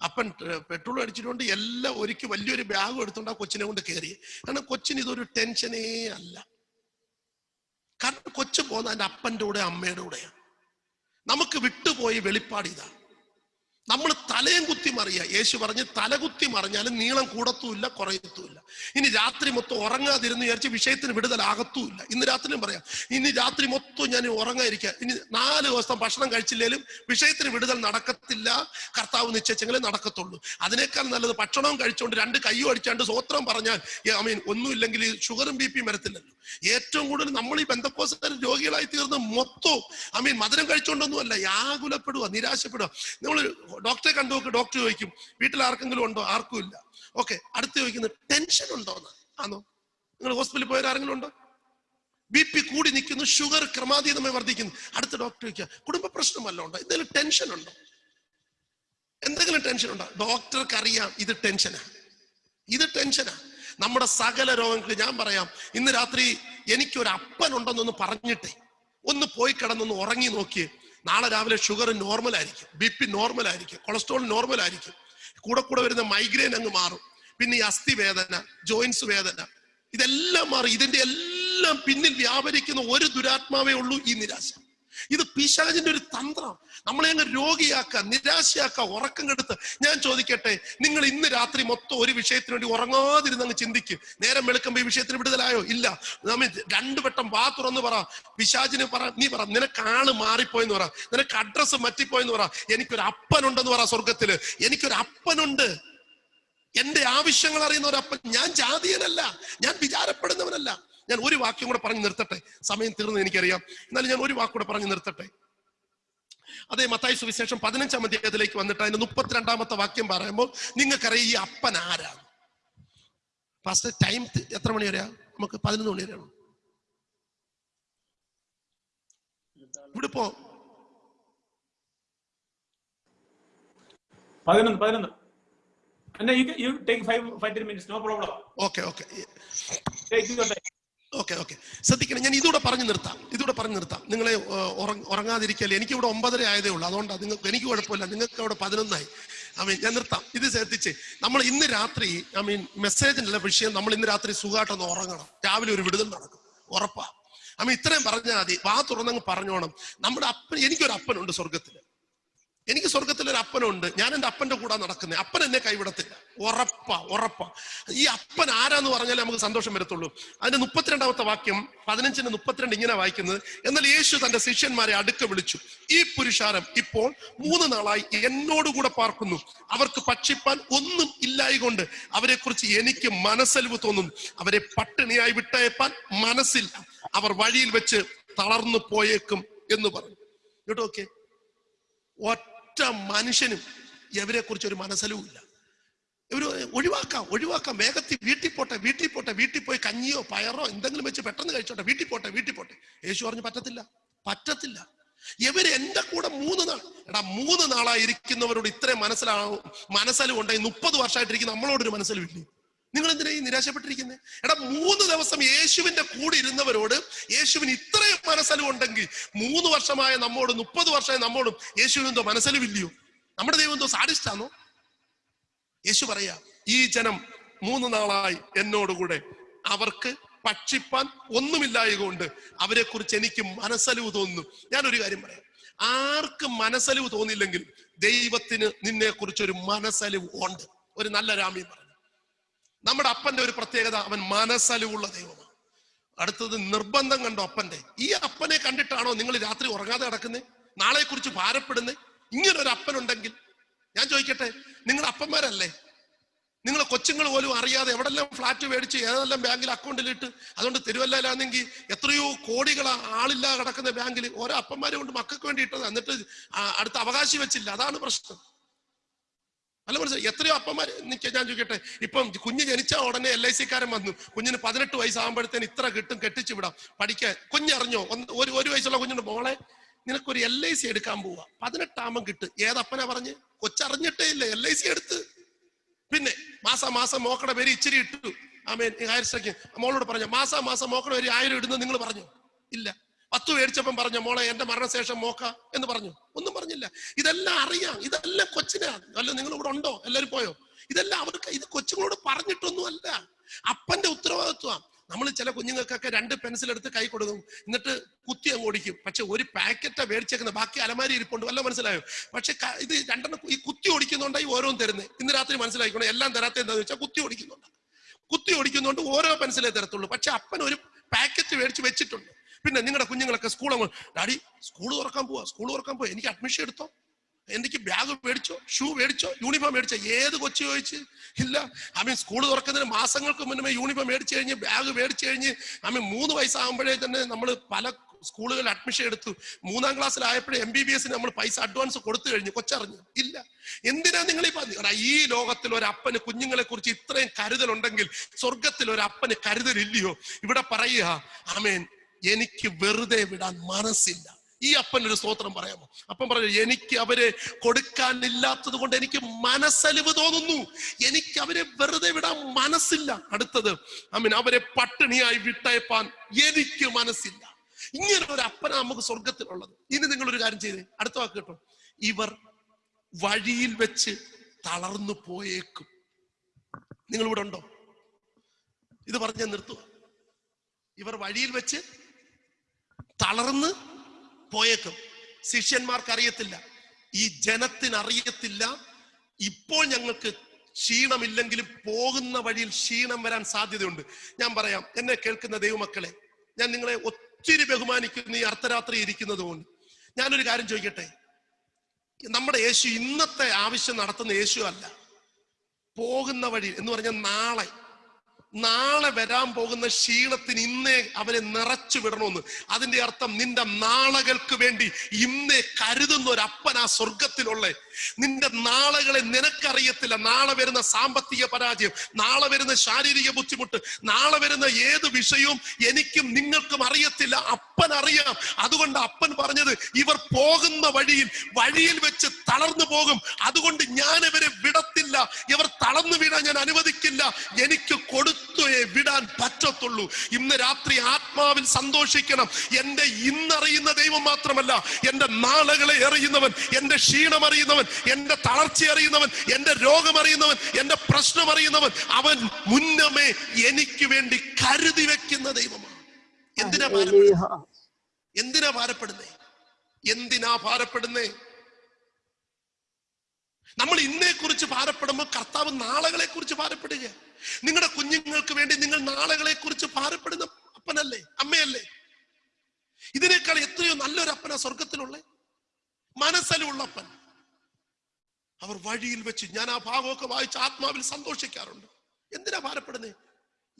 അപ്പൻ പെട്രോൾ അടിച്ചിട്ടുണ്ട് എല്ലാം ഒരുക്കി വലിയൊരു ബാഗ് എടുത്തുകൊണ്ട് ആ കൊച്ചിനെ കൊണ്ട് കയറി. കാരണം കൊച്ചിന് ഇതൊരു ടെൻഷനേ അല്ല. കാരണം കൊച്ചു പോകുന്ന അതിന്റെ അപ്പന്റെ കൂടെ അമ്മയുടെ കൂടെയാണ് നമുക്ക് വിട്ടുപോയി വെളിപ്പാട് ഇതാ നമ്മൾ തലയും കുത്തി മറിയ. യേശു പറഞ്ഞ് തലകുത്തി മറിഞ്ഞാലും നീളം കൂടത്തുമില്ല കുറയത്തുമില്ല. ഇനി രാത്രി മൊത്തം ഉറങ്ങാതിരുന്ന് വിചാരിച്ച് വിഷയത്തിന് വിടുതലാകത്തുമില്ല. ഇന്ന് രാത്രിയും പറയാം ഇനി രാത്രി മൊത്തം ഞാൻ ഉറങ്ങാതിരിക്കുക ഇനി നാല് ദിവസം ഭക്ഷണം കഴിച്ചില്ലേലും വിഷയത്തിന് വിടുതൽ നടക്കത്തില്ല. കർത്താവ് നിശ്ചയിച്ചെങ്കിലേ നടക്കത്തുള്ളൂ. അതിനേക്കാൾ നല്ലത് ഭക്ഷണവും കഴിച്ചുകൊണ്ട് രണ്ട് കയ്യും അടിച്ചാണ്ട് സ്വത്രം പറഞ്ഞാൽ ഐ മീൻ ഒന്നുമില്ലെങ്കിൽ ഷുഗറും ബി പിയും വരത്തില്ലല്ലോ. ഏറ്റവും കൂടുതൽ നമ്മൾ ഈ ബന്ധക്കോസുകാർ രോഗികളായി തീർന്ന് മൊത്തവും ഐ മീൻ മധുരം കഴിച്ചുകൊണ്ടൊന്നുമല്ല യാകുലപ്പെടുക നിരാശപ്പെടുക നമ്മൾ ഡോക്ടറെ കണ്ടു നോക്ക് ഡോക്ടർ ചോദിക്കും വീട്ടിൽ ആർക്കെങ്കിലും ഉണ്ടോ? ആർക്കും ഇല്ല. ഓക്കെ. അടുത്ത് ചോദിക്കുന്നത് ടെൻഷൻ ഉണ്ടോ? എന്ന്. ആണോ നിങ്ങൾ ഹോസ്പിറ്റലിൽ പോയവർ ആരെങ്കിലും ഉണ്ടോ? ബി പി കൂടി നിൽക്കുന്നു ഷുഗർ ക്രമാതീതമായി വർദ്ധിക്കുന്നു. അടുത്ത ഡോക്ടർ ചോദിക്കുക കുടുംബ പ്രശ്നമല്ല ഉണ്ടോ? എന്തെങ്കിലും ടെൻഷൻ ഉണ്ടോ? എന്തെങ്കിലും ടെൻഷൻ ഉണ്ടോ? ഡോക്ടർക്ക് അറിയാം ഇത് ടെൻഷനാ ഇത് ടെൻഷനാ നമ്മുടെ സകല രോഗങ്ങൾക്ക് ഞാൻ പറയാം ഇന്ന് രാത്രി എനിക്കൊരു അപ്പൻ ഉണ്ടെന്നൊന്ന് പറഞ്ഞിട്ടേ ഒന്ന് പോയി കിടന്നൊന്ന് ഉറങ്ങി നോക്കിയേ നാളെ രാവിലെ ഷുഗർ നോർമൽ ആയിരിക്കും ബി പി നോർമൽ ആയിരിക്കും കൊളസ്ട്രോൾ നോർമൽ ആയിരിക്കും കൂടെ കൂടെ വരുന്ന മൈഗ്രെയിൻ അങ്ങ് മാറും. പിന്നെ ഈ അസ്ഥി വേദന ജോയിൻസ് വേദന ഇതെല്ലാം മാറി ഇതിന്റെ എല്ലാം പിന്നിൽ വ്യാപരിക്കുന്ന ഒരു ദുരാത്മാവേ ഉള്ളൂ ഈ നിരാശ. ഇത് പിശാചിന്റെ ഒരു തന്ത്രം. നമ്മളെ അങ്ങ് രോഗിയാക്കുക നിരാശയാക്കുക ഉറക്കം കെടുത്ത്. ഞാൻ ചോദിക്കട്ടെ നിങ്ങൾ ഇന്ന് രാത്രി മൊത്തം ഒരു വിഷയത്തിന് വേണ്ടി ഉറങ്ങാതിരുന്ന് അങ്ങ് ചിന്തിക്കും. നേരം വെളുക്കുമ്പോൾ ഈ വിഷയത്തിന് വിടുതലായോ? ഇല്ല. നമ്മൾ രണ്ടു വട്ടം വാ തുറന്ന് പറ. പിശാചിന് പറ നീ പറ നിനക്ക് ആൾ മാറിപ്പോയെന്ന് പറ. നിനക്ക് അഡ്രസ്സ് മറ്റിപ്പോയെന്ന് പറ. എനിക്കൊരു അപ്പനുണ്ടെന്ന് പറ സ്വർഗത്തിൽ എനിക്കൊരു അപ്പനുണ്ട്. എന്റെ ആവശ്യങ്ങൾ അറിയുന്ന ഒരു അപ്പൻ. ഞാൻ ജാതീയനല്ല. ഞാൻ വിചാരപ്പെടുന്നവനല്ല. ഞാൻ ഒരു വാക്യം കൂടെ പറഞ്ഞു നിർത്തട്ടെ? സമയം തീർന്നു എനിക്കറിയാം. എന്നാലും ഞാൻ ഒരു വാക്കൂടെ പറഞ്ഞു നിർത്തട്ടെ? അതേ മത്തായി സുവിശേഷം പതിനഞ്ചാം അധ്യായത്തിലേക്ക് വന്നിട്ട് അതിന്റെ മുപ്പത്തിരണ്ടാമത്തെ വാക്യം പറയുമ്പോൾ നിങ്ങൾക്കറിയാം ഈ അപ്പൻ ആരാണ് ഫസ്റ്റ് ടൈം എത്ര മണി വരെയാ? നമുക്ക് പതിനൊന്ന് മണി വരെയാണ്? ഇവിടെ പോ. പതിനൊന്ന് പതിനൊന്ന്. And you, can- you take five, five, ten minutes, no problem. Okay okay Take your time. Okay okay. ശ്രദ്ധിക്കണം. ഞാൻ ഇതൂടെ പറഞ്ഞു നിർത്താം. ഇതൂടെ പറഞ്ഞു നിർത്താം. നിങ്ങളെ ഉറങ്ങാതിരിക്കല്ലേ ഉറങ്ങ- എനിക്ക് ഇവിടെ ഒമ്പതര ആയതേ ഉള്ളൂ. അതുകൊണ്ടാണ് നിങ്ങൾക്ക് എനിക്ക് കുഴപ്പമില്ല. നിങ്ങൾക്ക് അവിടെ പതിനൊന്നായി. ഐ മീൻ ഞാൻ നിർത്താം. ഇത് ശ്രദ്ധിച്ച്. നമ്മൾ ഇന്ന് രാത്രി ഐ മീൻ മെസ്സേജിനുള്ള വിഷയം നമ്മൾ ഇന്ന് രാത്രി സുഖമായിട്ടൊന്ന് ഉറങ്ങണം. രാവിലെ ഒരു വിടുതൽ നടക്കും. ഉറപ്പാ. ഐ മീൻ ഇത്രയും പറഞ്ഞാൽ മതി. വാ തുറന്നങ്ങ് പറഞ്ഞോണം. നമ്മുടെ അപ്പൻ എനിക്കൊരു അപ്പനുണ്ട് സ്വർഗത്തിൽ എനിക്ക് സ്വർഗത്തിൽ ഒരു അപ്പനുണ്ട്. ഞാൻ എന്റെ അപ്പന്റെ കൂടെ നടക്കുന്നത് അപ്പൻ എന്നെ കൈവിടത്തില്ല. ഉറപ്പാ ഉറപ്പാ. ഈ അപ്പൻ ആരാന്ന് പറഞ്ഞാലേ നമുക്ക് സന്തോഷം വരത്തുള്ളൂ. അതിന്റെ മുപ്പത്തിരണ്ടാമത്തെ വാക്യം പതിനഞ്ചിന് മുപ്പത്തിരണ്ട് ഇങ്ങനെ വായിക്കുന്നത് എന്നാൽ യേശു തന്റെ ശിഷ്യന്മാരെ അടുക്ക വിളിച്ചു. ഈ പുരുഷാരം ഇപ്പോൾ മൂന്ന് നാളായി എന്നോടുകൂടെ പാർക്കുന്നു. അവർക്ക് ഭക്ഷിപ്പാൻ ഒന്നും ഇല്ലായികൊണ്ട് അവരെ കുറിച്ച് എനിക്ക് മനസ്സലിവ് തോന്നുന്നു അവരെ പട്ടിണിയായി വിട്ടയപ്പാൻ മനസ്സില്ല. അവർ വഴിയിൽ വെച്ച് തളർന്നു പോയേക്കും എന്ന് പറഞ്ഞു. കേട്ടോ ഒറ്റ മനുഷ്യനും ഇവരെ കുറിച്ച് ഒരു മനസ്സലുമില്ല ഇവർ ഒഴിവാക്കാം ഒഴിവാക്കാം. വേഗത്തിൽ വീട്ടിൽ പോട്ടെ വീട്ടിൽ പോട്ടെ വീട്ടിൽ പോയി കഞ്ഞിയോ പയറോ എന്തെങ്കിലും വെച്ച് പെട്ടെന്ന് കഴിച്ചോട്ടെ. വീട്ടിൽ പോട്ടെ വീട്ടിൽ പോട്ടെ. യേശു പറഞ്ഞു പറ്റത്തില്ല പറ്റത്തില്ല. ഇവർ എന്റെ കൂടെ മൂന്ന് നാൾ എടാ മൂന്ന് നാളായിരിക്കുന്നവരോട് ഇത്രയും മനസ്സിലാവും മനസ്സലും ഉണ്ടായി മുപ്പത് വർഷമായിട്ടിരിക്കുന്ന നമ്മളോടൊരു മനസ്സലുമില്ലേ നിങ്ങൾ എന്തിനാ ഈ നിരാശപ്പെട്ടിരിക്കുന്നത് എടാ മൂന്ന് ദിവസം യേശുവിന്റെ കൂടെ ഇരുന്നവരോട് യേശുവിന് ഇത്രയും മനസ്സലും ഉണ്ടെങ്കിൽ മൂന്ന് വർഷമായ നമ്മോട് മുപ്പത് വർഷമായ നമ്മോടും യേശുവിനെന്തോ മനസ്സിലും ഇല്ലയോ നമ്മുടെ ദൈവം എന്തോ സാഡിസ്റ്റാണോ യേശു പറയാ ഈ ജനം മൂന്ന് നാളായി എന്നോടുകൂടെ അവർക്ക് ഭക്ഷിപ്പാൻ ഒന്നുമില്ലായതുകൊണ്ട് അവരെ കുറിച്ച് എനിക്ക് മനസ്സലിവ് തോന്നുന്നു. ഞാൻ ഒരു കാര്യം പറയാം. ആർക്ക് മനസ്സലിവ് തോന്നില്ലെങ്കിൽ ദൈവത്തിന് നിന്നെ കുറിച്ച് ഒരു മനസ്സലിവ് ഉണ്ട്. ഒരു നല്ല രാമി പറഞ്ഞു. നമ്മുടെ അപ്പന്റെ ഒരു പ്രത്യേകത അവൻ മനസ്സലിവുള്ള ദൈവമാണ്. അടുത്തത് നിർബന്ധം കണ്ടോ അപ്പന്റെ ഈ അപ്പനെ കണ്ടിട്ടാണോ നിങ്ങൾ രാത്രി ഉറങ്ങാതെ കിടക്കുന്നത് നാളെ കുറിച്ച് ഭാരപ്പെടുന്നത് ഇങ്ങനെ ഒരു അപ്പനുണ്ടെങ്കിൽ ഞാൻ ചോദിക്കട്ടെ നിങ്ങൾ അപ്പന്മാരല്ലേ? നിങ്ങൾ കൊച്ചുങ്ങൾ പോലും അറിയാതെ എവിടെല്ലാം ഫ്ലാറ്റ് മേടിച്ച് ഏതെല്ലാം ബാങ്കിൽ അക്കൗണ്ടിലിട്ട് അതുകൊണ്ട് തിരുവല്ലയിലാണെങ്കിൽ എത്രയോ കോടികൾ ആളില്ലാ കിടക്കുന്ന ബാങ്കിൽ ഓരോ അപ്പന്മാരെ കൊണ്ട് മക്കൾക്ക് വേണ്ടി ഇട്ടത്. എന്നിട്ട് അടുത്ത അവകാശി വെച്ചില്ല. അതാണ് പ്രശ്നം. അല്ല മനസ്സിലായി? എത്രയോ അപ്പന്മാർ നിൽക്കുക ഞാൻ ചോദിക്കട്ടെ ഇപ്പം കുഞ്ഞ് ജനിച്ച ഉടനെ എൽ ഐ സിക്കാരൻ വന്നു. കുഞ്ഞിന് പതിനെട്ട് വയസ്സാകുമ്പോഴത്തേന് ഇത്ര കിട്ടും കെട്ടിച്ചു വിടാം. പഠിക്കാൻ കുഞ്ഞറിഞ്ഞോ? ഒരു ഒരു വയസ്സുള്ള കുഞ്ഞുണ്ട്. മോളെ നിനക്കൊരു എൽ ഐ സി എടുക്കാൻ പോവാ. പതിനെട്ടാമം കിട്ട്. ഏതപ്പനാ പറഞ്ഞ്? കൊച്ചറിഞ്ഞിട്ടേ ഇല്ല. എൽ ഐ സി എടുത്ത്. പിന്നെ മാസം മാസം മോക്കടെ പേര് ഇച്ചിരി ഇട്ടു. ആമേൻ. ഹയർ സെക്കൻഡ് മോളോട് പറഞ്ഞു മാസം മാസം മോക്കടെ പേര് ആയിരം ഇടുന്നത് നിങ്ങൾ പറഞ്ഞു. ഇല്ല. പത്ത് മേടിച്ചപ്പം പറഞ്ഞു മോളെ എന്റെ മരണശേഷം മോക്ക എന്ന് പറഞ്ഞു. ഒന്നും പറഞ്ഞില്ല. ഇതെല്ലാം അറിയാം. ഇതെല്ലാം കൊച്ചിനാണ് അല്ല നിങ്ങൾ ഇവിടെ ഉണ്ടോ? എല്ലാവരും പോയോ? ഇതെല്ലാം അവർക്ക് ഇത് കൊച്ചുങ്ങളോട് പറഞ്ഞിട്ടൊന്നും അല്ല അപ്പന്റെ ഉത്തരവാദിത്വം. നമ്മൾ ചില കുഞ്ഞുങ്ങൾക്കൊക്കെ രണ്ട് പെൻസിൽ എടുത്ത് കൈ കൊടുക്കും. എന്നിട്ട് കുത്തി അങ്ങ് ഓടിക്കും. പക്ഷെ ഒരു പാക്കറ്റാ മേടിച്ചേക്കുന്ന ബാക്കി അലമാരി ഇരിപ്പുണ്ട്. വല്ല മനസ്സിലായോ? പക്ഷെ ഇത് രണ്ടെണ്ണം ഈ കുത്തി ഓടിക്കുന്നുണ്ടായി ഓരോന്നും തരുന്നത് ഇന്ന് രാത്രി മനസ്സിലാക്കിക്കോണം എല്ലാം തരാത്ത എന്താന്ന് വെച്ചാൽ കുത്തി ഓടിക്കുന്നുണ്ട്. കുത്തി ഓടിക്കുന്നതുകൊണ്ട് ഓരോ പെൻസിലേ തരത്തുള്ളൂ. പക്ഷെ അപ്പൻ ഒരു പാക്കറ്റ് മേടിച്ച് വെച്ചിട്ടുണ്ട്. പിന്നെ നിങ്ങളുടെ കുഞ്ഞുങ്ങളൊക്കെ സ്കൂൾ ഡാഡി സ്കൂൾ തുറക്കാൻ പോവാ. സ്കൂൾ തുറക്കാൻ പോവാ. എനിക്ക് അഡ്മിഷൻ എടുത്തോ? എനിക്ക് ബാഗ് മേടിച്ചോ? ഷൂ മേടിച്ചോ? യൂണിഫോം മേടിച്ചോ? ഏത് കൊച്ചു ചോദിച്ച്? ഇല്ല. അമ്മ സ്കൂൾ തുറക്കുന്നതിന് മാസങ്ങൾക്ക് മുന്നേ യൂണിഫോം മേടിച്ചു കഴിഞ്ഞ് ബാഗ് മേടിച്ചു കഴിഞ്ഞ് അമ്മ മൂന്ന് വയസ്സാകുമ്പോഴേ തന്നെ നമ്മൾ പല സ്കൂളുകളിൽ അഡ്മിഷൻ എടുത്തു. മൂന്നാം ക്ലാസ്സിലായപ്പോഴേ എം ബി ബി എസിന് നമ്മൾ പൈസ അഡ്വാൻസ് കൊടുത്തു കഴിഞ്ഞു. കൊച്ചറിഞ്ഞു. ഇല്ല. എന്തിനാ നിങ്ങൾ ഈ പറഞ്ഞു? ഈ ലോകത്തിൽ ഒരു അപ്പന് കുഞ്ഞുങ്ങളെ കുറിച്ച് ഇത്രയും കരുതലുണ്ടെങ്കിൽ സ്വർഗത്തിൽ ഒരു അപ്പന് കരുതലില്ലയോ? ഇവിടെ പറയുക ആമേൻ എനിക്ക് വെറുതെ വിടാൻ മനസ്സില്ല. ഈ അപ്പൻ ഒരു സ്തോത്രം പറയാമോ? അപ്പൻ പറഞ്ഞു എനിക്ക് അവരെ കൊടുക്കാനില്ലാത്തത് കൊണ്ട് എനിക്ക് മനസ്സലിവ് തോന്നുന്നു. എനിക്ക് അവരെ വെറുതെ വിടാൻ മനസ്സില്ല. അടുത്തത് അമ്മൻ അവരെ പട്ടിണിയായി വിട്ടയപ്പാൻ എനിക്ക് മനസ്സില്ല. ഇങ്ങനെ ഒരു അപ്പന നമുക്ക് സ്വർഗത്തിലുള്ളത് ഇനി നിങ്ങൾ ഒരു കാര്യം ചെയ്തേ. അടുത്ത വാക്ക് കേട്ടോ. ഇവർ വഴിയിൽ വെച്ച് തളർന്നു പോയേക്കും. നിങ്ങൾ ഇവിടെ ഉണ്ടോ? ഇത് പറഞ്ഞ നിർത്തുക ഇവർ വഴിയിൽ വെച്ച് തളർന്ന് പോയേക്കും. ശിഷ്യന്മാർക്ക് അറിയത്തില്ല ഈ ജനത്തിന് അറിയത്തില്ല ഇപ്പോൾ ഞങ്ങൾക്ക് ക്ഷീണമില്ലെങ്കിലും പോകുന്ന വഴിയിൽ ക്ഷീണം വരാൻ സാധ്യതയുണ്ട്. ഞാൻ പറയാം എന്നെ കേൾക്കുന്ന ദൈവമക്കളെ ഞാൻ നിങ്ങളെ ഒത്തിരി ബഹുമാനിക്കുന്ന ഈ അർദ്ധരാത്രി ഇരിക്കുന്നത് കൊണ്ട്. ഞാനൊരു കാര്യം ചോദിക്കട്ടെ? നമ്മുടെ യേശു ഇന്നത്തെ ആവശ്യം നടത്തുന്ന യേശു അല്ല. പോകുന്ന വഴി എന്ന് പറഞ്ഞാൽ നാളെ നാളെ വരാൻ പോകുന്ന ക്ഷീണത്തിന് ഇന്നേ അവനെ നിറച്ചു വിടണമെന്ന് അതിന്റെ അർത്ഥം നിന്റെ നാളകൾക്ക് വേണ്ടി ഇന്നേ കരുതുന്ന ഒരു അപ്പൻ ആ സ്വർഗത്തിലുള്ള നിന്റെ നാളകളെ നിനക്കറിയത്തില്ല. നാളെ വരുന്ന സാമ്പത്തിക പരാജയം നാളെ വരുന്ന ശാരീരിക ബുദ്ധിമുട്ട് നാളെ വരുന്ന ഏത് വിഷയവും എനിക്കും നിങ്ങൾക്കും അറിയത്തില്ല. അപ്പൻ അറിയാം. അതുകൊണ്ട് അപ്പൻ പറഞ്ഞത് ഇവർ പോകുന്ന വഴിയിൽ വഴിയിൽ വെച്ച് തളർന്നു പോകും. അതുകൊണ്ട് ഞാൻ ഇവരെ വിടത്തില്ല. ഇവർ തളർന്നു വീഴാൻ ഞാൻ അനുവദിക്കില്ല. എനിക്ക് കൊടുത്തേ വിടാൻ പറ്റത്തുള്ളൂ. ഇന്ന് രാത്രി ആത്മാവിൽ സന്തോഷിക്കണം. എന്റെ ഇന്നറിയുന്ന ദൈവം മാത്രമല്ല എന്റെ നാളുകളെ അറിയുന്നവൻ എന്റെ ക്ഷീണം അറിയുന്നവൻ എന്റെ തളർച്ച അറിയുന്നവൻ എന്റെ രോഗം അറിയുന്നവൻ എന്റെ പ്രശ്നം അറിയുന്നവൻ അവൻ മുന്നമേ എനിക്ക് വേണ്ടി കരുതി വെക്കുന്ന ദൈവമാണ്. എന്തിനാ ഭാരപ്പെടുന്നത് എന്തിനാ ഭാരപ്പെടുന്നേ? എന്തിനാ ഭാരപ്പെടുന്നേ? നമ്മൾ ഇന്നേ കുറിച്ച് ഭാരപ്പെടുമ്പോൾ കർത്താവ് നാളകളെ കുറിച്ച് ഭാരപ്പെടുക നിങ്ങളുടെ കുഞ്ഞുങ്ങൾക്ക് വേണ്ടി നിങ്ങൾ നാളുകളെ കുറിച്ച് ഭാരപ്പെടുന്ന അപ്പനല്ലേ അമ്മയല്ലേ? ഇതിനേക്കാൾ എത്രയോ നല്ലൊരു അപ്പന സ്വർഗത്തിലുള്ള മനസ്സലുള്ള അപ്പൻ. അവർ വഴിയിൽ വെച്ച് ഞാൻ ആ ഭാഗമൊക്കെ വായിച്ച് ആത്മാവിൽ സന്തോഷിക്കാറുണ്ട്. എന്തിനാ ഭാരപ്പെടുന്നേ?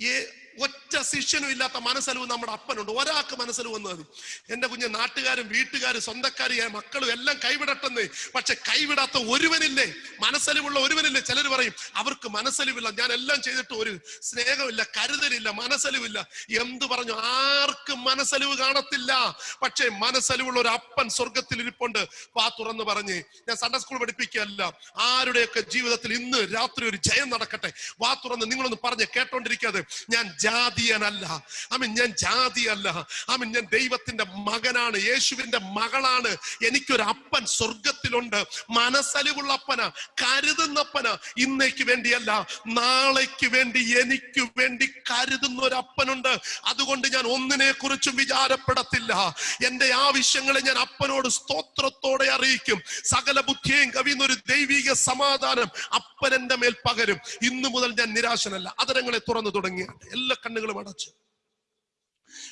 ഏ ഒറ്റ ശിഷ്യനും ഇല്ലാത്ത മനസ്സലവ് നമ്മുടെ അപ്പനുണ്ട്. ഒരാൾക്ക് മനസ്സലവ് വന്നത് മതി. എന്റെ കുഞ്ഞ് നാട്ടുകാരും വീട്ടുകാരും സ്വന്തക്കാരും മക്കളും എല്ലാം കൈവിടട്ടെന്ന്. പക്ഷെ കൈവിടാത്ത ഒരുവനില്ലേ? മനസ്സലിവുള്ള ഒരുവനില്ലേ? ചിലർ പറയും അവർക്ക് മനസ്സലിവില്ല. ഞാൻ എല്ലാം ചെയ്തിട്ട് ഒരു സ്നേഹമില്ല കരുതലില്ല മനസ്സലിവില്ല. എന്ത് പറഞ്ഞു? ആർക്കും മനസ്സലിവ് കാണത്തില്ല. പക്ഷേ മനസ്സലിവുള്ള ഒരു അപ്പൻ സ്വർഗത്തിൽ ഇരിപ്പുണ്ട്. വാ തുറന്ന് പറഞ്ഞ് ഞാൻ സൺഡേ സ്കൂൾ പഠിപ്പിക്കുകയല്ല. ആരുടെയൊക്കെ ജീവിതത്തിൽ ഇന്ന് രാത്രി ഒരു ജയം നടക്കട്ടെ? വാ തുറന്ന് നിങ്ങളൊന്ന് പറഞ്ഞ് കേട്ടോണ്ടിരിക്കാതെ ഞാൻ ജാതിയനല്ല. ആമീൻ ഞാൻ ജാതിയല്ല. ആമീൻ ഞാൻ ദൈവത്തിന്റെ മകനാണ് യേശുവിന്റെ മകളാണ്. എനിക്കൊരു അപ്പൻ സ്വർഗത്തിലുണ്ട് മനസ്സലിവുള്ള അപ്പന കരുതുന്നപ്പന ഇന്നേക്ക് വേണ്ടിയല്ല. നാളേക്ക് വേണ്ടി എനിക്ക് വേണ്ടി കരുതുന്ന ഒരു അപ്പനുണ്ട് അതുകൊണ്ട് ഞാൻ ഒന്നിനെ കുറിച്ചും വിചാരപ്പെടത്തില്ല. എന്റെ ആവശ്യങ്ങളെ ഞാൻ അപ്പനോട് സ്തോത്രത്തോടെ അറിയിക്കും. സകല ബുദ്ധിയും കവിയുന്ന ഒരു ദൈവിക സമാധാനം അപ്പൻ എന്റെ മേൽ പകരും. ഇന്നു മുതൽ ഞാൻ നിരാശനല്ല. അതരങ്ങളെ തുറന്നു തുടങ്ങി എല്ലാ കണ്ണുകളും അടച്ചു.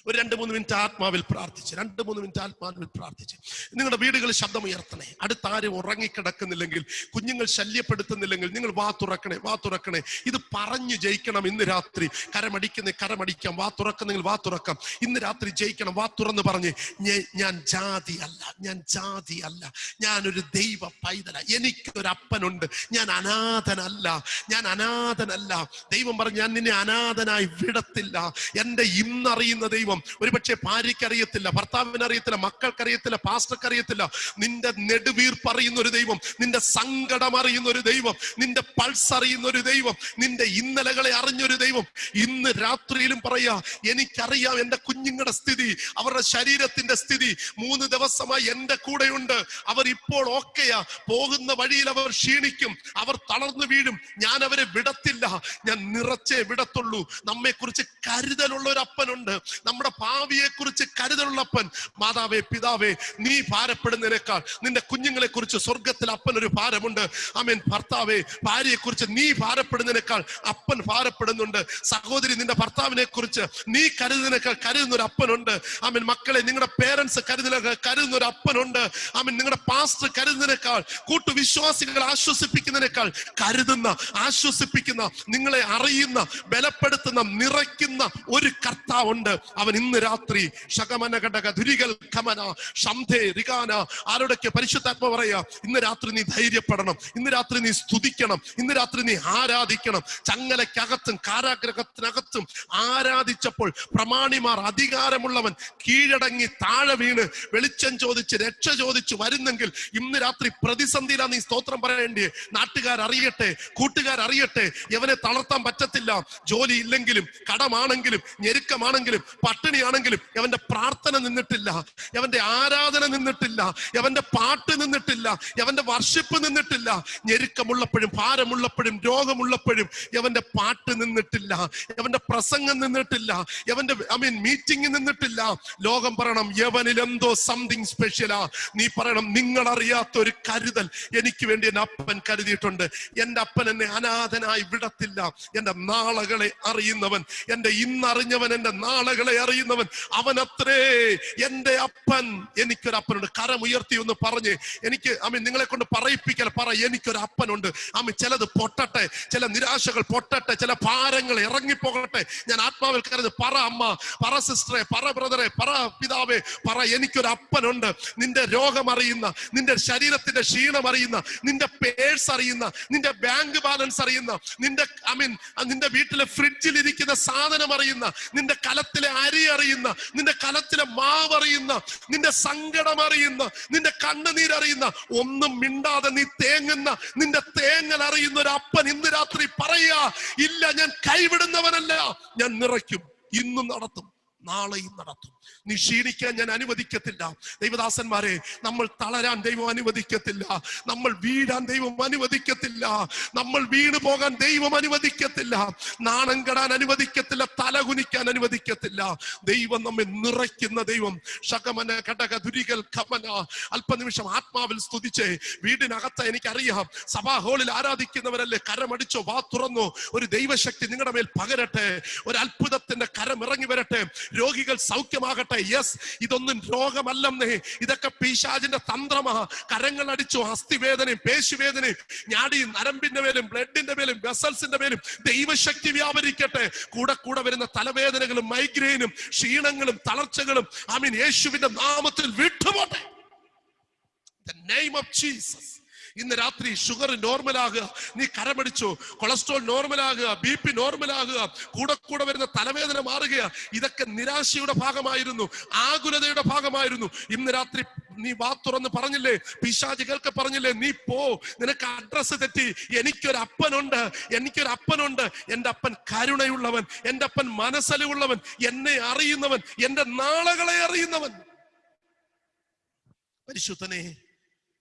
ഒരു രണ്ട് മൂന്ന് മിനിറ്റ് ആത്മാവിൽ പ്രാർത്ഥിച്ച് രണ്ട് മൂന്ന് മിനിറ്റ് ആത്മാവിൽ പ്രാർത്ഥിച്ച്. നിങ്ങളുടെ വീടുകൾ ശബ്ദം ഉയർത്തണേ അടുത്ത ആരും ഉറങ്ങിക്കിടക്കുന്നില്ലെങ്കിൽ കുഞ്ഞുങ്ങൾ ശല്യപ്പെടുത്തുന്നില്ലെങ്കിൽ നിങ്ങൾ വാ തുറക്കണേ വാ തുറക്കണേ. ഇത് പറഞ്ഞു ജയിക്കണം ഇന്ന് രാത്രി. കരമടിക്കുന്ന കരമടിക്കാം. വാ തുറക്കുന്നെങ്കിൽ വാ തുറക്കാം. ഇന്ന് രാത്രി ജയിക്കണം വാ തുറന്ന് പറഞ്ഞ് ഞാൻ ജാതി അല്ല ഞാൻ ജാതി അല്ല. ഞാനൊരു ദൈവ പൈതല. എനിക്കൊരു അപ്പനുണ്ട്. ഞാൻ അനാഥനല്ല. ഞാൻ അനാഥനല്ല. ദൈവം പറഞ്ഞു ഞാൻ നിന്നെ അനാഥനായി വിടത്തില്ല. എന്റെ ഇന്നറിയുന്ന അറിയുന്ന ദൈവം ഒരുപക്ഷെ മക്കൾക്ക് അറിയത്തില്ല പാസ്റ്റർക്ക് അറിയത്തില്ല നിന്റെ നെടുവീർപ്പ് അറിയുന്ന ഒരു ദൈവം നിന്റെ സങ്കടം അറിയുന്ന ഒരു ദൈവം നിന്റെ പൾസ് അറിയുന്ന ഒരു ദൈവം നിന്റെ ഇന്നലകളെ അറിഞ്ഞൊരു ദൈവം. ഇന്ന് രാത്രിയിലും പറയാ എനിക്കറിയാം എന്റെ കുഞ്ഞുങ്ങളുടെ സ്ഥിതി അവരുടെ ശരീരത്തിന്റെ സ്ഥിതി. മൂന്ന് ദിവസമായി എന്റെ കൂടെയുണ്ട്. അവർ ഇപ്പോൾ ഓക്കെയാ. പോകുന്ന വഴിയിൽ അവർ ക്ഷീണിക്കും. അവർ തളർന്നു വീഴും. ഞാൻ അവരെ വിടത്തില്ല. ഞാൻ നിറച്ചേ വിടത്തുള്ളൂ. നമ്മെ കുറിച്ച് കരുതലുള്ള ഒരു അപ്പനുണ്ട് നമ്മുടെ ഭാവിയെ കുറിച്ച് കരുതലുള്ളപ്പൻ മാതാവേ പിതാവേ നീ ഭാരപ്പെടുന്നതിനേക്കാൾ നിന്റെ കുഞ്ഞുങ്ങളെ കുറിച്ച് സ്വർഗത്തിൽ അപ്പൻ ഒരു ഭാരമുണ്ട്. അമീൻ ഭർത്താവേ ഭാര്യയെ കുറിച്ച് നീ ഭാരപ്പെടുന്നതിനേക്കാൾ അപ്പൻ ഭാരപ്പെടുന്നുണ്ട്. സഹോദരി നിന്റെ ഭർത്താവിനെ കുറിച്ച് നീ കരുതുന്നതിനേക്കാൾ കരുതുന്ന ഒരു അപ്പനുണ്ട്. അമീൻ മക്കളെ നിങ്ങളുടെ പേരൻസ് കരുതുന്ന കരുതുന്ന ഒരു അപ്പനുണ്ട്. അമീൻ നിങ്ങളുടെ പാസ്റ്റർ കരുതുന്നതിനേക്കാൾ കൂട്ടുവിശ്വാസികൾ ആശ്വസിപ്പിക്കുന്നതിനേക്കാൾ കരുതുന്ന ആശ്വസിപ്പിക്കുന്ന നിങ്ങളെ അറിയുന്ന ബലപ്പെടുത്തുന്ന നിറയ്ക്കുന്ന ഒരു കർത്താവുണ്ട്. അവൻ ഇന്ന് രാത്രി ശകമന ഘടക ദുരികൽ ഖമന ശംധേ റികാന ആരോടൊക്കെ പരിശുദ്ധാത്മ പറയാ ഇന്ന് രാത്രി നീ ധൈര്യപ്പെടണം ഇന്ന് രാത്രി നീ സ്തുതിക്കണം ഇന്ന് രാത്രി നീ ആരാധിക്കണം. ചങ്ങലയ്ക്കകത്തും കാരാഗ്രഹത്തിനകത്തും ആരാധിച്ചപ്പോൾ പ്രമാണിമാർ അധികാരമുള്ളവൻ കീഴടങ്ങി താഴെ വീണ് വെളിച്ചം ചോദിച്ച് രക്ഷ ചോദിച്ച് വരുന്നെങ്കിൽ ഇന്ന് രാത്രി പ്രതിസന്ധിയിലാണ് നീ സ്തോത്രം പറയേണ്ടി നാട്ടുകാർ അറിയട്ടെ കൂട്ടുകാർ അറിയട്ടെ ഇവനെ തളർത്താൻ പറ്റത്തില്ല. ജോലി ഇല്ലെങ്കിലും കടമാണെങ്കിലും ഞെരുക്കമാണെങ്കിലും പട്ടിണിയാണെങ്കിലും എവന്റെ പ്രാർത്ഥന നിന്നിട്ടില്ല എവന്റെ ആരാധന നിന്നിട്ടില്ല എവന്റെ പാട്ട് നിന്നിട്ടില്ല എവന്റെ വർഷിപ്പ് നിന്നിട്ടില്ല. ഞെരുക്കമുള്ളപ്പോഴും ഭാരമുള്ളപ്പോഴും രോഗമുള്ളപ്പോഴും എവന്റെ പാട്ട് നിന്നിട്ടില്ല എവന്റെ പ്രസംഗം നിന്നിട്ടില്ല എവന്റെ ഐ മീൻ മീറ്റിംഗ് നിന്നിട്ടില്ല. ലോകം പറയണം യവനിൽ എന്തോ സംതിങ് സ്പെഷ്യലാ നീ പറയണം നിങ്ങൾ അറിയാത്ത ഒരു കരുതൽ എനിക്ക് വേണ്ടി എന്റെ അപ്പൻ കരുതിയിട്ടുണ്ട്. എന്റെ അപ്പൻ എന്നെ അനാഥനായി വിടത്തില്ല. എന്റെ നാളകളെ അറിയുന്നവൻ എന്റെ ഇന്നറിഞ്ഞവൻ എന്റെ നാളകളെ അറിയുന്നവൻ. അവൻ അത്രേ എന്റെ അപ്പൻ എനിക്കൊരു അപ്പനുണ്ട്. കരം ഉയർത്തി ഒന്ന് പറഞ്ഞ് എനിക്ക് അമ്മ നിങ്ങളെ കൊണ്ട് പറയിപ്പിക്കൽ പറ എനിക്കൊരു അപ്പനുണ്ട്. അമ്മ ചിലത് പൊട്ടട്ടെ ചില നിരാശകൾ പൊട്ടട്ടെ ചില ഭാരങ്ങൾ ഇറങ്ങിപ്പോകട്ടെ. ഞാൻ ആത്മാവിൽ കരുത് പറ അമ്മ പറ സിസ്റ്ററെ പറ ബ്രദറെ പറ പിതാവേ പറ എനിക്കൊരു അപ്പനുണ്ട്. നിന്റെ രോഗം അറിയുന്ന നിന്റെ ശരീരത്തിന്റെ ക്ഷീണം അറിയുന്ന നിന്റെ പേഴ്സ് അറിയുന്ന നിന്റെ ബാങ്ക് ബാലൻസ് അറിയുന്ന നിന്റെ ഐ മീൻ നിന്റെ വീട്ടിലെ ഫ്രിഡ്ജിൽ ഇരിക്കുന്ന സാധനം അറിയുന്ന നിന്റെ കലത്തിലെ അരി അറിയുന്ന നിന്റെ കലത്തിലെ മാവ് അറിയുന്ന നിന്റെ സങ്കടം അറിയുന്ന നിന്റെ കണ്ണുനീർ അറിയുന്ന ഒന്നും മിണ്ടാതെ നീ തേങ്ങുന്ന നിന്റെ തേങ്ങൽ അറിയുന്ന ഒരു അപ്പൻ ഇന്ന് രാത്രി പറയാ ഇല്ല ഞാൻ കൈവിടുന്നവനല്ല ഞാൻ നിറയ്ക്കും ഇന്നും നടത്തും. നാളെയും നടത്തും. നീ ക്ഷീണിക്കാൻ ഞാൻ അനുവദിക്കത്തില്ല. ദൈവദാസന്മാരെ നമ്മൾ തളരാൻ ദൈവം അനുവദിക്കത്തില്ല. നമ്മൾ വീഴാൻ ദൈവം അനുവദിക്കത്തില്ല. നമ്മൾ വീണു പോകാൻ ദൈവം അനുവദിക്കത്തില്ല. നാണം കെടാൻ അനുവദിക്കത്തില്ല. തലകുനിക്കാൻ അനുവദിക്കത്തില്ല. ദൈവം നമ്മെ നിറയ്ക്കുന്ന ദൈവം. ശകമന ഘടക ദുരികൽ ഖമന. അല്പനിമിഷം ആത്മാവിൽ സ്തുതിച്ച് വീടിനകത്ത് എനിക്കറിയാം. സഭാ ഹോളിൽ ആരാധിക്കുന്നവരല്ലേ? കരമടിച്ചോ വാ തുറന്നോ. ഒരു ദൈവശക്തി നിങ്ങളുടെ മേൽ പകരട്ടെ. ഒരു അത്ഭുതത്തിന്റെ കരം ഇറങ്ങി വരട്ടെ. രോഗികൾ സൗഖ്യമാകട്ടെ. യെസ് ഇതൊന്നും രോഗമല്ലെന്നേ. ഇതൊക്കെ പീശാജിന്റെ തന്ത്രമാ. കരങ്ങൾ അടിച്ചു അസ്ഥിവേദനയും പേശുവേദനയും ഞാടിയും നരമ്പിന്റെ മേലും ബ്ലഡിന്റെ മേലും വെസൽസിന്റെ മേലും ദൈവശക്തി വ്യാപരിക്കട്ടെ. കൂടെ കൂടെ വരുന്ന തലവേദനകളും മൈഗ്രെയിനും ക്ഷീണങ്ങളും തളർച്ചകളും ആമീൻ. യേശുവിന്റെ നാമത്തിൽ വിട്ടുപോട്ടെ. The name of Jesus. ഇന്ന് രാത്രി ഷുഗർ നോർമൽ ആകുക. നീ കരമടിച്ചു. കൊളസ്ട്രോൾ നോർമൽ ആകുക. ബി പി നോർമൽ ആകുക. കൂടെ കൂടെ വരുന്ന തലവേദന മാറുക. ഇതൊക്കെ നിരാശയുടെ ഭാഗമായിരുന്നു. ആകുലതയുടെ ഭാഗമായിരുന്നു. ഇന്ന് രാത്രി നീ വാ തുറന്ന് പറഞ്ഞില്ലേ? പിശാചികൾക്ക് പറഞ്ഞില്ലേ? നീ പോ. നിനക്ക് അഡ്രസ്സ് തെറ്റി. എനിക്കൊരു അപ്പനുണ്ട്. എനിക്കൊരു അപ്പനുണ്ട്. എന്റെ അപ്പൻ കരുണയുള്ളവൻ. എന്റെ അപ്പൻ മനസ്സലിവുള്ളവൻ. എന്നെ അറിയുന്നവൻ. എന്റെ നാളകളെ അറിയുന്നവൻ. പരിശുദ്ധനെ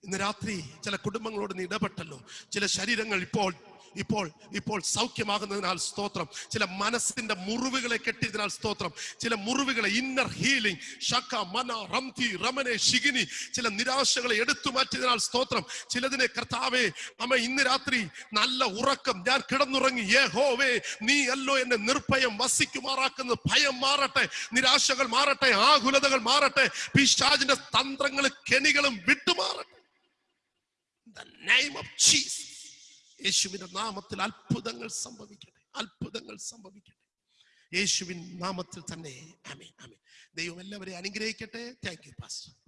ഇന്ന് രാത്രി ചില കുടുംബങ്ങളോട് നീ ഇടപെട്ടല്ലോ. ചില ശരീരങ്ങൾ ഇപ്പോൾ ഇപ്പോൾ ഇപ്പോൾ സൗഖ്യമാകുന്നതിനാൽ സ്തോത്രം. ചില മനസ്സിന്റെ മുറിവുകളെ കെട്ടിയതിനാൽ സ്തോത്രം. ചില മുറിവുകളെ ഇന്നർ ഹീലിംഗ് ഷക്ക മന റംതി റമനെ ഷിഗിനി ചില നിരാശകളെ എടുത്തു മാറ്റിയതിനാൽ സ്തോത്രം. ചിലതിനെ കർത്താവേ അമ്മ ഇന്ന് രാത്രി നല്ല ഉറക്കം. ഞാൻ കിടന്നുറങ്ങി ഏ ഹോവേ നീ അല്ലോ എന്നെ നിർഭയം വസിക്കുമാറാക്കുന്നത് ഭയം മാറട്ടെ നിരാശകൾ മാറട്ടെ ആകുലതകൾ മാറട്ടെ. പിശാചിന്റെ തന്ത്രങ്ങളും കെണികളും വിട്ടുമാറട്ടെ. The name of. യേശുവിന്റെ നാമത്തിൽ അത്ഭുതങ്ങൾ സംഭവിക്കട്ടെ. അത്ഭുതങ്ങൾ സംഭവിക്കട്ടെ. യേശുവിൻ നാമത്തിൽ തന്നെ. ആമേ ആമേ ദൈവം എല്ലാവരെയും അനുഗ്രഹിക്കട്ടെ. Thank you pastor